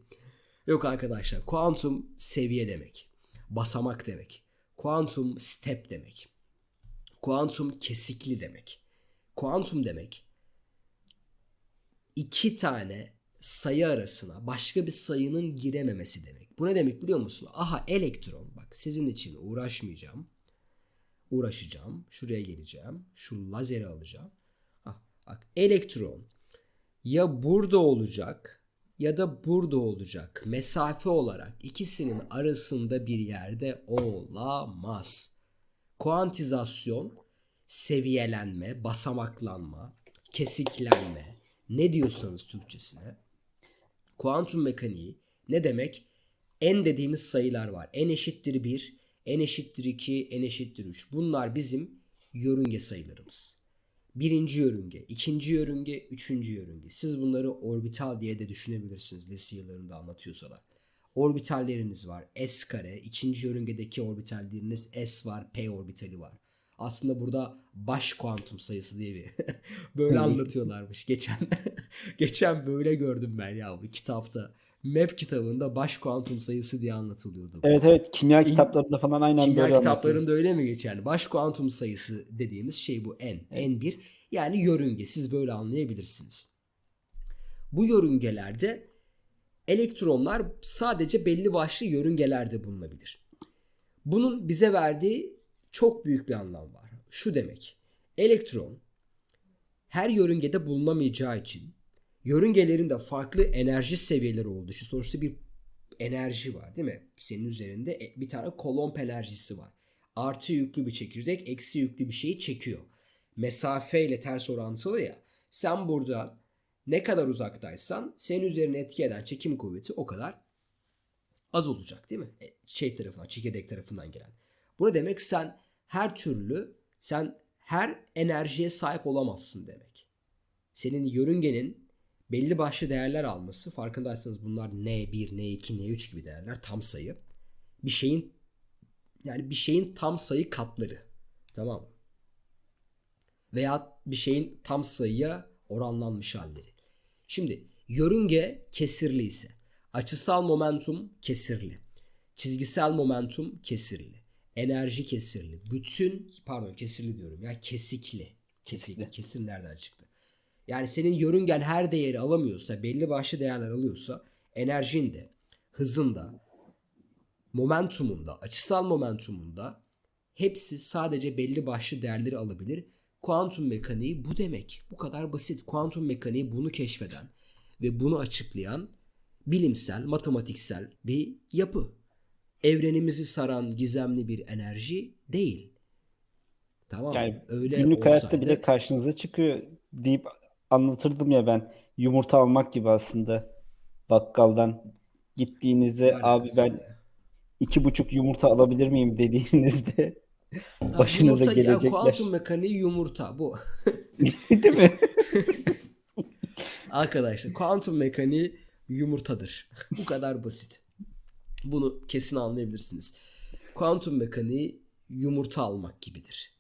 Yok arkadaşlar kuantum seviye demek. Basamak demek. Kuantum step demek. Kuantum kesikli demek. Kuantum demek iki tane sayı arasına başka bir sayının girememesi demek. Bu ne demek biliyor musun? Aha elektron bak sizin için uğraşmayacağım. Uğraşacağım. Şuraya geleceğim. Şu lazeri alacağım. Ah, bak elektron ya burada olacak ya da burada olacak. Mesafe olarak ikisinin arasında bir yerde olamaz. Kuantizasyon, seviyelenme, basamaklanma, kesiklenme, ne diyorsanız Türkçesine. Kuantum mekaniği ne demek? En dediğimiz sayılar var. En eşittir 1, en eşittir 2, en eşittir 3. Bunlar bizim yörünge sayılarımız. Birinci yörünge, ikinci yörünge, üçüncü yörünge. Siz bunları orbital diye de düşünebilirsiniz lise yıllarında anlatıyorsalar. Orbitalleriniz var. S kare, ikinci yörüngedeki orbitalleriniz S var, P orbitali var. Aslında burada baş kuantum sayısı diye bir [LAUGHS] böyle anlatıyorlarmış geçen. [LAUGHS] geçen böyle gördüm ben ya bu kitapta. Map kitabında baş kuantum sayısı diye anlatılıyordu. Evet evet kimya kitaplarında falan aynen Kimya böyle anlatıyor. kitaplarında öyle mi geçer? Baş kuantum sayısı dediğimiz şey bu n. n1 yani yörünge. Siz böyle anlayabilirsiniz. Bu yörüngelerde elektronlar sadece belli başlı yörüngelerde bulunabilir. Bunun bize verdiği çok büyük bir anlam var. Şu demek. Elektron her yörüngede bulunamayacağı için yörüngelerin de farklı enerji seviyeleri olduğu için sonuçta bir enerji var değil mi? Senin üzerinde e- bir tane kolomb enerjisi var. Artı yüklü bir çekirdek eksi yüklü bir şeyi çekiyor. Mesafeyle ters orantılı ya. Sen burada ne kadar uzaktaysan senin üzerine etki eden çekim kuvveti o kadar az olacak değil mi? E, Şey tarafından, çekirdek tarafından gelen. Bu ne demek? Sen her türlü, sen her enerjiye sahip olamazsın demek. Senin yörüngenin belli başlı değerler alması, farkındaysanız bunlar N1, N2, N3 gibi değerler, tam sayı. Bir şeyin yani bir şeyin tam sayı katları. Tamam mı? Veya bir şeyin tam sayıya oranlanmış halleri. Şimdi yörünge kesirli ise açısal momentum kesirli. Çizgisel momentum kesirli. Enerji kesirli. Bütün pardon kesirli diyorum ya kesikli. Kesikli. Kesir nereden çıktı? Yani senin yörüngen her değeri alamıyorsa, belli başlı değerler alıyorsa enerjin de, hızın da, momentumunda, açısal momentumunda hepsi sadece belli başlı değerleri alabilir. Kuantum mekaniği bu demek. Bu kadar basit. Kuantum mekaniği bunu keşfeden ve bunu açıklayan bilimsel, matematiksel bir yapı. Evrenimizi saran gizemli bir enerji değil. Tamam? Yani Öyle günlük hayatta olsaydı- bile karşınıza çıkıyor deyip anlatırdım ya ben. Yumurta almak gibi aslında bakkaldan gittiğinizde Ne abi ben ya? iki buçuk yumurta alabilir miyim dediğinizde başınıza yumurta, ya, gelecekler. kuantum mekaniği yumurta bu. [LAUGHS] Değil mi? [LAUGHS] Arkadaşlar kuantum mekaniği yumurtadır. Bu kadar basit. Bunu kesin anlayabilirsiniz. Kuantum mekaniği yumurta almak gibidir.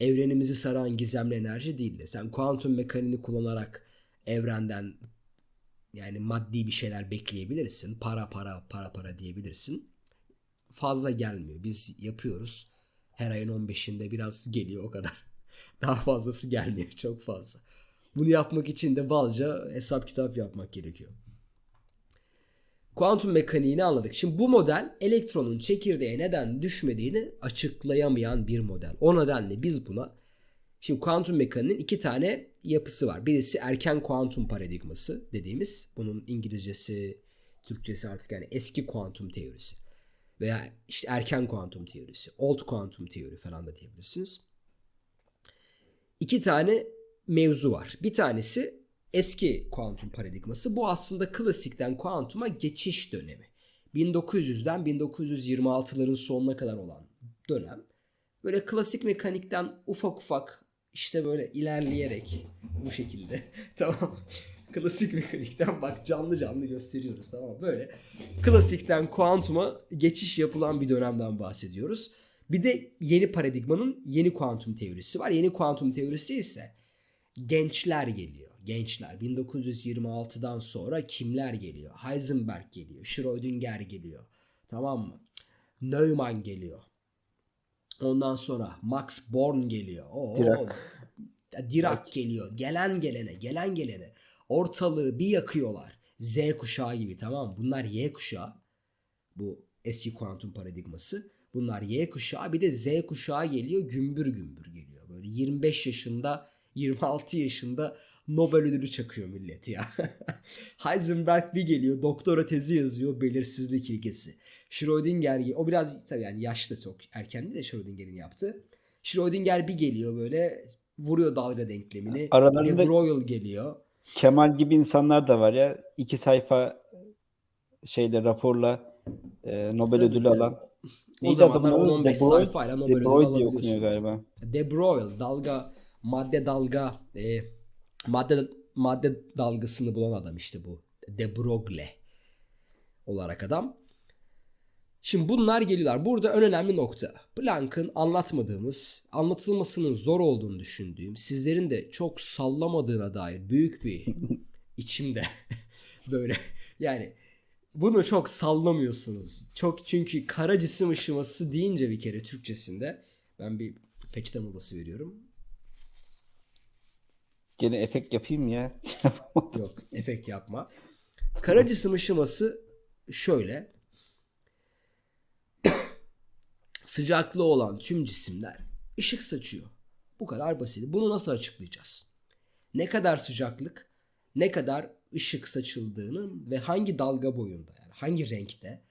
Evrenimizi saran gizemli enerji değildir. Sen kuantum mekaniğini kullanarak evrenden yani maddi bir şeyler bekleyebilirsin. Para para para para diyebilirsin. Fazla gelmiyor. Biz yapıyoruz. Her ayın 15'inde biraz geliyor o kadar. [LAUGHS] Daha fazlası gelmiyor çok fazla. Bunu yapmak için de balca hesap kitap yapmak gerekiyor. Kuantum mekaniğini anladık. Şimdi bu model elektronun çekirdeğe neden düşmediğini açıklayamayan bir model. O nedenle biz buna şimdi kuantum mekaniğinin iki tane yapısı var. Birisi erken kuantum paradigması dediğimiz bunun İngilizcesi, Türkçesi artık yani eski kuantum teorisi veya işte erken kuantum teorisi, old kuantum teori falan da diyebilirsiniz. İki tane mevzu var. Bir tanesi eski kuantum paradigması. Bu aslında klasikten kuantuma geçiş dönemi. 1900'den 1926'ların sonuna kadar olan dönem. Böyle klasik mekanikten ufak ufak İşte böyle ilerleyerek [LAUGHS] bu şekilde. [LAUGHS] tamam. Klasik mekanikten bak canlı canlı gösteriyoruz tamam? Böyle klasikten kuantuma geçiş yapılan bir dönemden bahsediyoruz. Bir de yeni paradigmanın yeni kuantum teorisi var. Yeni kuantum teorisi ise gençler geliyor. Gençler 1926'dan sonra kimler geliyor? Heisenberg geliyor. Schrödinger geliyor. Tamam mı? Neumann geliyor. Ondan sonra Max Born geliyor. Oo, Dirac. Dirac geliyor. Gelen gelene, gelen gelene. Ortalığı bir yakıyorlar. Z kuşağı gibi tamam mı? Bunlar Y kuşağı. Bu eski kuantum paradigması. Bunlar Y kuşağı. Bir de Z kuşağı geliyor. Gümbür gümbür geliyor. Böyle 25 yaşında, 26 yaşında Nobel ödülü çakıyor millet ya. [LAUGHS] Heisenberg bir geliyor. Doktora tezi yazıyor. Belirsizlik ilkesi. Schrödinger o biraz tabii yani yaşlı çok erkendi de Schrödinger'in yaptığı. Schrödinger bir geliyor böyle vuruyor dalga denklemini. Aralarında- De Broglie geliyor. Kemal gibi insanlar da var ya. iki sayfa şeyle raporla e, Nobel Tabii, ödülü tabii. alan. O zamanlar adamın adı? 10-15 De Broglie- sayfayla Nobel De ödülü Broglie diye okunuyor alabiliyorsun. galiba. De Broglie dalga madde dalga e, madde madde dalgasını bulan adam işte bu. De Broglie olarak adam. Şimdi bunlar geliyorlar. Burada en önemli nokta. Planck'ın anlatmadığımız, anlatılmasının zor olduğunu düşündüğüm, sizlerin de çok sallamadığına dair büyük bir [LAUGHS] içimde [LAUGHS] böyle yani bunu çok sallamıyorsunuz. Çok çünkü kara cisim ışıması deyince bir kere Türkçesinde ben bir peçete molası veriyorum. Gene efekt yapayım ya. [LAUGHS] Yok efekt yapma. Kara cisim ışıması şöyle. [COUGHS] Sıcaklığı olan tüm cisimler ışık saçıyor. Bu kadar basit. Bunu nasıl açıklayacağız? Ne kadar sıcaklık, ne kadar ışık saçıldığını ve hangi dalga boyunda yani hangi renkte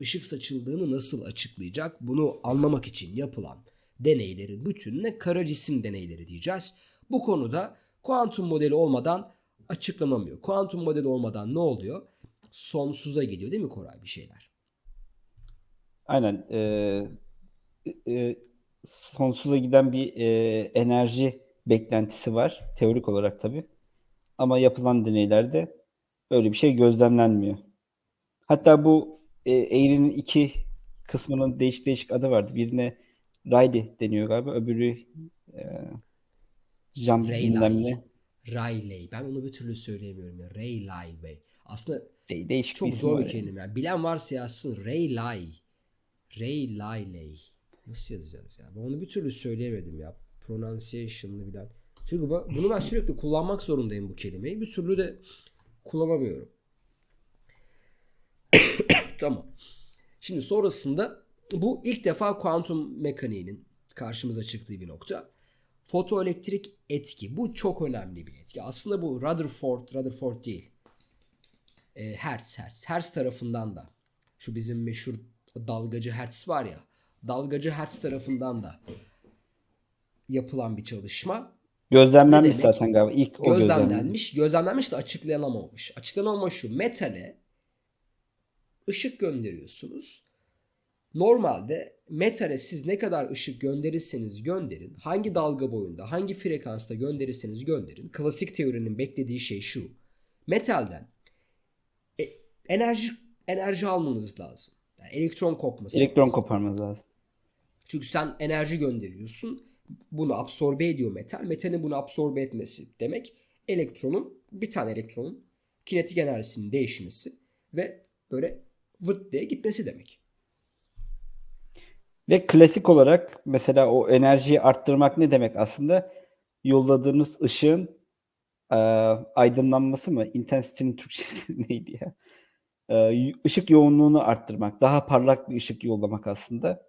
ışık saçıldığını nasıl açıklayacak? Bunu anlamak için yapılan deneylerin bütününe kara cisim deneyleri diyeceğiz. Bu konuda kuantum modeli olmadan açıklanamıyor. Kuantum modeli olmadan ne oluyor? Sonsuza gidiyor değil mi Koray bir şeyler? Aynen. e, e, sonsuza giden bir e, enerji beklentisi var. Teorik olarak tabii. Ama yapılan deneylerde öyle bir şey gözlemlenmiyor. Hatta bu e, eğrinin iki kısmının değişik değişik adı vardı. Birine Rayleigh deniyor galiba. Öbürü e, Jean bilmem ne. Rayleigh. Ben onu bir türlü söyleyemiyorum ya. Rayleigh. Aslında De- değişik çok bir zor bir kelime. Yani. Bilen varsa yazsın. Rayleigh. Rayleigh. Nasıl yazacağız ya? Ben onu bir türlü söyleyemedim ya. Pronunciation'ını bilen. Çünkü bu- bunu ben sürekli kullanmak zorundayım bu kelimeyi. Bir türlü de kullanamıyorum. [COUGHS] tamam. Şimdi sonrasında bu ilk defa kuantum mekaniğinin karşımıza çıktığı bir nokta. Fotoelektrik etki. Bu çok önemli bir etki. Aslında bu Rutherford, Rutherford değil. E, Hertz, Hertz. Hertz tarafından da şu bizim meşhur dalgacı Hertz var ya. Dalgacı Hertz tarafından da yapılan bir çalışma. Gözlemlenmiş zaten galiba. İlk o. Gözlemlenmiş. Gözlemlenmiş de açıklanamamış. Açıklanamamış şu. Metale ışık gönderiyorsunuz. Normalde metale siz ne kadar ışık gönderirseniz gönderin, hangi dalga boyunda, hangi frekansta gönderirseniz gönderin. Klasik teorinin beklediği şey şu. Metalden e, enerji enerji almanız lazım. Yani elektron kopması. Elektron lazım. koparmanız lazım. Çünkü sen enerji gönderiyorsun. Bunu absorbe ediyor metal. Metalin bunu absorbe etmesi demek elektronun bir tane elektronun kinetik enerjisinin değişmesi ve böyle vırt diye gitmesi demek. Ve klasik olarak mesela o enerjiyi arttırmak ne demek aslında? Yolladığınız ışığın e, aydınlanması mı? Intensity'nin Türkçesi [LAUGHS] neydi ya? E, ışık yoğunluğunu arttırmak. Daha parlak bir ışık yollamak aslında.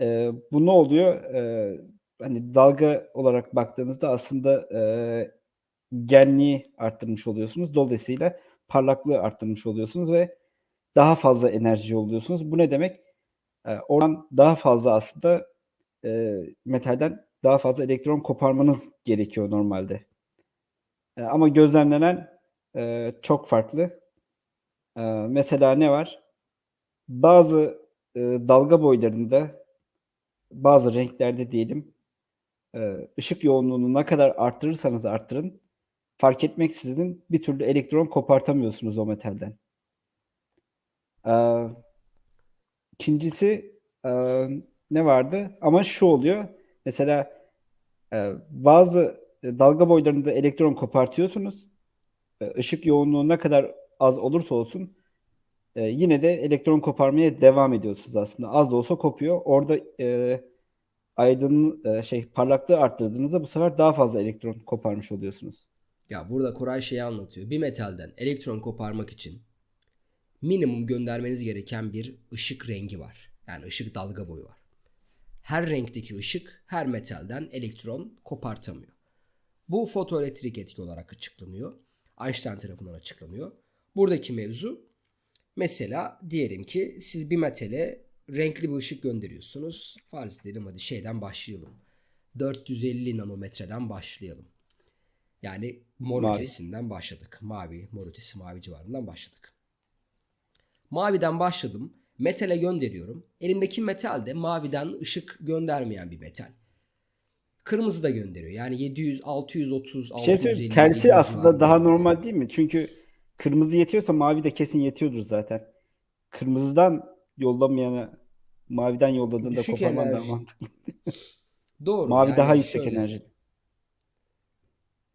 E, bu ne oluyor? E, hani dalga olarak baktığınızda aslında e, genliği arttırmış oluyorsunuz. Dolayısıyla parlaklığı arttırmış oluyorsunuz ve daha fazla enerji yolluyorsunuz. Bu ne demek? E, oradan daha fazla aslında e, metalden daha fazla elektron koparmanız gerekiyor normalde. E, ama gözlemlenen e, çok farklı. E, mesela ne var? Bazı e, dalga boylarında bazı renklerde diyelim e, ışık yoğunluğunu ne kadar arttırırsanız arttırın fark etmeksizin bir türlü elektron kopartamıyorsunuz o metalden. İkincisi e, ne vardı? Ama şu oluyor. Mesela e, bazı e, dalga boylarında elektron kopartıyorsunuz. E, ışık yoğunluğu ne kadar az olursa olsun e, yine de elektron koparmaya devam ediyorsunuz aslında. Az da olsa kopuyor. Orada e, aydın e, şey parlaklığı arttırdığınızda bu sefer daha fazla elektron koparmış oluyorsunuz. Ya burada Koray şeyi anlatıyor. Bir metalden elektron koparmak için minimum göndermeniz gereken bir ışık rengi var. Yani ışık dalga boyu var. Her renkteki ışık her metalden elektron kopartamıyor. Bu fotoelektrik etki olarak açıklanıyor. Einstein tarafından açıklanıyor. Buradaki mevzu mesela diyelim ki siz bir metale renkli bir ışık gönderiyorsunuz. Farz edelim hadi şeyden başlayalım. 450 nanometreden başlayalım. Yani mor Mavi. ötesinden başladık. Mavi, mor ötesi, mavi civarından başladık. Maviden başladım. Metale gönderiyorum. Elimdeki metal de maviden ışık göndermeyen bir metal. Kırmızı da gönderiyor. Yani 700, 630, Bir şey 650. söyleyeyim, tersi 700 aslında civarında daha normal değil mi? Çünkü kırmızı yetiyorsa mavi de kesin yetiyordur zaten. Kırmızıdan yollamayana maviden yolladığında Düşük koparman daha mantıklı. Doğru. Mavi yani daha yüksek şöyle- enerji.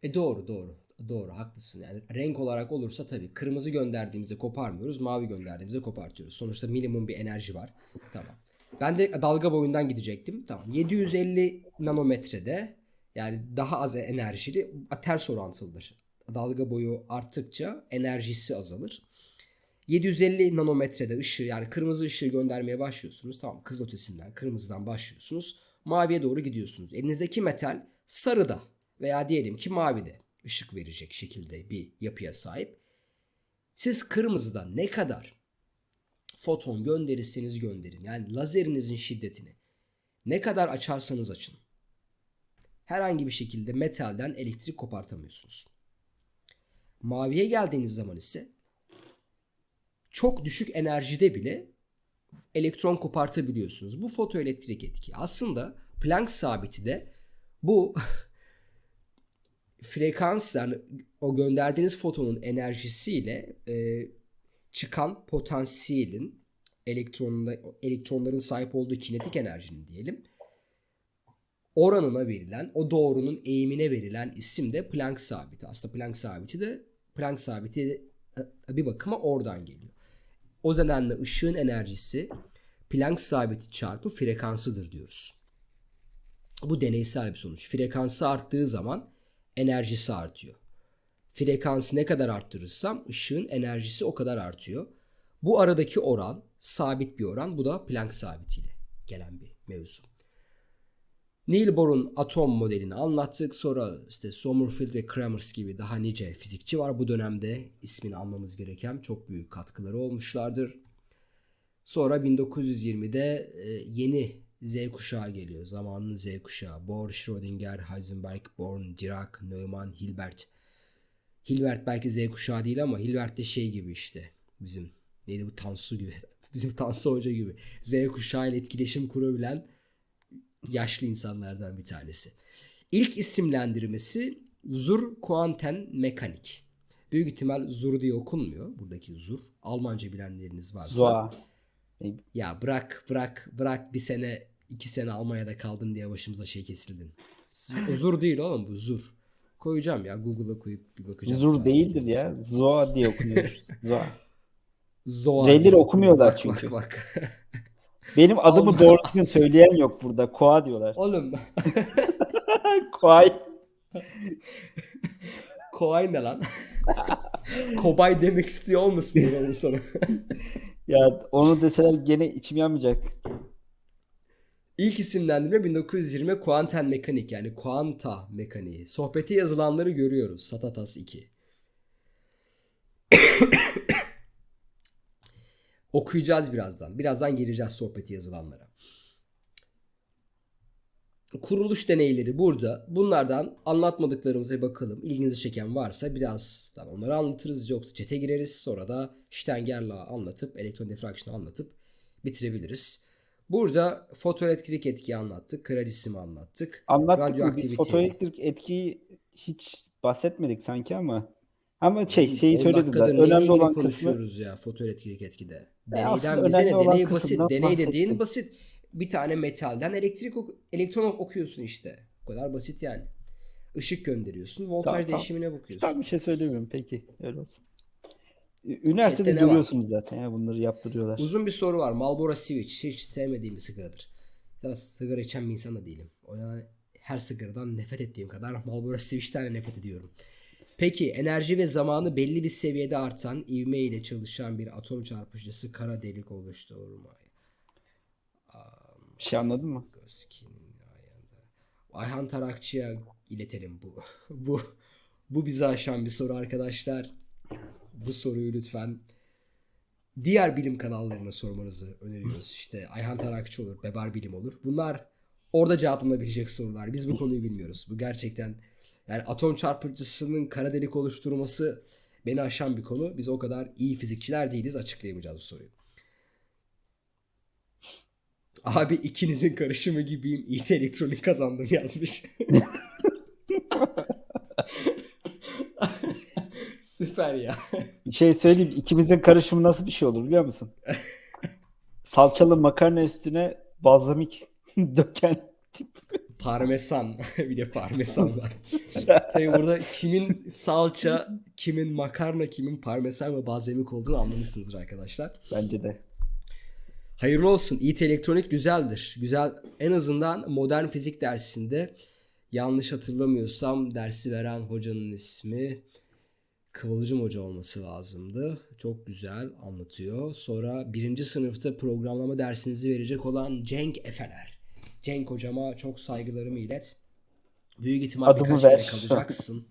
E doğru doğru. Doğru haklısın. Yani renk olarak olursa tabii kırmızı gönderdiğimizde koparmıyoruz. Mavi gönderdiğimizde kopartıyoruz. Sonuçta minimum bir enerji var. Tamam. Ben de dalga boyundan gidecektim. Tamam. 750 nanometrede yani daha az enerjili ters orantılıdır. Dalga boyu arttıkça enerjisi azalır. 750 nanometrede ışığı yani kırmızı ışığı göndermeye başlıyorsunuz. Tamam kızıl ötesinden kırmızıdan başlıyorsunuz. Maviye doğru gidiyorsunuz. Elinizdeki metal sarıda veya diyelim ki mavide ışık verecek şekilde bir yapıya sahip. Siz kırmızıdan ne kadar foton gönderirseniz gönderin. Yani lazerinizin şiddetini ne kadar açarsanız açın. Herhangi bir şekilde metalden elektrik kopartamıyorsunuz. Maviye geldiğiniz zaman ise çok düşük enerjide bile elektron kopartabiliyorsunuz. Bu fotoelektrik etki. Aslında Planck sabiti de bu [LAUGHS] frekans yani o gönderdiğiniz fotonun enerjisiyle e, çıkan potansiyelin elektronunda elektronların sahip olduğu kinetik enerjinin diyelim oranına verilen o doğrunun eğimine verilen isim de Planck sabiti. Aslında Planck sabiti de Planck sabiti e, bir bakıma oradan geliyor. O nedenle ışığın enerjisi Planck sabiti çarpı frekansıdır diyoruz. Bu deneysel bir sonuç. Frekansı arttığı zaman enerjisi artıyor. Frekansı ne kadar arttırırsam ışığın enerjisi o kadar artıyor. Bu aradaki oran sabit bir oran. Bu da Planck sabitiyle gelen bir mevzu. Neil Bohr'un atom modelini anlattık. Sonra işte Sommerfeld ve Kramers gibi daha nice fizikçi var bu dönemde. ismini almamız gereken çok büyük katkıları olmuşlardır. Sonra 1920'de e, yeni Z kuşağı geliyor. Zamanın Z kuşağı. Bohr, Schrödinger, Heisenberg, Born, Dirac, Neumann, Hilbert. Hilbert belki Z kuşağı değil ama Hilbert de şey gibi işte. Bizim neydi bu Tansu gibi. [LAUGHS] Bizim Tansu Hoca gibi. Z kuşağı ile etkileşim kurabilen yaşlı insanlardan bir tanesi. İlk isimlendirmesi Zur Quanten Mekanik. Büyük ihtimal Zur diye okunmuyor. Buradaki Zur. Almanca bilenleriniz varsa. Zoa. Ya bırak bırak bırak bir sene iki sene Almanya'da kaldın diye başımıza şey kesildin. [LAUGHS] Zur değil oğlum bu Zur. Koyacağım ya Google'a koyup bir bakacağım. Zur değildir ya. Zoa diye okunuyor. Zoa. Zoa diye okumuyorlar bak, çünkü. Bak bak. Benim [LAUGHS] adımı Allah. doğru düzgün söyleyen yok burada. Koa diyorlar. Oğlum [LAUGHS] Koay. Koay ne lan? Kobay demek istiyor olmasın diye onu sana. Ya onu deseler gene içim yanmayacak. İlk isimlendirme 1920 kuanten mekanik yani kuanta mekaniği. Sohbeti yazılanları görüyoruz. Satatas 2. [COUGHS] Okuyacağız birazdan. Birazdan gireceğiz sohbeti yazılanlara. Kuruluş deneyleri burada. Bunlardan anlatmadıklarımıza bakalım. İlginizi çeken varsa birazdan onları anlatırız. Yoksa çete gireriz. Sonra da Steiner'la anlatıp, elektron diffraction'ı anlatıp bitirebiliriz. Burada fotoelektrik etkiyi anlattık. Kırarısımı anlattık. Anlattık mı biz Radyoaktiviteyi. fotoelektrik etkiyi hiç bahsetmedik sanki ama ama şey şeyi 10 söyledi zaten. Önemli olan kısmı konuşuyoruz ya fotoelektrik etkide. E, Deneyden bize ne? Deney basit. Deney dediğin bahsettim. basit. Bir tane metalden elektrik elektron okuyorsun işte. Bu kadar basit yani. Işık gönderiyorsun. Voltaj Tamam, tamam. değişimine bakıyorsun. Tam bir şey söylemiyorum peki öyle olsun. Üniversitede Chatte ne görüyorsunuz zaten ya bunları yaptırıyorlar. Uzun bir soru var. Marlboro Switch. Hiç sevmediğim bir sigaradır. Ya sigara içen bir insan da değilim. O yüzden her sigaradan nefret ettiğim kadar Marlboro Switch'ten de nefret ediyorum. Peki enerji ve zamanı belli bir seviyede artan ivme ile çalışan bir atom çarpıcısı kara delik oluşturur mu? Bir şey anladın mı? Ayhan Tarakçı'ya iletelim bu. [LAUGHS] bu bu bizi aşan bir soru arkadaşlar. Bu soruyu lütfen diğer bilim kanallarına sormanızı öneriyoruz. İşte Ayhan Tarakçı olur, Bebar Bilim olur. Bunlar orada cevaplanabilecek sorular. Biz bu konuyu bilmiyoruz. Bu gerçekten yani atom çarpıcısının kara delik oluşturması beni aşan bir konu. Biz o kadar iyi fizikçiler değiliz. Açıklayamayacağız bu soruyu. Abi ikinizin karışımı gibiyim. İT elektronik kazandım yazmış. [LAUGHS] Süper ya. Bir şey söyleyeyim. ikimizin karışımı nasıl bir şey olur biliyor musun? [LAUGHS] Salçalı makarna üstüne balzamik [LAUGHS] döken tip. Parmesan. [LAUGHS] bir de parmesan var. Tabii burada kimin salça, kimin makarna, kimin parmesan ve balzamik olduğunu anlamışsınızdır arkadaşlar. Bence de. Hayırlı olsun. İT elektronik güzeldir. Güzel. En azından modern fizik dersinde yanlış hatırlamıyorsam dersi veren hocanın ismi Kıvılcım Hoca olması lazımdı. Çok güzel anlatıyor. Sonra birinci sınıfta programlama dersinizi verecek olan Cenk Efeler. Cenk hocama çok saygılarımı ilet. Büyük ihtimal Adımı birkaç ver. kere [LAUGHS] kalacaksın.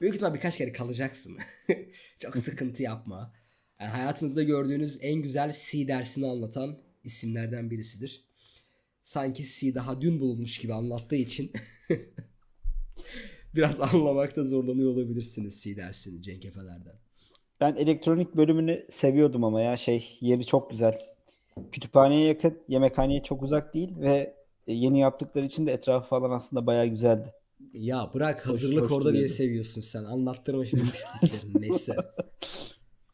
Büyük ihtimal birkaç kere kalacaksın. [LAUGHS] çok sıkıntı yapma. Yani hayatınızda gördüğünüz en güzel C dersini anlatan isimlerden birisidir. Sanki C daha dün bulunmuş gibi anlattığı için [LAUGHS] biraz [LAUGHS] anlamakta zorlanıyor olabilirsiniz C dersini Cenk Efeler'den. Ben elektronik bölümünü seviyordum ama ya şey yeri çok güzel. Kütüphaneye yakın, yemekhaneye çok uzak değil ve e, yeni yaptıkları için de etrafı falan aslında bayağı güzeldi. Ya bırak hazırlık hoş orada diye seviyorsun sen. Anlattırma şimdi [LAUGHS] pisliklerini. Neyse.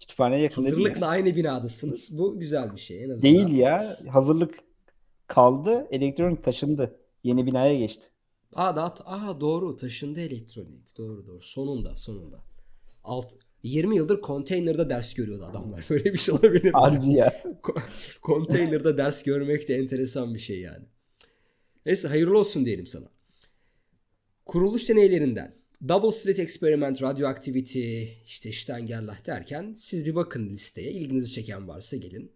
Kütüphaneye yakın. Hazırlıkla aynı binadasınız. Bu güzel bir şey en azından. Değil ya. Hazırlık kaldı, elektronik taşındı. Yeni binaya geçti. Aa, da, aa doğru taşındı elektronik. Doğru doğru. Sonunda sonunda. Alt, 20 yıldır konteynerda ders görüyordu adamlar. [LAUGHS] Böyle bir şey olabilir mi? Harbi ya. Ko- Konteynerda ders görmek de enteresan bir şey yani. Neyse hayırlı olsun diyelim sana. Kuruluş deneylerinden Double Slit Experiment, Radioactivity, işte Steingerlach derken siz bir bakın listeye. İlginizi çeken varsa gelin.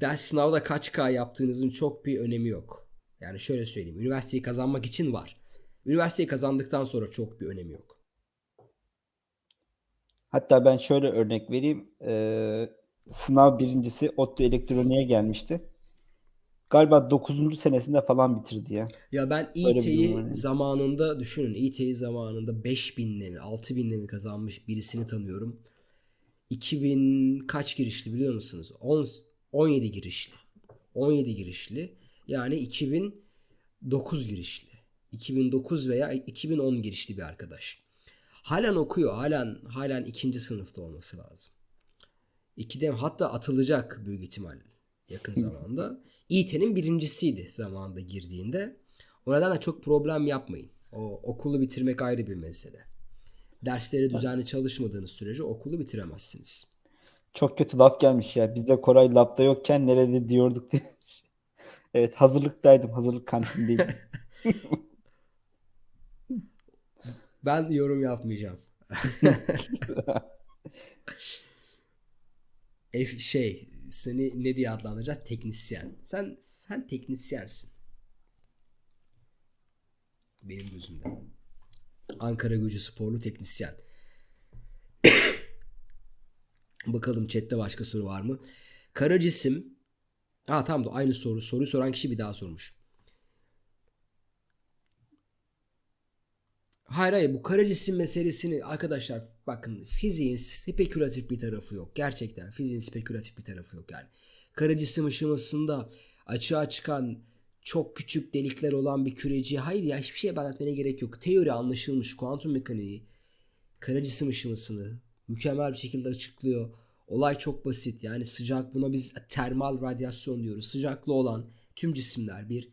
Ders sınavda kaç K yaptığınızın çok bir önemi yok. Yani şöyle söyleyeyim. Üniversiteyi kazanmak için var. Üniversiteyi kazandıktan sonra çok bir önemi yok. Hatta ben şöyle örnek vereyim. Ee, sınav birincisi ODTÜ elektroniğe gelmişti. Galiba 9. senesinde falan bitirdi ya. Ya ben İT'yi yani. zamanında düşünün İT'yi zamanında 5000'le mi 6000'le mi kazanmış birisini tanıyorum. 2000 kaç girişli biliyor musunuz? 10, 17 girişli. 17 girişli. Yani 2009 girişli. 2009 veya 2010 girişli bir arkadaş. Halen okuyor. Halen halen ikinci sınıfta olması lazım. İkide hatta atılacak büyük ihtimal yakın zamanda. İT'nin birincisiydi zamanında girdiğinde. O nedenle çok problem yapmayın. O okulu bitirmek ayrı bir mesele. Dersleri düzenli çalışmadığınız sürece okulu bitiremezsiniz. Çok kötü laf gelmiş ya. Biz de Koray labda yokken nerede diyorduk diye. Evet hazırlıktaydım. Hazırlık kantindeydim. [LAUGHS] Ben yorum yapmayacağım. [LAUGHS] F şey seni ne diye adlandıracağız? Teknisyen. Sen sen teknisyensin. Benim gözümde. Ankara Gücü sporlu teknisyen. [COUGHS] Bakalım chatte başka soru var mı? Kara cisim. Ha tamam da aynı soru. Soruyu soran kişi bir daha sormuş. Hayır hayır bu kara cisim meselesini arkadaşlar bakın fiziğin spekülatif bir tarafı yok. Gerçekten fiziğin spekülatif bir tarafı yok yani. Kara cisim ışımasında açığa çıkan çok küçük delikler olan bir küreci hayır ya hiçbir şeye anlatmaya gerek yok. Teori anlaşılmış kuantum mekaniği kara cisim ışımasını mükemmel bir şekilde açıklıyor. Olay çok basit. Yani sıcak buna biz termal radyasyon diyoruz. Sıcaklı olan tüm cisimler bir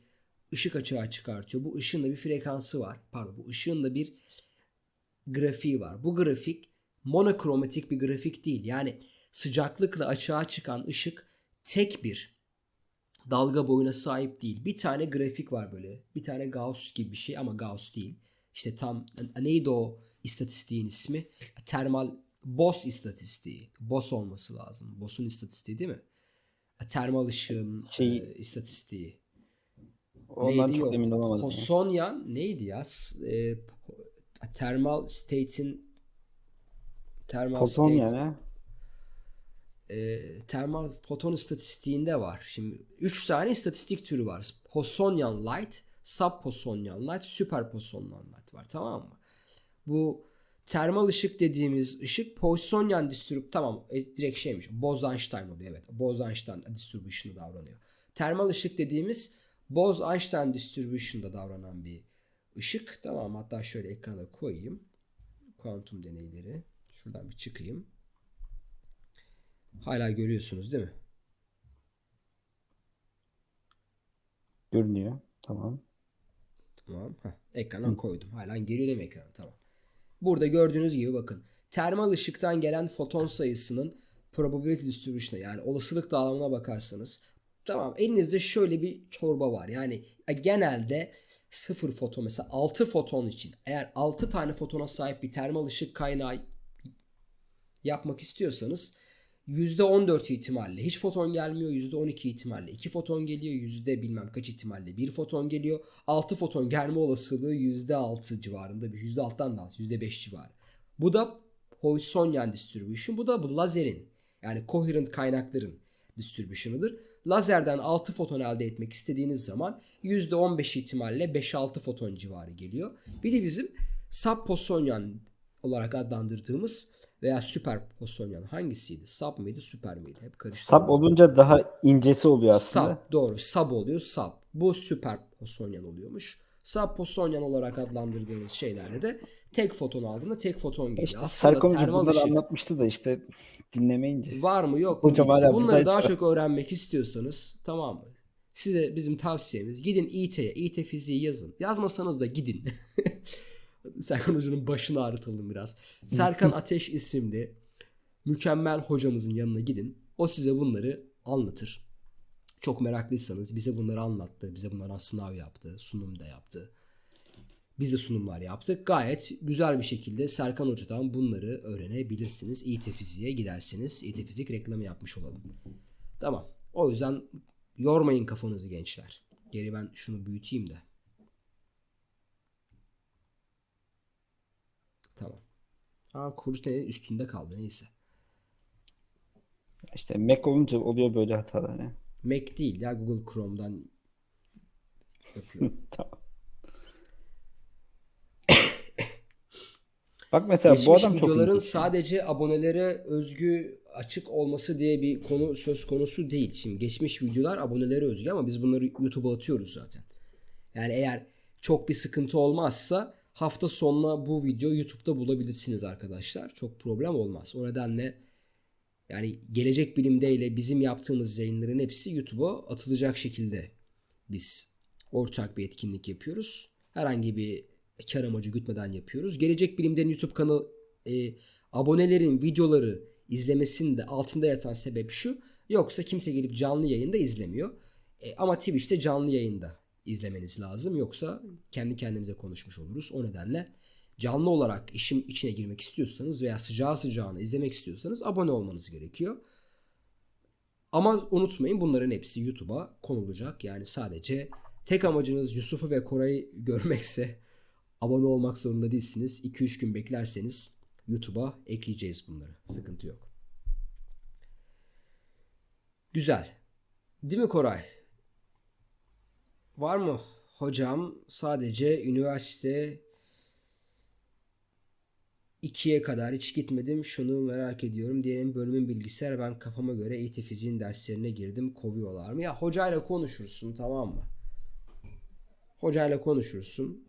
ışık açığa çıkartıyor. Bu ışığın da bir frekansı var. Pardon bu ışığın da bir grafiği var. Bu grafik monokromatik bir grafik değil. Yani sıcaklıkla açığa çıkan ışık tek bir dalga boyuna sahip değil. Bir tane grafik var böyle. Bir tane Gauss gibi bir şey ama Gauss değil. İşte tam neydi o istatistiğin ismi? Termal Bose istatistiği. Bose olması lazım. Bose'un istatistiği değil mi? Termal ışığın Şey- e, istatistiği. Ondan Neydi? çok Yok. emin olamadım. ya. Posonyan neydi ya? E, thermal state'in thermal Foton state yani. e, termal foton istatistiğinde var. Şimdi 3 tane istatistik türü var. Posonyan light, subposonyan light, superposonyan light var tamam mı? Bu termal ışık dediğimiz ışık Poissonian distrib tamam e, direkt şeymiş. Bose-Einstein oluyor evet. Bose-Einstein distribution'da davranıyor. Termal ışık dediğimiz Bose-Einstein distribution'da davranan bir ışık. Tamam hatta şöyle ekrana koyayım. Kuantum deneyleri. Şuradan bir çıkayım. Hala görüyorsunuz değil mi? Görünüyor. Tamam. Tamam. Heh, ekrana koydum. Hala geliyor değil mi ekrana? Tamam. Burada gördüğünüz gibi bakın. Termal ışıktan gelen foton sayısının probability distribution'a yani olasılık dağılımına bakarsanız tamam elinizde şöyle bir çorba var. Yani e, genelde sıfır foton mesela 6 foton için eğer 6 tane fotona sahip bir termal ışık kaynağı yapmak istiyorsanız %14 ihtimalle hiç foton gelmiyor %12 ihtimalle 2 foton geliyor yüzde bilmem kaç ihtimalle 1 foton geliyor 6 foton gelme olasılığı %6 civarında bir %6'dan da az %5 civarı. Bu da Poissonian distribution bu da bu lazerin yani coherent kaynakların distribution'ıdır. Lazerden 6 foton elde etmek istediğiniz zaman %15 ihtimalle 5-6 foton civarı geliyor. Bir de bizim subposonian olarak adlandırdığımız veya süper posonyan hangisiydi? Sub mıydı, süper miydi? Hep karıştırıyorum. Sap olunca daha incesi oluyor aslında. Sub doğru. Sub oluyor. Sub. Bu süper posonyan oluyormuş. Sub posonyan olarak adlandırdığımız şeylerde de tek foton aldığında tek foton geliyor. İşte termal bunları ışık anlatmıştı da işte dinlemeyince. var mı yok mu? Bunları daha çok öğrenmek istiyorsanız tamam mı? Size bizim tavsiyemiz gidin İT'ye, İT fiziği yazın. Yazmasanız da gidin. [LAUGHS] Serkan Hoca'nın başını ağrıtalım biraz. Serkan [LAUGHS] Ateş isimli mükemmel hocamızın yanına gidin. O size bunları anlatır. Çok meraklıysanız bize bunları anlattı. Bize bunlardan sınav yaptı. Sunum da yaptı. Biz de sunumlar yaptık. Gayet güzel bir şekilde Serkan Hoca'dan bunları öğrenebilirsiniz. İT Fizik'e gidersiniz. İT Fizik reklamı yapmış olalım. Tamam. O yüzden yormayın kafanızı gençler. Geri ben şunu büyüteyim de. Tamam. Aa kurtenin üstünde kaldı neyse. İşte Mac olunca oluyor böyle hatalar. ya. Mac değil ya Google Chrome'dan. [LAUGHS] Tamam. [COUGHS] Bak mesela bu Geçmiş adam çok videoların sadece abonelere özgü açık olması diye bir konu söz konusu değil. Şimdi geçmiş videolar abonelere özgü ama biz bunları YouTube'a atıyoruz zaten. Yani eğer çok bir sıkıntı olmazsa hafta sonuna bu video YouTube'da bulabilirsiniz arkadaşlar. Çok problem olmaz. O nedenle yani gelecek bilimde ile bizim yaptığımız yayınların hepsi YouTube'a atılacak şekilde biz ortak bir etkinlik yapıyoruz. Herhangi bir kar amacı gütmeden yapıyoruz. Gelecek Bilim'den YouTube kanalı e, abonelerin videoları izlemesinde altında yatan sebep şu. Yoksa kimse gelip canlı yayında izlemiyor. E, ama Twitch'te canlı yayında izlemeniz lazım. Yoksa kendi kendimize konuşmuş oluruz. O nedenle canlı olarak işin içine girmek istiyorsanız veya sıcağı sıcağına izlemek istiyorsanız abone olmanız gerekiyor. Ama unutmayın bunların hepsi YouTube'a konulacak. Yani sadece tek amacınız Yusuf'u ve Koray'ı [LAUGHS] görmekse abone olmak zorunda değilsiniz. 2-3 gün beklerseniz YouTube'a ekleyeceğiz bunları. Sıkıntı yok. Güzel. Değil mi Koray? Var mı hocam sadece üniversite 2'ye kadar hiç gitmedim. Şunu merak ediyorum. Diyelim bölümün bilgisayar ben kafama göre eğitim fiziğin derslerine girdim. Kovuyorlar mı? Ya hocayla konuşursun tamam mı? Hocayla konuşursun.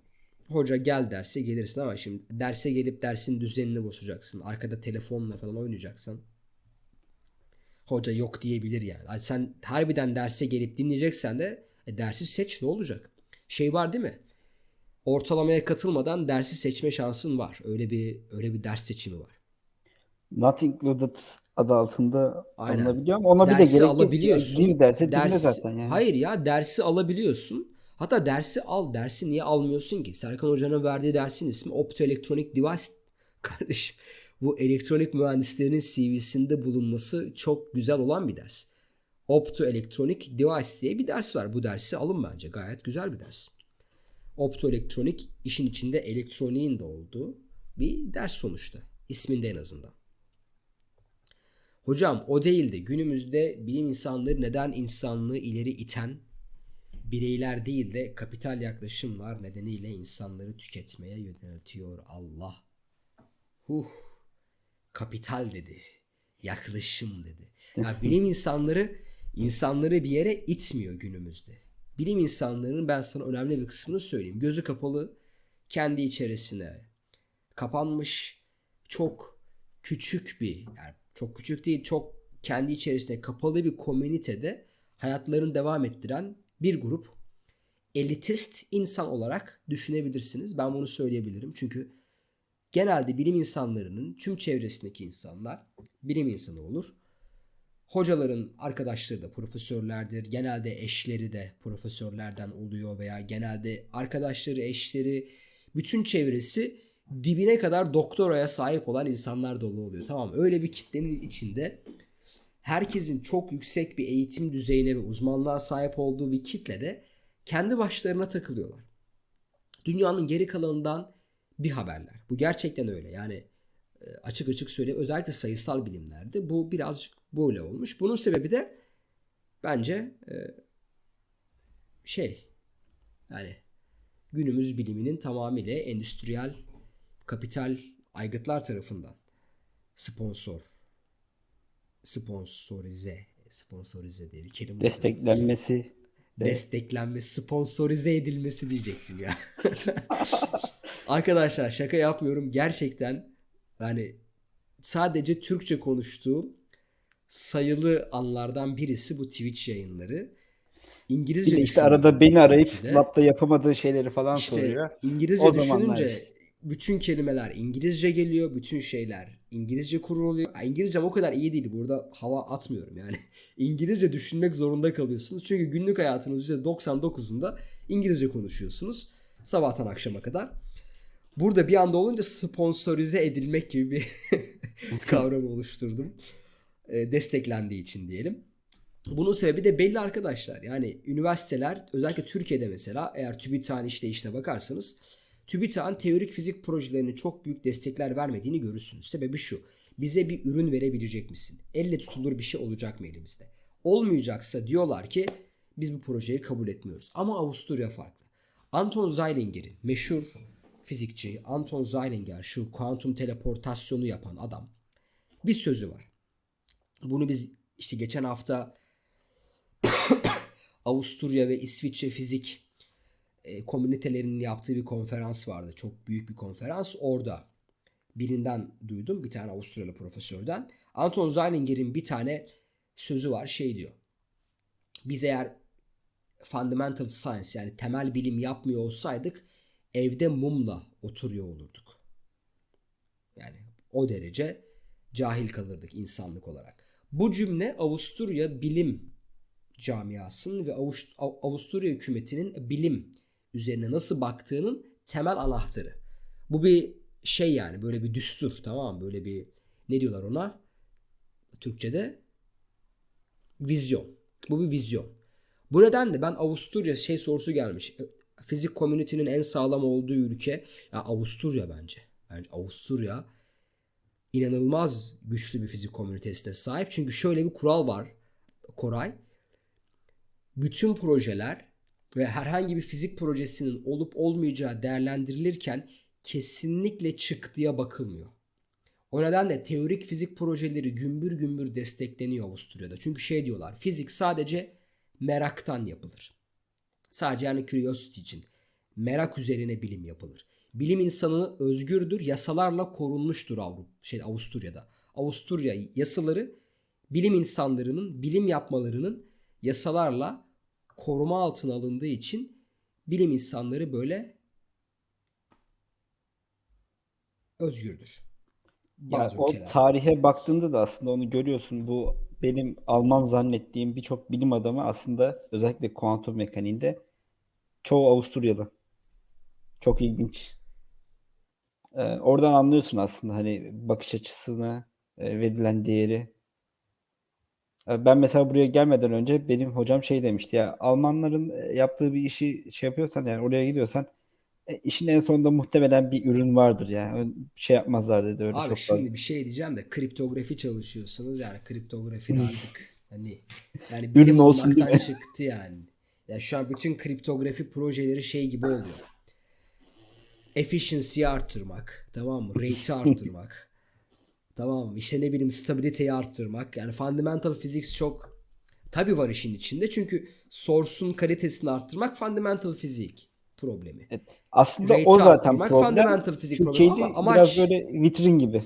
Hoca gel derse gelirsin ama şimdi derse gelip dersin düzenini bozacaksın. Arkada telefonla falan oynayacaksın. Hoca yok diyebilir yani. Sen harbiden derse gelip dinleyeceksen de e, dersi seç ne olacak? Şey var değil mi? Ortalamaya katılmadan dersi seçme şansın var. Öyle bir öyle bir ders seçimi var. Not included adı altında Aynen. alınabiliyor ama ona bir de dersi gerek yok. alabiliyorsun. Gir derse dinle Ders- zaten yani. Hayır ya dersi alabiliyorsun. Hatta dersi al. Dersi niye almıyorsun ki? Serkan Hoca'nın verdiği dersin ismi Optoelectronic Device. [LAUGHS] Kardeşim bu elektronik mühendislerinin CV'sinde bulunması çok güzel olan bir ders. Optoelectronic Device diye bir ders var. Bu dersi alın bence. Gayet güzel bir ders. Optoelektronik işin içinde elektroniğin de olduğu bir ders sonuçta. İsminde en azından. Hocam o değildi. Günümüzde bilim insanları neden insanlığı ileri iten bireyler değil de kapital yaklaşımlar nedeniyle insanları tüketmeye yöneltiyor Allah. Huh. Kapital dedi. Yaklaşım dedi. Ya [LAUGHS] bilim insanları insanları bir yere itmiyor günümüzde. Bilim insanlarının ben sana önemli bir kısmını söyleyeyim. Gözü kapalı kendi içerisine kapanmış çok küçük bir yani çok küçük değil çok kendi içerisinde kapalı bir komünitede hayatlarını devam ettiren bir grup elitist insan olarak düşünebilirsiniz. Ben bunu söyleyebilirim. Çünkü genelde bilim insanlarının tüm çevresindeki insanlar bilim insanı olur. Hocaların arkadaşları da profesörlerdir. Genelde eşleri de profesörlerden oluyor veya genelde arkadaşları, eşleri, bütün çevresi dibine kadar doktoraya sahip olan insanlar dolu oluyor. Tamam öyle bir kitlenin içinde herkesin çok yüksek bir eğitim düzeyine ve uzmanlığa sahip olduğu bir kitlede kendi başlarına takılıyorlar. Dünyanın geri kalanından bir haberler. Bu gerçekten öyle. Yani e, açık açık söyleyeyim. Özellikle sayısal bilimlerde bu birazcık böyle olmuş. Bunun sebebi de bence e, şey yani günümüz biliminin tamamıyla endüstriyel kapital aygıtlar tarafından sponsor sponsorize sponsorize diye bir kelime. Desteklenmesi. de- desteklenme, sponsorize edilmesi diyecektim ya. [LAUGHS] Arkadaşlar şaka yapmıyorum. Gerçekten yani sadece Türkçe konuştuğum sayılı anlardan birisi bu Twitch yayınları. İngilizce işte arada beni arayıp de. labda yapamadığı şeyleri falan İşte soruyor. İngilizce O düşününce işte. bütün kelimeler İngilizce geliyor. Bütün şeyler İngilizce kuruluyor. İngilizcem o kadar iyi değil. Burada hava atmıyorum yani. [LAUGHS] İngilizce düşünmek zorunda kalıyorsunuz. Çünkü günlük hayatınız %99'unda İngilizce konuşuyorsunuz. Sabahtan akşama kadar. Burada bir anda olunca sponsorize edilmek gibi bir [LAUGHS] kavram oluşturdum. E, desteklendiği için diyelim. Bunun sebebi de belli arkadaşlar. Yani üniversiteler özellikle Türkiye'de mesela eğer TÜBİTAK'ın işleyişine bakarsanız TÜBİTAK'ın teorik fizik projelerine çok büyük destekler vermediğini görürsünüz. Sebebi şu. Bize bir ürün verebilecek misin? Elle tutulur bir şey olacak mı elimizde? Olmayacaksa diyorlar ki biz bu projeyi kabul etmiyoruz. Ama Avusturya farklı. Anton Zeilinger'in meşhur fizikçi Anton Zeilinger şu kuantum teleportasyonu yapan adam bir sözü var. Bunu biz işte geçen hafta [COUGHS] Avusturya ve İsviçre fizik e, komünitelerinin yaptığı bir konferans vardı. Çok büyük bir konferans. Orada birinden duydum. Bir tane Avusturyalı profesörden. Anton Zeilinger'in bir tane sözü var. Şey diyor. Biz eğer fundamental science yani temel bilim yapmıyor olsaydık evde mumla oturuyor olurduk. Yani o derece cahil kalırdık insanlık olarak. Bu cümle Avusturya bilim camiasının ve Avust- Av- Avusturya hükümetinin bilim üzerine nasıl baktığının temel anahtarı. Bu bir şey yani böyle bir düstur tamam mı? Böyle bir ne diyorlar ona? Türkçe'de vizyon. Bu bir vizyon. Bu nedenle ben Avusturya şey sorusu gelmiş. Fizik komünitenin en sağlam olduğu ülke ya Avusturya bence. Bence Avusturya inanılmaz güçlü bir fizik komünitesine sahip. Çünkü şöyle bir kural var Koray. Bütün projeler ve herhangi bir fizik projesinin olup olmayacağı değerlendirilirken kesinlikle çıktıya bakılmıyor. O nedenle teorik fizik projeleri gümbür gümbür destekleniyor Avusturya'da. Çünkü şey diyorlar fizik sadece meraktan yapılır. Sadece yani curiosity için. Merak üzerine bilim yapılır. Bilim insanı özgürdür, yasalarla korunmuştur Avrupa, şey Avusturya'da. Avusturya yasaları bilim insanlarının bilim yapmalarının yasalarla koruma altına alındığı için bilim insanları böyle özgürdür. Bazı o ülkelerde. tarihe baktığında da aslında onu görüyorsun. Bu benim Alman zannettiğim birçok bilim adamı aslında özellikle kuantum mekaniğinde çoğu Avusturyalı. Çok ilginç. Ee, oradan anlıyorsun aslında hani bakış açısını, e, verilen değeri. Ee, Ben mesela buraya gelmeden önce benim hocam şey demişti ya Almanların e, yaptığı bir işi şey yapıyorsan yani oraya gidiyorsan e, işin en sonunda muhtemelen bir ürün vardır ya. Ön- Şey yapmazlar dedi öyle Abi çok şimdi fazla. bir şey diyeceğim de kriptografi çalışıyorsunuz yani kriptografi de artık hani yani [LAUGHS] bilim olmaktan çıktı yani. Ya şu an bütün kriptografi projeleri şey gibi oluyor. Efficiency'yi arttırmak, tamam mı? Rate'i arttırmak. [LAUGHS] tamam mı? İşte ne bileyim stabiliteyi arttırmak. Yani fundamental physics çok tabii var işin içinde. Çünkü source'un kalitesini arttırmak fundamental fizik problemi. Evet. Aslında Rate'i o zaten problem. fundamental fizik problemi ama amaç biraz böyle vitrin gibi.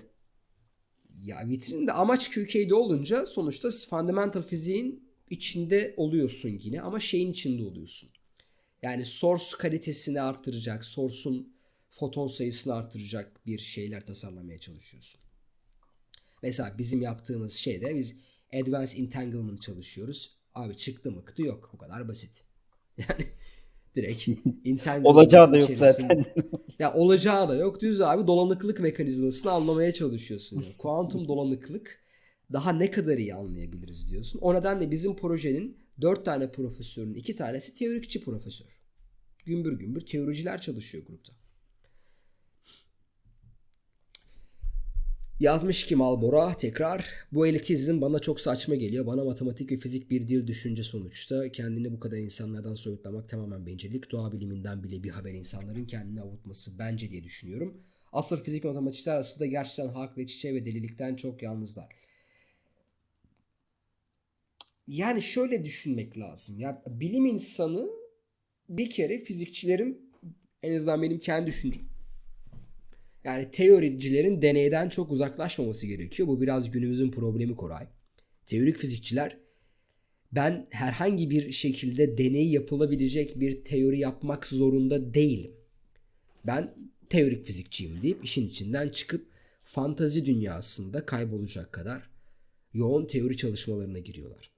Ya vitrinde amaç QK'de olunca sonuçta fundamental fiziğin içinde oluyorsun yine ama şeyin içinde oluyorsun. Yani source kalitesini arttıracak, source'un foton sayısını arttıracak bir şeyler tasarlamaya çalışıyorsun. Mesela bizim yaptığımız şeyde biz Advanced Entanglement çalışıyoruz. Abi çıktı mıktı yok. Bu kadar basit. [LAUGHS] Yani direkt entanglement Olacağı da yok zaten. ya olacağı da yok. Düz abi dolanıklık mekanizmasını anlamaya çalışıyorsun. Yani. Kuantum dolanıklık daha ne kadar iyi anlayabiliriz diyorsun. O nedenle bizim projenin dört tane profesörün iki tanesi teorikçi profesör. Gümbür gümbür teoriciler çalışıyor grupta. Yazmış ki Malbora tekrar bu elitizm bana çok saçma geliyor. Bana matematik ve fizik bir dil düşünce sonuçta. Kendini bu kadar insanlardan soyutlamak tamamen bencillik. Doğa biliminden bile bir haber insanların kendini avutması bence diye düşünüyorum. Asıl fizik matematikçiler aslında gerçekten hak ve çiçeği ve delilikten çok yalnızlar. Yani şöyle düşünmek lazım. Ya bilim insanı bir kere fizikçilerin en azından benim kendi düşüncem yani teoricilerin deneyden çok uzaklaşmaması gerekiyor. Bu biraz günümüzün problemi Koray. Teorik fizikçiler ben herhangi bir şekilde deney yapılabilecek bir teori yapmak zorunda değilim. Ben teorik fizikçiyim deyip işin içinden çıkıp fantazi dünyasında kaybolacak kadar yoğun teori çalışmalarına giriyorlar.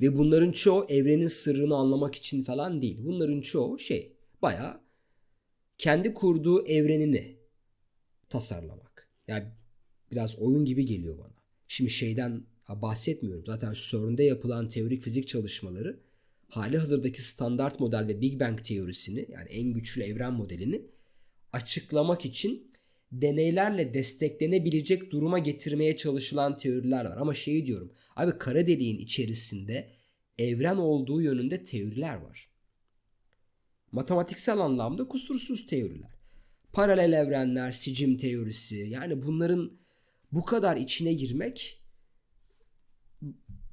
Ve bunların çoğu evrenin sırrını anlamak için falan değil. Bunların çoğu şey bayağı kendi kurduğu evrenini tasarlamak. Yani biraz oyun gibi geliyor bana. Şimdi şeyden bahsetmiyorum. Zaten CERN'de yapılan teorik fizik çalışmaları hali hazırdaki standart model ve Big Bang teorisini yani en güçlü evren modelini açıklamak için deneylerle desteklenebilecek duruma getirmeye çalışılan teoriler var. Ama şeyi diyorum. Abi kara deliğin içerisinde evren olduğu yönünde teoriler var matematiksel anlamda kusursuz teoriler. Paralel evrenler, sicim teorisi yani bunların bu kadar içine girmek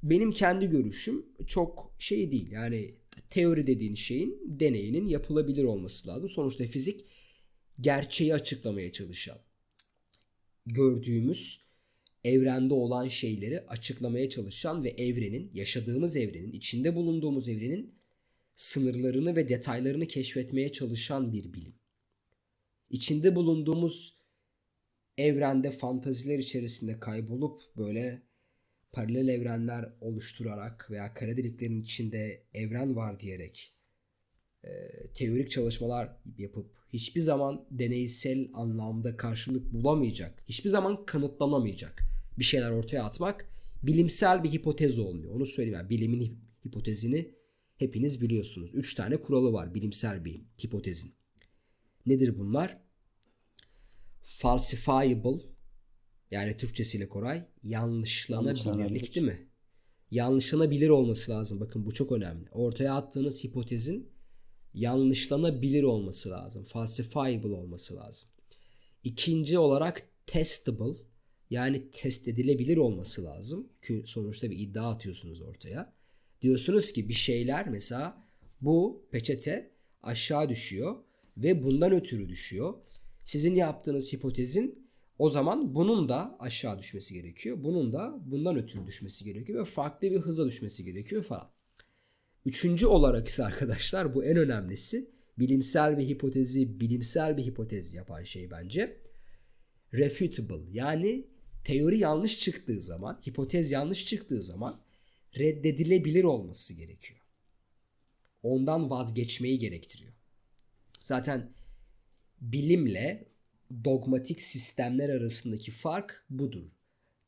benim kendi görüşüm çok şey değil. Yani teori dediğin şeyin deneyinin yapılabilir olması lazım. Sonuçta fizik gerçeği açıklamaya çalışan, gördüğümüz evrende olan şeyleri açıklamaya çalışan ve evrenin, yaşadığımız evrenin, içinde bulunduğumuz evrenin sınırlarını ve detaylarını keşfetmeye çalışan bir bilim. İçinde bulunduğumuz evrende fantaziler içerisinde kaybolup böyle paralel evrenler oluşturarak veya kara deliklerin içinde evren var diyerek e, teorik çalışmalar yapıp hiçbir zaman deneysel anlamda karşılık bulamayacak, hiçbir zaman kanıtlanamayacak bir şeyler ortaya atmak bilimsel bir hipotez olmuyor. Onu söyleyeyim. Yani bilimin hip- hipotezini hepiniz biliyorsunuz. Üç tane kuralı var bilimsel bir hipotezin. Nedir bunlar? Falsifiable yani Türkçesiyle Koray yanlışlanabilirlik Yanlışlanabilir. değil mi? Yanlışlanabilir olması lazım. Bakın bu çok önemli. Ortaya attığınız hipotezin yanlışlanabilir olması lazım. Falsifiable olması lazım. İkinci olarak testable yani test edilebilir olması lazım. Çünkü sonuçta bir iddia atıyorsunuz ortaya. Diyorsunuz ki bir şeyler mesela bu peçete aşağı düşüyor ve bundan ötürü düşüyor. Sizin yaptığınız hipotezin o zaman bunun da aşağı düşmesi gerekiyor. Bunun da bundan ötürü düşmesi gerekiyor ve farklı bir hızla düşmesi gerekiyor falan. Üçüncü olarak ise arkadaşlar bu en önemlisi bilimsel bir hipotezi, bilimsel bir hipotez yapan şey bence. Refutable yani teori yanlış çıktığı zaman, hipotez yanlış çıktığı zaman reddedilebilir olması gerekiyor. Ondan vazgeçmeyi gerektiriyor. Zaten bilimle dogmatik sistemler arasındaki fark budur.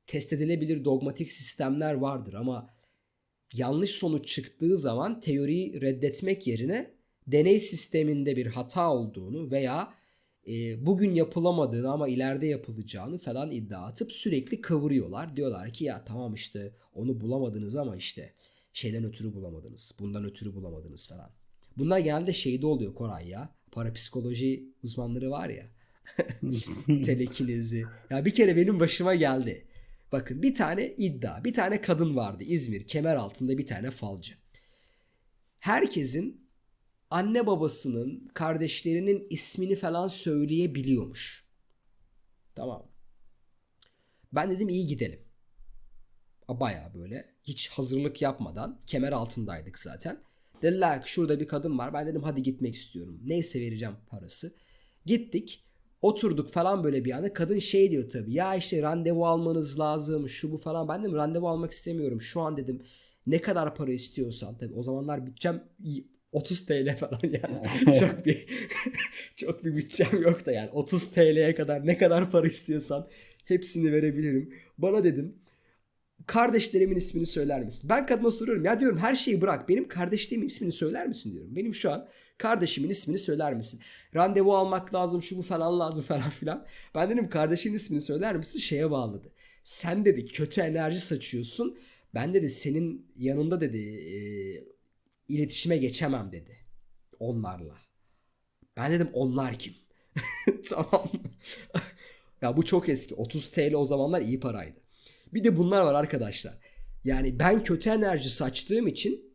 Test edilebilir dogmatik sistemler vardır ama yanlış sonuç çıktığı zaman teoriyi reddetmek yerine deney sisteminde bir hata olduğunu veya e, bugün yapılamadığını ama ileride yapılacağını falan iddia atıp sürekli kıvırıyorlar. Diyorlar ki ya tamam işte onu bulamadınız ama işte şeyden ötürü bulamadınız, bundan ötürü bulamadınız falan. Bunlar genelde şeyde oluyor Koray ya. Parapsikoloji uzmanları var ya. [LAUGHS] telekinezi. Ya bir kere benim başıma geldi. Bakın bir tane iddia, bir tane kadın vardı İzmir kemer altında bir tane falcı. Herkesin anne babasının, kardeşlerinin ismini falan söyleyebiliyormuş. Tamam. Ben dedim iyi gidelim. Baya böyle hiç hazırlık yapmadan kemer altındaydık zaten. Dediler ki şurada bir kadın var. Ben dedim hadi gitmek istiyorum. Neyse vereceğim parası. Gittik. Oturduk falan böyle bir anda. Kadın şey diyor tabii. Ya işte randevu almanız lazım. Şu bu falan. Ben dedim randevu almak istemiyorum. Şu an dedim ne kadar para istiyorsan. Tabii o zamanlar bütçem 30 TL falan yani. [LAUGHS] çok bir [LAUGHS] çok bir bütçem yok da yani 30 TL'ye kadar ne kadar para istiyorsan hepsini verebilirim. Bana dedim kardeşlerimin ismini söyler misin? Ben kadına soruyorum ya diyorum her şeyi bırak benim kardeşlerimin ismini söyler misin diyorum. Benim şu an kardeşimin ismini söyler misin? Randevu almak lazım şu bu falan lazım falan filan. Ben dedim kardeşin ismini söyler misin? Şeye bağladı. Sen dedi kötü enerji saçıyorsun. Ben dedi senin yanında dedi e, iletişime geçemem dedi. Onlarla. Ben dedim onlar kim? [LAUGHS] tamam ya bu çok eski. 30 TL o zamanlar iyi paraydı. Bir de bunlar var arkadaşlar. Yani ben kötü enerji saçtığım için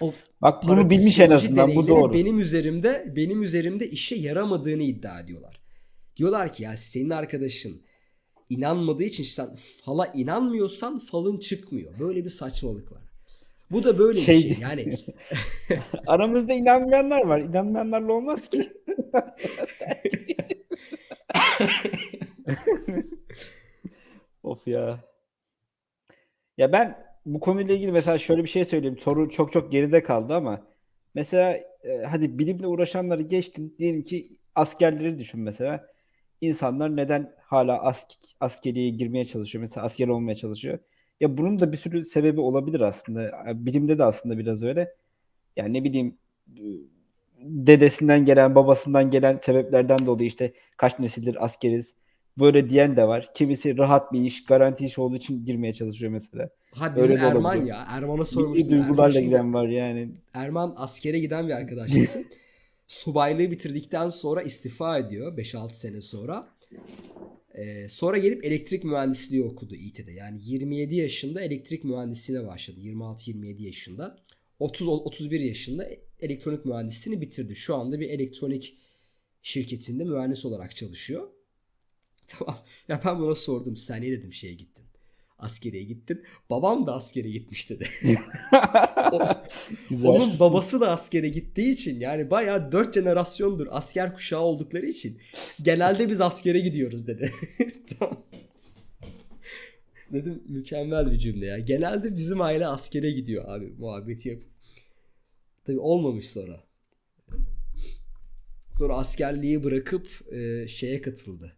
o Bak bunu bilmiş en azından bu doğru. Benim üzerimde benim üzerimde işe yaramadığını iddia ediyorlar. Diyorlar ki ya senin arkadaşın inanmadığı için sen fala inanmıyorsan falın çıkmıyor. Böyle bir saçmalık var. Bu da böyle bir Şey- şey. Yani [LAUGHS] Aramızda inanmayanlar var. İnanmayanlarla olmaz ki. [LAUGHS] of ya. Ya ben bu konuyla ilgili mesela şöyle bir şey söyleyeyim. Soru çok çok geride kaldı ama mesela e, hadi bilimle uğraşanları geçtin. Diyelim ki askerleri düşün mesela. İnsanlar neden hala ask askeriye girmeye çalışıyor? Mesela asker olmaya çalışıyor. Ya bunun da bir sürü sebebi olabilir aslında. Bilimde de aslında biraz öyle. Yani ne bileyim dedesinden gelen, babasından gelen sebeplerden dolayı işte kaç nesildir askeriz. Böyle diyen de var. Kimisi rahat bir iş, garanti iş olduğu için girmeye çalışıyor mesela. ha bizim Öyle Erman olabilir. ya. Erman'a sormuştum. Erman, duygularla şimdi- giden var yani. Erman askere giden bir arkadaşımızın. [LAUGHS] Subaylığı bitirdikten sonra istifa ediyor 5-6 sene sonra. Ee, sonra gelip elektrik mühendisliği okudu İT'de. Yani 27 yaşında elektrik mühendisliğine başladı. 26-27 yaşında. 30-31 yaşında elektronik mühendisliğini bitirdi. Şu anda bir elektronik şirketinde mühendis olarak çalışıyor. [LAUGHS] Tamam. Ya ben buna sordum. Sen niye dedim şeye gittin? Askeriye gittin. Babam da askere gitmiş dedi. [LAUGHS] O- Güzel. onun babası da askere gittiği için yani bayağı dört jenerasyondur asker kuşağı oldukları için genelde biz askere gidiyoruz dedi. [LAUGHS] tamam. Dedim mükemmel bir cümle ya. Genelde bizim aile askere gidiyor abi muhabbeti yapıp. Tabii olmamış sonra. Sonra askerliği bırakıp e, şeye katıldı.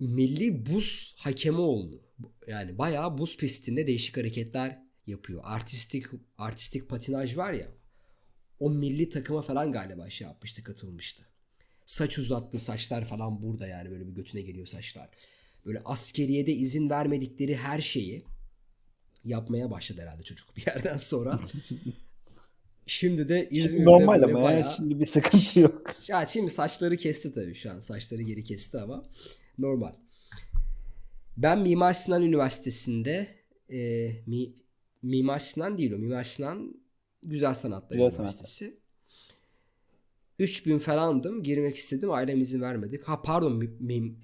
Milli buz hakemi oldu. Yani bayağı buz pistinde değişik hareketler yapıyor. Artistik artistik patinaj var ya. O milli takıma falan galiba şey yapmıştı, katılmıştı. Saç uzattı, saçlar falan burada yani böyle bir götüne geliyor saçlar. Böyle askeriyede izin vermedikleri her şeyi yapmaya başladı herhalde çocuk bir yerden sonra. [LAUGHS] Şimdi de İzmir'de normal ama ya. bayağı... Şimdi bir sıkıntı yok. Ya şimdi saçları kesti tabii şu an. Saçları geri kesti ama normal. Ben Mimar Sinan Üniversitesi'nde e, mi, Mimar Sinan değil o. Mimar Sinan Güzel Sanatlar Güzel Üniversitesi. 3000 falandım. Girmek istedim. Ailem izin vermedi. Ha pardon mi- mi-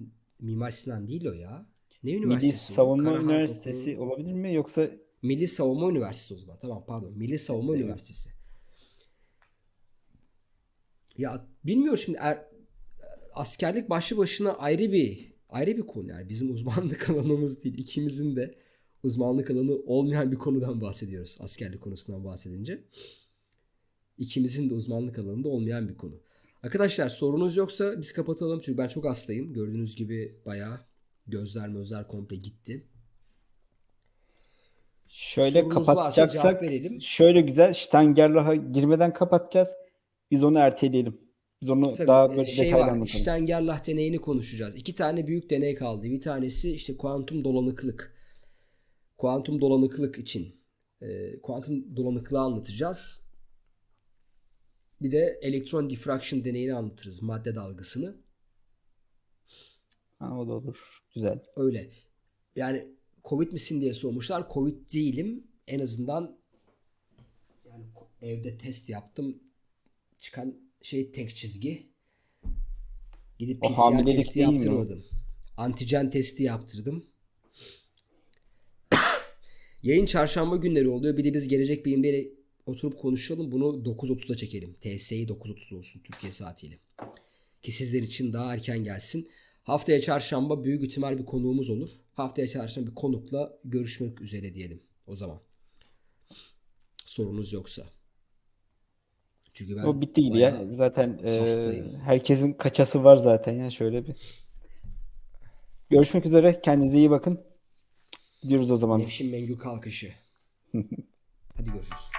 Mimar Sinan değil o ya. Ne Milli üniversitesi o? Savunma Karahan Üniversitesi Okulu- olabilir mi yoksa Milli Savunma Üniversitesi o zaman. Tamam pardon. Milli Savunma Evet. Üniversitesi. Ya bilmiyorum şimdi er- askerlik başlı başına ayrı bir ayrı bir konu yani bizim uzmanlık [LAUGHS] alanımız değil. İkimizin de uzmanlık alanı olmayan bir konudan bahsediyoruz askerlik konusundan bahsedince. İkimizin de uzmanlık alanında olmayan bir konu. Arkadaşlar sorunuz yoksa biz kapatalım çünkü ben çok hastayım. Gördüğünüz gibi bayağı gözler mözler komple gitti. şöyle Sorunuz kapatacaksak verelim. şöyle güzel Steigerlach'a girmeden kapatacağız. Biz onu erteleyelim. Biz onu Tabii, daha e, böyle şey detaylı anlatalım. Steigerlach deneyini konuşacağız. İki tane büyük deney kaldı. Bir tanesi işte kuantum dolanıklık. Kuantum dolanıklık için. e, kuantum dolanıklığı anlatacağız. Bir de elektron diffraction deneyini anlatırız. Madde dalgasını. Ha, o da olur. Güzel. Öyle. Yani Covid misin diye sormuşlar. Covid değilim. En azından yani evde test yaptım. Çıkan şey tek çizgi. Gidip O PCR testi değil mi yaptırmadım. Antijen testi yaptırdım. [COUGHS] Yayın çarşamba günleri oluyor. Bir de biz gelecek bilimlere oturup konuşalım. Bunu 9.30'a çekelim. TS'yi 9.30 olsun Türkiye saatiyle. Ki sizler için daha erken gelsin. Haftaya çarşamba büyük ihtimal bir konuğumuz olur. Haftaya çarşamba bir konukla görüşmek üzere diyelim o zaman. Sorunuz yoksa. Çünkü ben O bitti gibi bayağı- ya. Zaten e, hastayım. herkesin kaçası var zaten ya şöyle bir. Görüşmek üzere. Kendinize iyi bakın. Gidiyoruz o zaman. Nevşin Mengü kalkışı. [LAUGHS] Hadi görüşürüz.